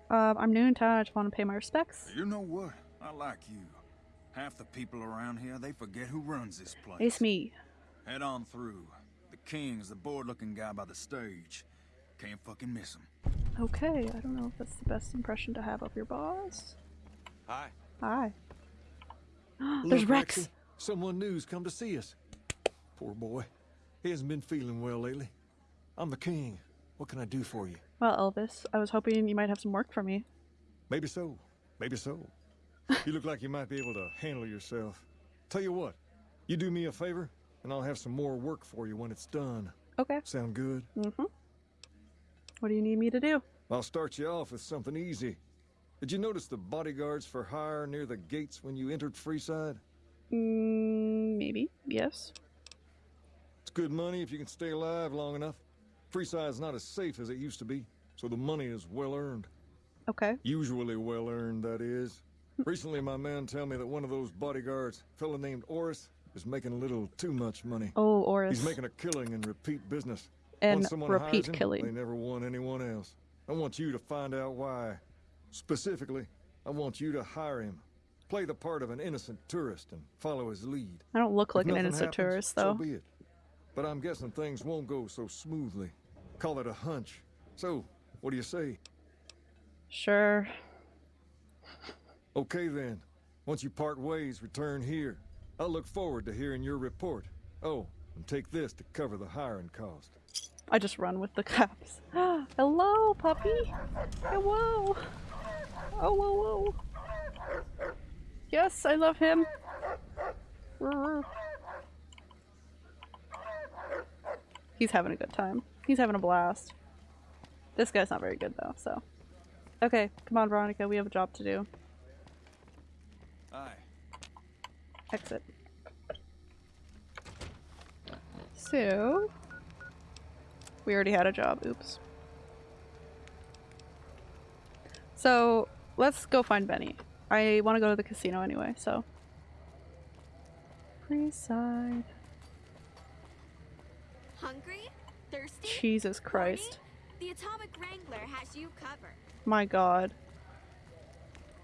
Um, I'm new in town. I just want to pay my respects.
You know what? I like you. Half the people around here, they forget who runs this place.
It's me.
Head on through. The king's the bored-looking guy by the stage. Can't fucking miss him.
Okay, I don't know if that's the best impression to have of your boss.
Hi.
Hi. There's
Look,
Rex.
Rexy, Someone new's come to see us. Poor boy. He hasn't been feeling well lately. I'm the king. What can I do for you?
Well, Elvis, I was hoping you might have some work for me.
Maybe so. Maybe so. you look like you might be able to handle yourself. Tell you what, you do me a favor, and I'll have some more work for you when it's done.
Okay.
Sound good?
Mm-hmm. What do you need me to do?
I'll start you off with something easy. Did you notice the bodyguards for hire near the gates when you entered Freeside?
Mm, maybe. Yes.
It's good money if you can stay alive long enough. Freeside's not as safe as it used to be, so the money is well earned.
Okay.
Usually well earned, that is. Recently, my man tell me that one of those bodyguards, a fella named Orris, is making a little too much money.
Oh, Orris.
He's making a killing in repeat business.
And
Once someone
repeat
him,
killing.
They never want anyone else. I want you to find out why. Specifically, I want you to hire him. Play the part of an innocent tourist and follow his lead.
I don't look
If
like an innocent
happens,
tourist, though.
So be it. But I'm guessing things won't go so smoothly. Call it a hunch. So, what do you say?
Sure.
Okay then. Once you part ways, return here. I'll look forward to hearing your report. Oh, and take this to cover the hiring cost.
I just run with the caps. *gasps* Hello, puppy. Hello. Oh, whoa, whoa. Yes, I love him. He's having a good time. He's having a blast. This guy's not very good though, so. Okay, come on, Veronica. We have a job to do.
Aye.
Exit. So, we already had a job. Oops. So, let's go find Benny. I want to go to the casino anyway, so. Freeside.
Hungry? Thirsty?
Jesus Christ.
The Atomic Wrangler has you covered.
My god.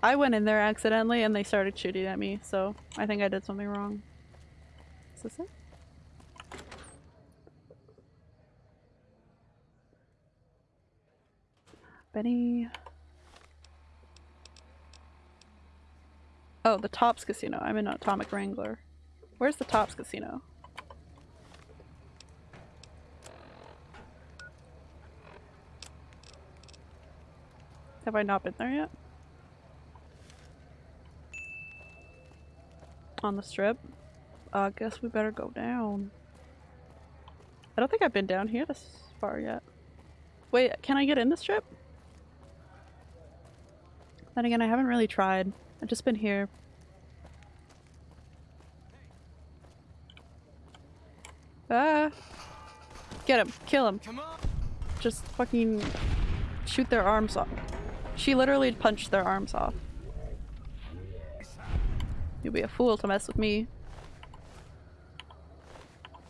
I went in there accidentally and they started shooting at me, so I think I did something wrong. Is this it? Benny. Oh, the Tops Casino. I'm in Atomic Wrangler. Where's the Tops Casino? Have I not been there yet? On the strip? I uh, guess we better go down. I don't think I've been down here this far yet. Wait, can I get in the strip? Then again, I haven't really tried. I've just been here. Ah! Get him! Kill him! Just fucking shoot their arms off. She literally punched their arms off. You'll be a fool to mess with me.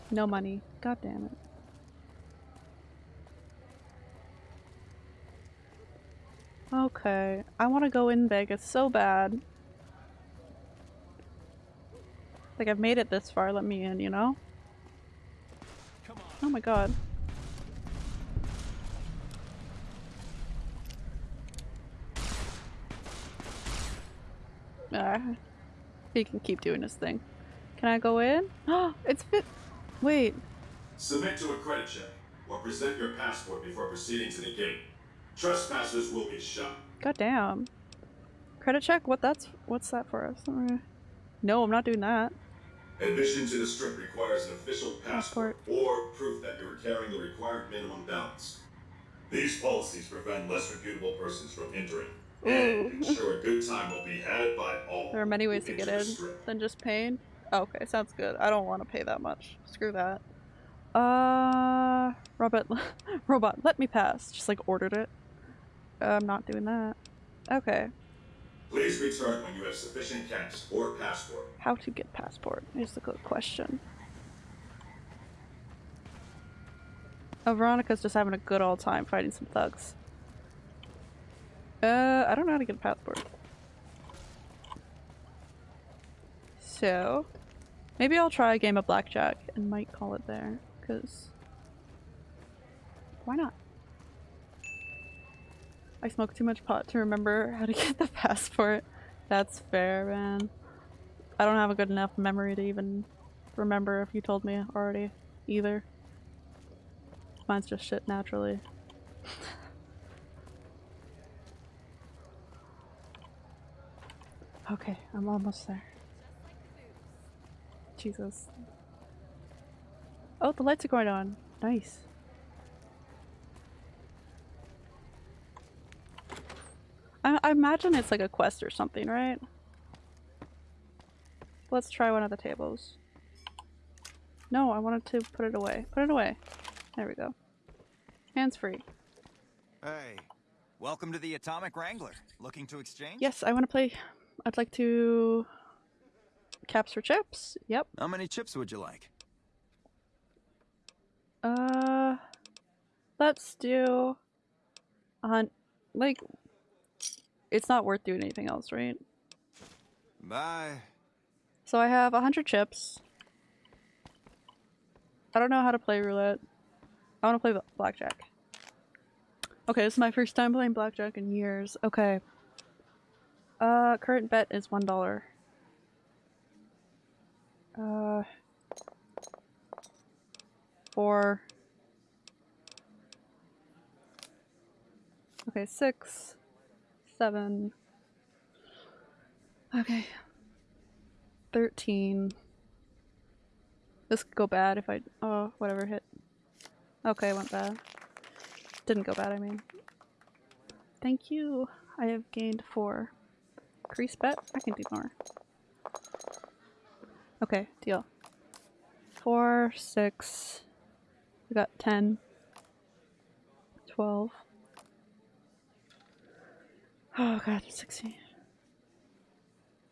No money. God damn it. Okay, I want to go in Vegas so bad. Like I've made it this far, let me in, you know? Oh my god. Ah, he can keep doing his thing. Can I go in? Oh, *gasps* it's fit. Wait.
Submit to a credit check or present your passport before proceeding to the gate. Trespassers will be shot.
God damn. Credit check? What that's what's that for us? No, I'm not doing that.
Admission to the strip requires an official passport, or proof that you are carrying the required minimum balance. These policies prevent less reputable persons from entering and ensure a good time will be had by all.
There are many ways to get in than just paying. Oh, okay, sounds good. I don't want to pay that much. Screw that. Uh, Robot, *laughs* robot, let me pass. Just like ordered it. I'm not doing that. Okay.
Please return when you have sufficient cash or passport.
How to get passport is the good question. Oh, Veronica's just having a good old time fighting some thugs. Uh, I don't know how to get a passport. So, maybe I'll try a game of blackjack and might call it there, because why not? I smoke too much pot to remember how to *laughs* get the passport. That's fair, man. I don't have a good enough memory to even remember if you told me already, either. Mine's just shit naturally. *laughs* okay, I'm almost there. Jesus. Oh, the lights are going on. Nice. I, I imagine it's like a quest or something, right? Let's try one of the tables. No, I wanted to put it away. Put it away. There we go. Hands free.
Hey, welcome to the Atomic Wrangler. Looking to exchange?
Yes, I want to play. I'd like to... Caps for chips? Yep.
How many chips would you like?
Uh... Let's do... A hunt. Like, it's not worth doing anything else, right?
Bye.
So I have 100 chips. I don't know how to play roulette. I want to play blackjack. Okay, this is my first time playing blackjack in years. Okay. Uh, current bet is $1. Uh... Four. Okay, six seven. Okay. 13. This could go bad if I- oh, whatever hit. Okay, went bad. Didn't go bad, I mean. Thank you. I have gained four. Crease bet? I can do more. Okay, deal. Four, six. We got ten. Twelve. Oh god, 16.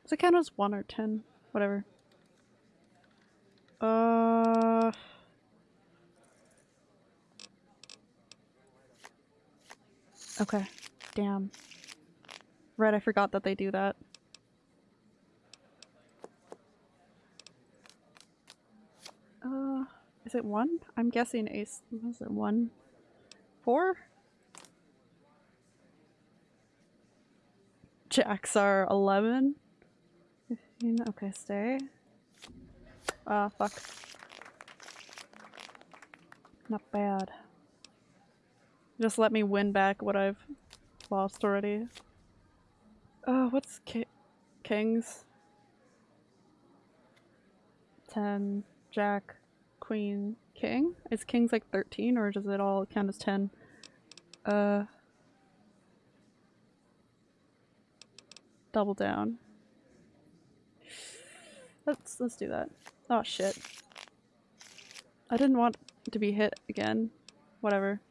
Does it count as 1 or 10? Whatever. Uh... Okay. Damn. Right, I forgot that they do that. Uh, is it 1? I'm guessing ace. Was it 1? 4? Jacks are 11. 14. Okay, stay. Ah, fuck. Not bad. Just let me win back what I've lost already. Oh, what's ki kings? 10, jack, queen, king? Is kings like 13 or does it all count as 10? Uh... Double down. Let's let's do that. Oh shit. I didn't want to be hit again. Whatever.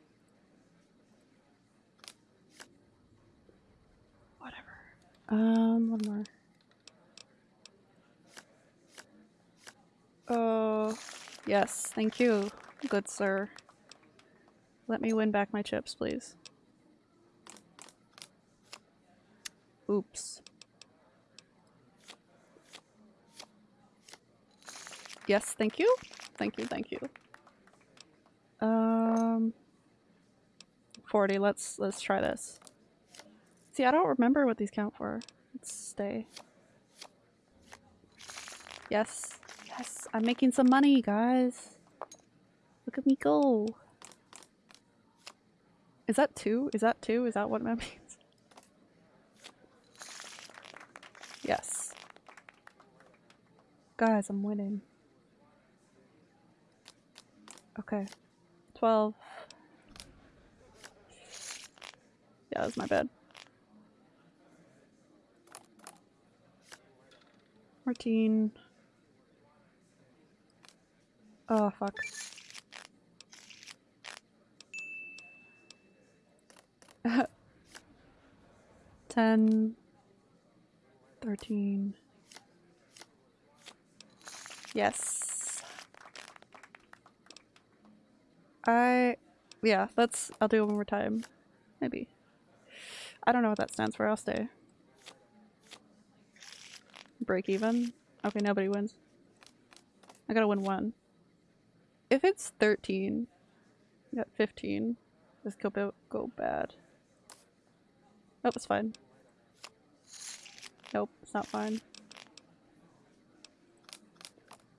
Whatever. Um, one more. Oh, yes, thank you, good sir. Let me win back my chips, please. Oops. Yes, thank you. Thank you, thank you. Um 40, let's let's try this. See, I don't remember what these count for. Let's stay. Yes. Yes, I'm making some money, guys. Look at me go. Is that two? Is that two? Is that what that *laughs* means? Yes. Guys, I'm winning. Okay. 12. Yeah, that's my bad. 14. Oh, fuck. *laughs* Ten. Thirteen. Yes. I, yeah, let's, I'll do it one more time. Maybe. I don't know what that stands for, I'll stay. Break even? Okay, nobody wins. I gotta win one. If it's 13, got 15, this could go, go bad. Oh, it's fine. Nope, it's not fine.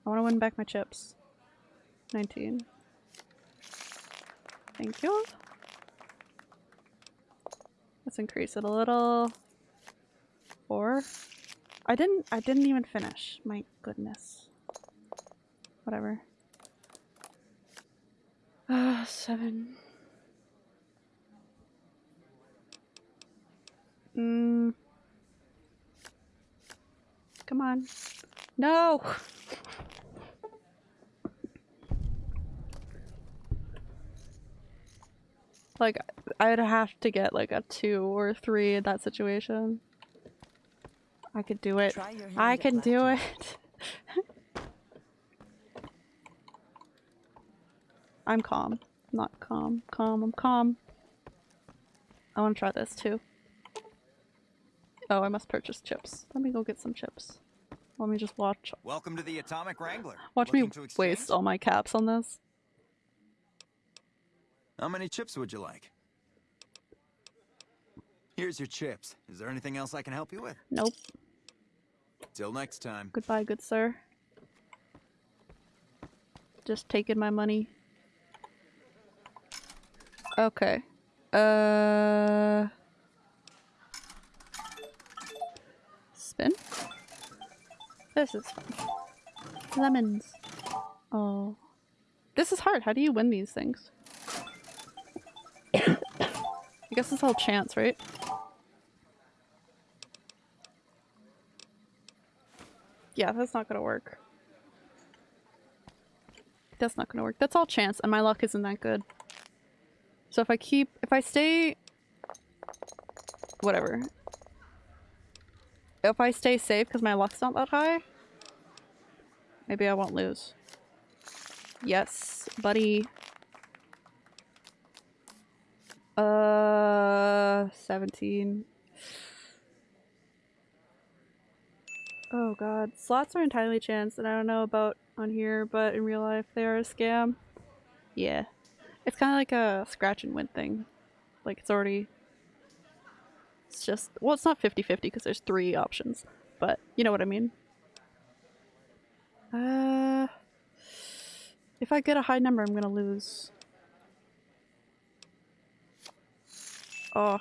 I want to win back my chips. 19. Thank you. Let's increase it a little. Four. I didn't I didn't even finish. My goodness. Whatever. Ah, uh, seven. Mm. Come on. No! *laughs* like, I'd have to get like a two or three in that situation. I could do it. I can do it. *laughs* I'm calm. Not calm. Calm. I'm calm. I want to try this too. Oh, I must purchase chips. Let me go get some chips. Let me just watch.
Welcome to the Atomic Wrangler.
Watch Looking me waste all my caps on this.
How many chips would you like? Here's your chips. Is there anything else I can help you with?
Nope.
Till next time.
Goodbye, good sir. Just taking my money. Okay. Uh... Spin? This is fun. Lemons. Oh. This is hard. How do you win these things? I guess it's all chance, right? Yeah, that's not gonna work. That's not gonna work. That's all chance, and my luck isn't that good. So if I keep, if I stay, whatever. If I stay safe because my luck's not that high, maybe I won't lose. Yes, buddy. Uh, 17. Oh god. Slots are entirely chance and I don't know about on here, but in real life they are a scam. Yeah. It's kind of like a scratch and win thing. Like it's already... It's just... Well, it's not 50-50 because there's three options. But you know what I mean. Uh, if I get a high number, I'm gonna lose. Oh.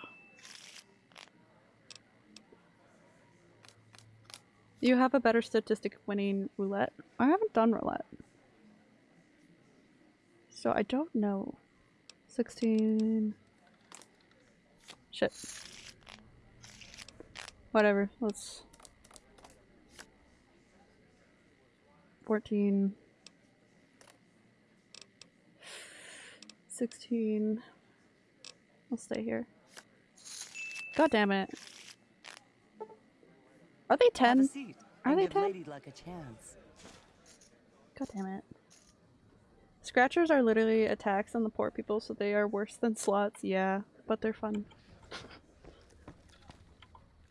You have a better statistic of winning roulette. I haven't done roulette. So I don't know. 16. Shit. Whatever, let's... 14. 16. I'll stay here. God damn it. Are they 10? Are they 10?
like a chance.
God damn it. Scratchers are literally attacks on the poor people, so they are worse than slots, yeah, but they're fun.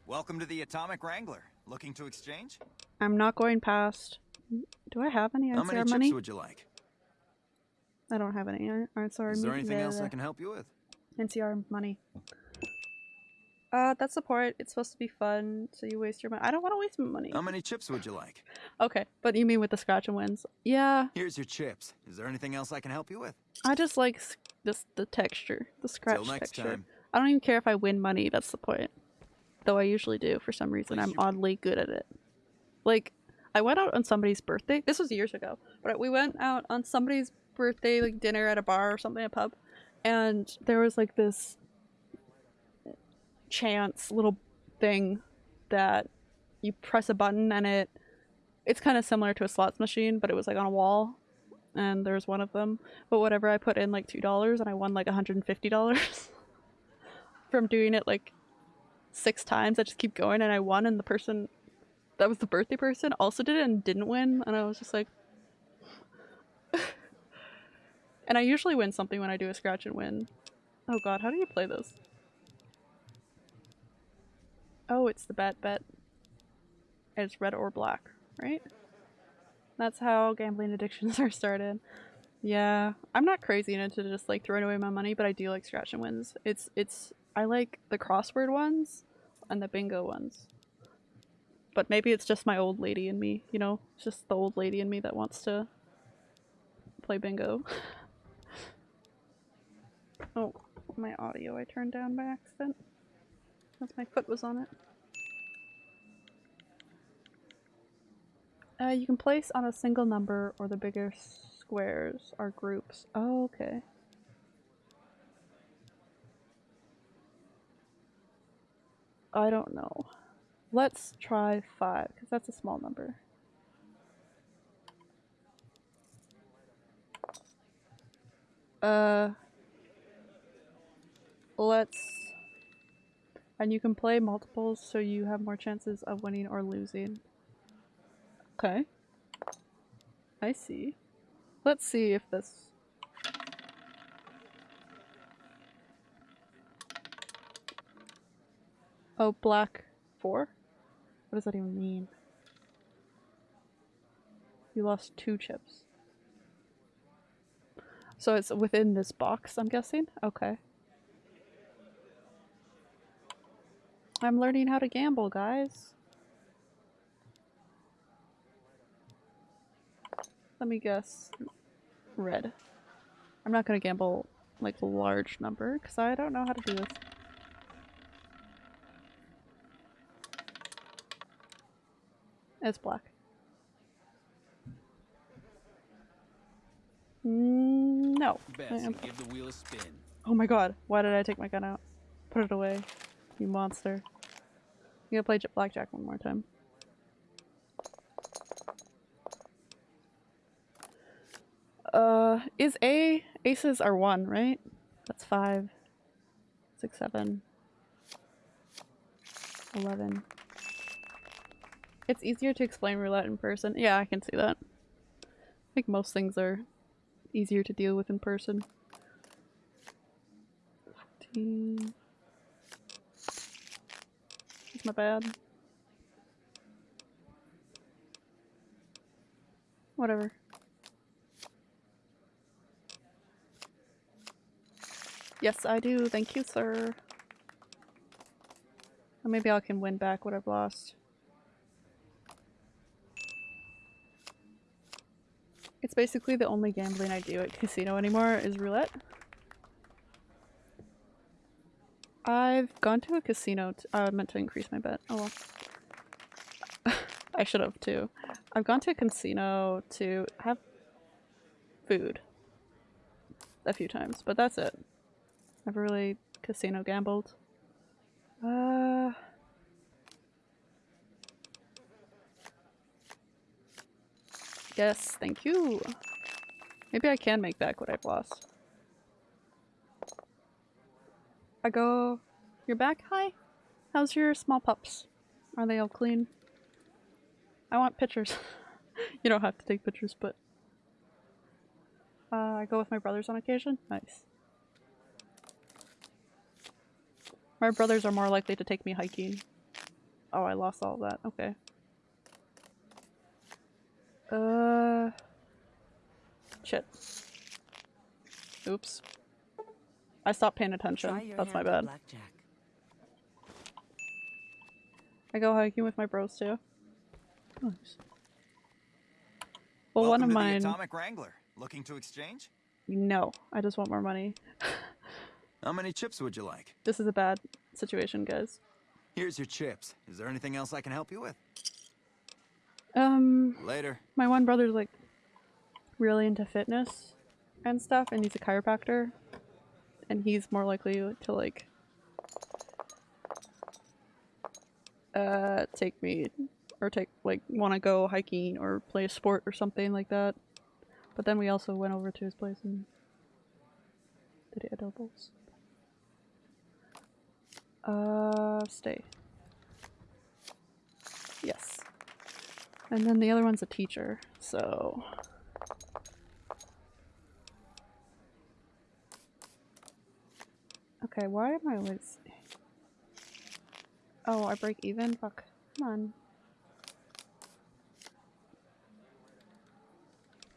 Welcome to the Atomic Wrangler. Looking to exchange?
I'm not going past. Do I have any
How many
NCR
chips
money?
would you like?
I don't have any uh, NCR
Is there
money.
anything else I can help you with?
NCR money. Uh, that's support. It's supposed to be fun, so you waste your money. I don't want to waste my money.
How many chips would you like?
Okay, but you mean with the scratch and wins? Yeah,
Here's your chips. Is there anything else I can help you with?
I just like this the texture, the scratch
next
texture.
time.
I don't even care if I win money. That's the point. Though I usually do for some reason. I'm oddly good at it. Like, I went out on somebody's birthday. This was years ago, but we went out on somebody's birthday, like dinner at a bar or something, a pub, and there was like this chance little thing that you press a button and it it's kind of similar to a slots machine but it was like on a wall and there's one of them. But whatever i put in like two dollars and i won like 150 dollars *laughs* from doing it like six times. I just keep going and i won and the person that was the birthday person also did it and didn't win and i was just like *laughs* and i usually win something when i do a scratch and win. Oh god how do you play this Oh, it's the bet bet. It's red or black, right? That's how gambling addictions *laughs* are started. Yeah, I'm not crazy enough to just like throwing away my money, but I do like scratch and wins. It's it's I like the crossword ones and the bingo ones. But maybe it's just my old lady in me, you know? It's just the old lady in me that wants to play bingo. *laughs* oh, my audio I turned down by accident. Because my foot was on it. Uh, you can place on a single number or the bigger squares are groups. Oh, okay. I don't know. Let's try five, because that's a small number. Uh, let's and you can play multiples so you have more chances of winning or losing. Okay. I see. Let's see if this... Oh, black 4? What does that even mean? You lost two chips. So it's within this box, I'm guessing? Okay. I'm learning how to gamble, guys. Let me guess. Red. I'm not gonna gamble like a large number because I don't know how to do this. It's black. Mm, no. Am-
give the wheel a spin.
Oh my god, why did I take my gun out? Put it away, you monster. You gotta play blackjack one more time. Uh, is A aces are one, right? That's five, six, seven, eleven. It's easier to explain roulette in person. Yeah, I can see that. I think most things are easier to deal with in person. 14. My bad. Whatever. Yes, I do. Thank you, sir. Or maybe I can win back what I've lost. It's basically the only gambling I do at casino anymore is roulette. I've gone to a casino. I meant to increase my bet. Oh well. *laughs* I should have too. I've gone to a casino to have food a few times, but that's it. Never really casino gambled. Uh. Yes, thank you. Maybe I can make back what I've lost. I go, you're back? Hi. How's your small pups? Are they all clean? I want pictures. *laughs* you don't have to take pictures, but uh, I go with my brothers on occasion. Nice. My brothers are more likely to take me hiking. Oh, I lost all that. Okay. Uh. Shit. Oops. I stopped paying attention. That's my bad. I go hiking with my bros too. Nice. Well,
Welcome
one of
to
mine.
Atomic Wrangler. Looking to exchange?
No, I just want more money. *laughs*
How many chips would you like?
This is a bad situation, guys.
Here's your chips. Is there anything else I can help you with?
Um,
Later.
my one brother's like really into fitness and stuff, and he's a chiropractor, and he's more likely to like uh take me or take like want to go hiking or play a sport or something like that. But then we also went over to his place and did adobos. Uh, stay. Yes. And then the other one's a teacher, so. Okay, why am I always. Oh, I break even? Fuck. Come on.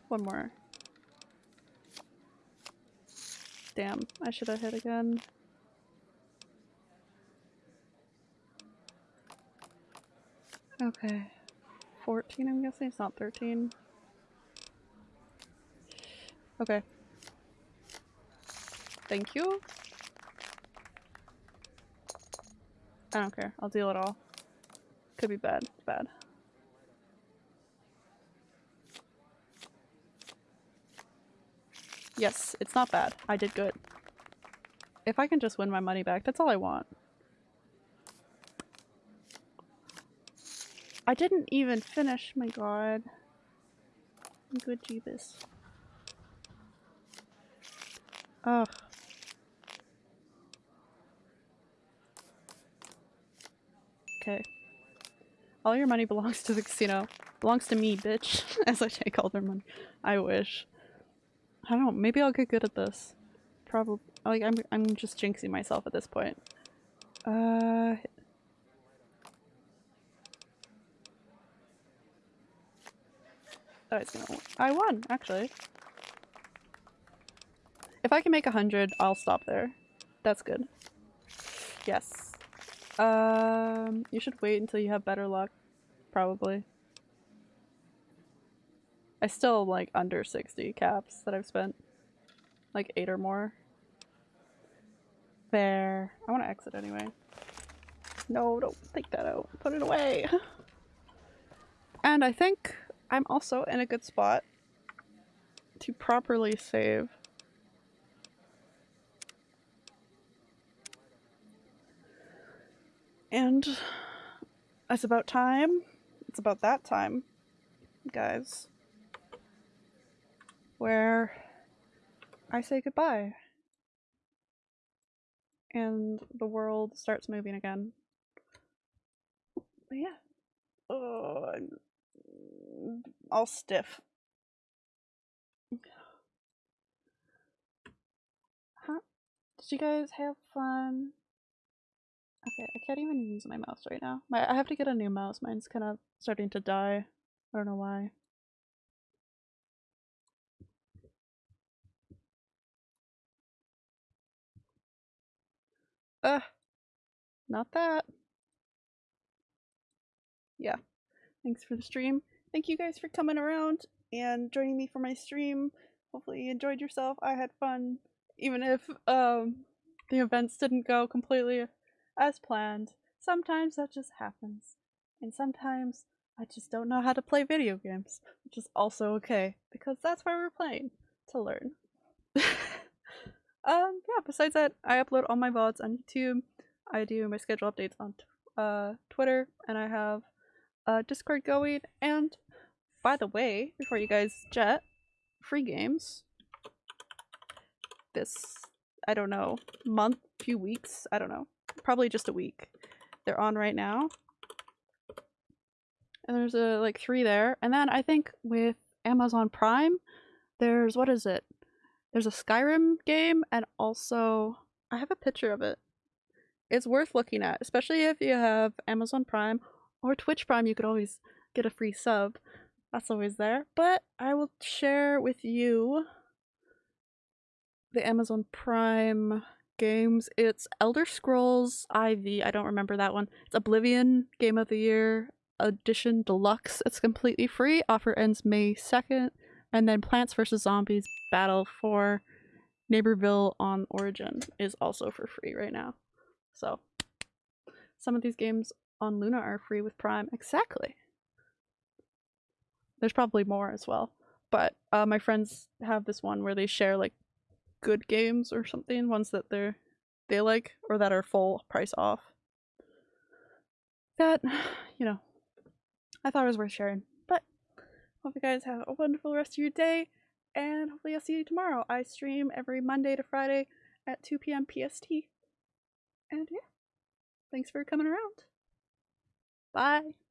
One more. Damn, I should have hit again. Okay. 14, I'm guessing? It's not 13. Okay. Thank you. I don't care. I'll deal it all. Could be bad. Bad. Yes, it's not bad. I did good. If I can just win my money back, that's all I want. I didn't even finish, my god. Good Jeebus. Ugh. Okay. All your money belongs to the casino. Belongs to me, bitch. *laughs* As I take all their money. I wish. I don't know, maybe I'll get good at this. Probably like I'm I'm just jinxing myself at this point. Uh Oh, it's gonna I won, actually. If I can make a hundred, I'll stop there. That's good. Yes. Um, you should wait until you have better luck. Probably. I still like under 60 caps that I've spent. Like 8 or more. There. I want to exit anyway. No, don't take that out. Put it away. and I think I'm also in a good spot to properly save. And it's about time. It's about that time, guys, where I say goodbye. And the world starts moving again. But yeah. Oh, I'm all stiff. Huh? Did you guys have fun? Okay, I can't even use my mouse right now. My I have to get a new mouse. Mine's kind of starting to die. I don't know why. Ugh. Not that. Yeah. Thanks for the stream. Thank you guys for coming around and joining me for my stream. Hopefully you enjoyed yourself. I had fun, even if um, the events didn't go completely as planned. Sometimes that just happens. And sometimes I just don't know how to play video games, which is also okay, because that's why we're playing, to learn. *laughs* um, yeah, besides that, I upload all my VODs on YouTube. I do my schedule updates on uh, Twitter, and I have uh, Discord going. And by the way, before you guys jet, free games. This, I don't know, month, few weeks, I don't know, probably just a week. They're on right now. And there's a like three there. And then I think with Amazon Prime, there's what is it? There's a Skyrim game and also I have a picture of it. It's worth looking at, especially if you have Amazon Prime or Twitch Prime, you could always get a free sub. That's always there. But I will share with you the Amazon Prime games. It's Elder Scrolls IV. I don't remember that one. It's Oblivion Game of the Year Edition Deluxe. It's completely free. Offer ends May 2nd. And then Plants vs. Zombies Battle for Neighborville on Origin is also for free right now. So, some of these games on Luna are free with Prime. Exactly. There's probably more as well. But uh, my friends have this one where they share like good games or something, ones that they're they like or that are full price off. That, *sighs* you know, I thought it was worth sharing. But hope you guys have a wonderful rest of your day and hopefully I'll see you tomorrow. I stream every Monday to Friday at 2 p.m. PST. And yeah, thanks for coming around. Bye.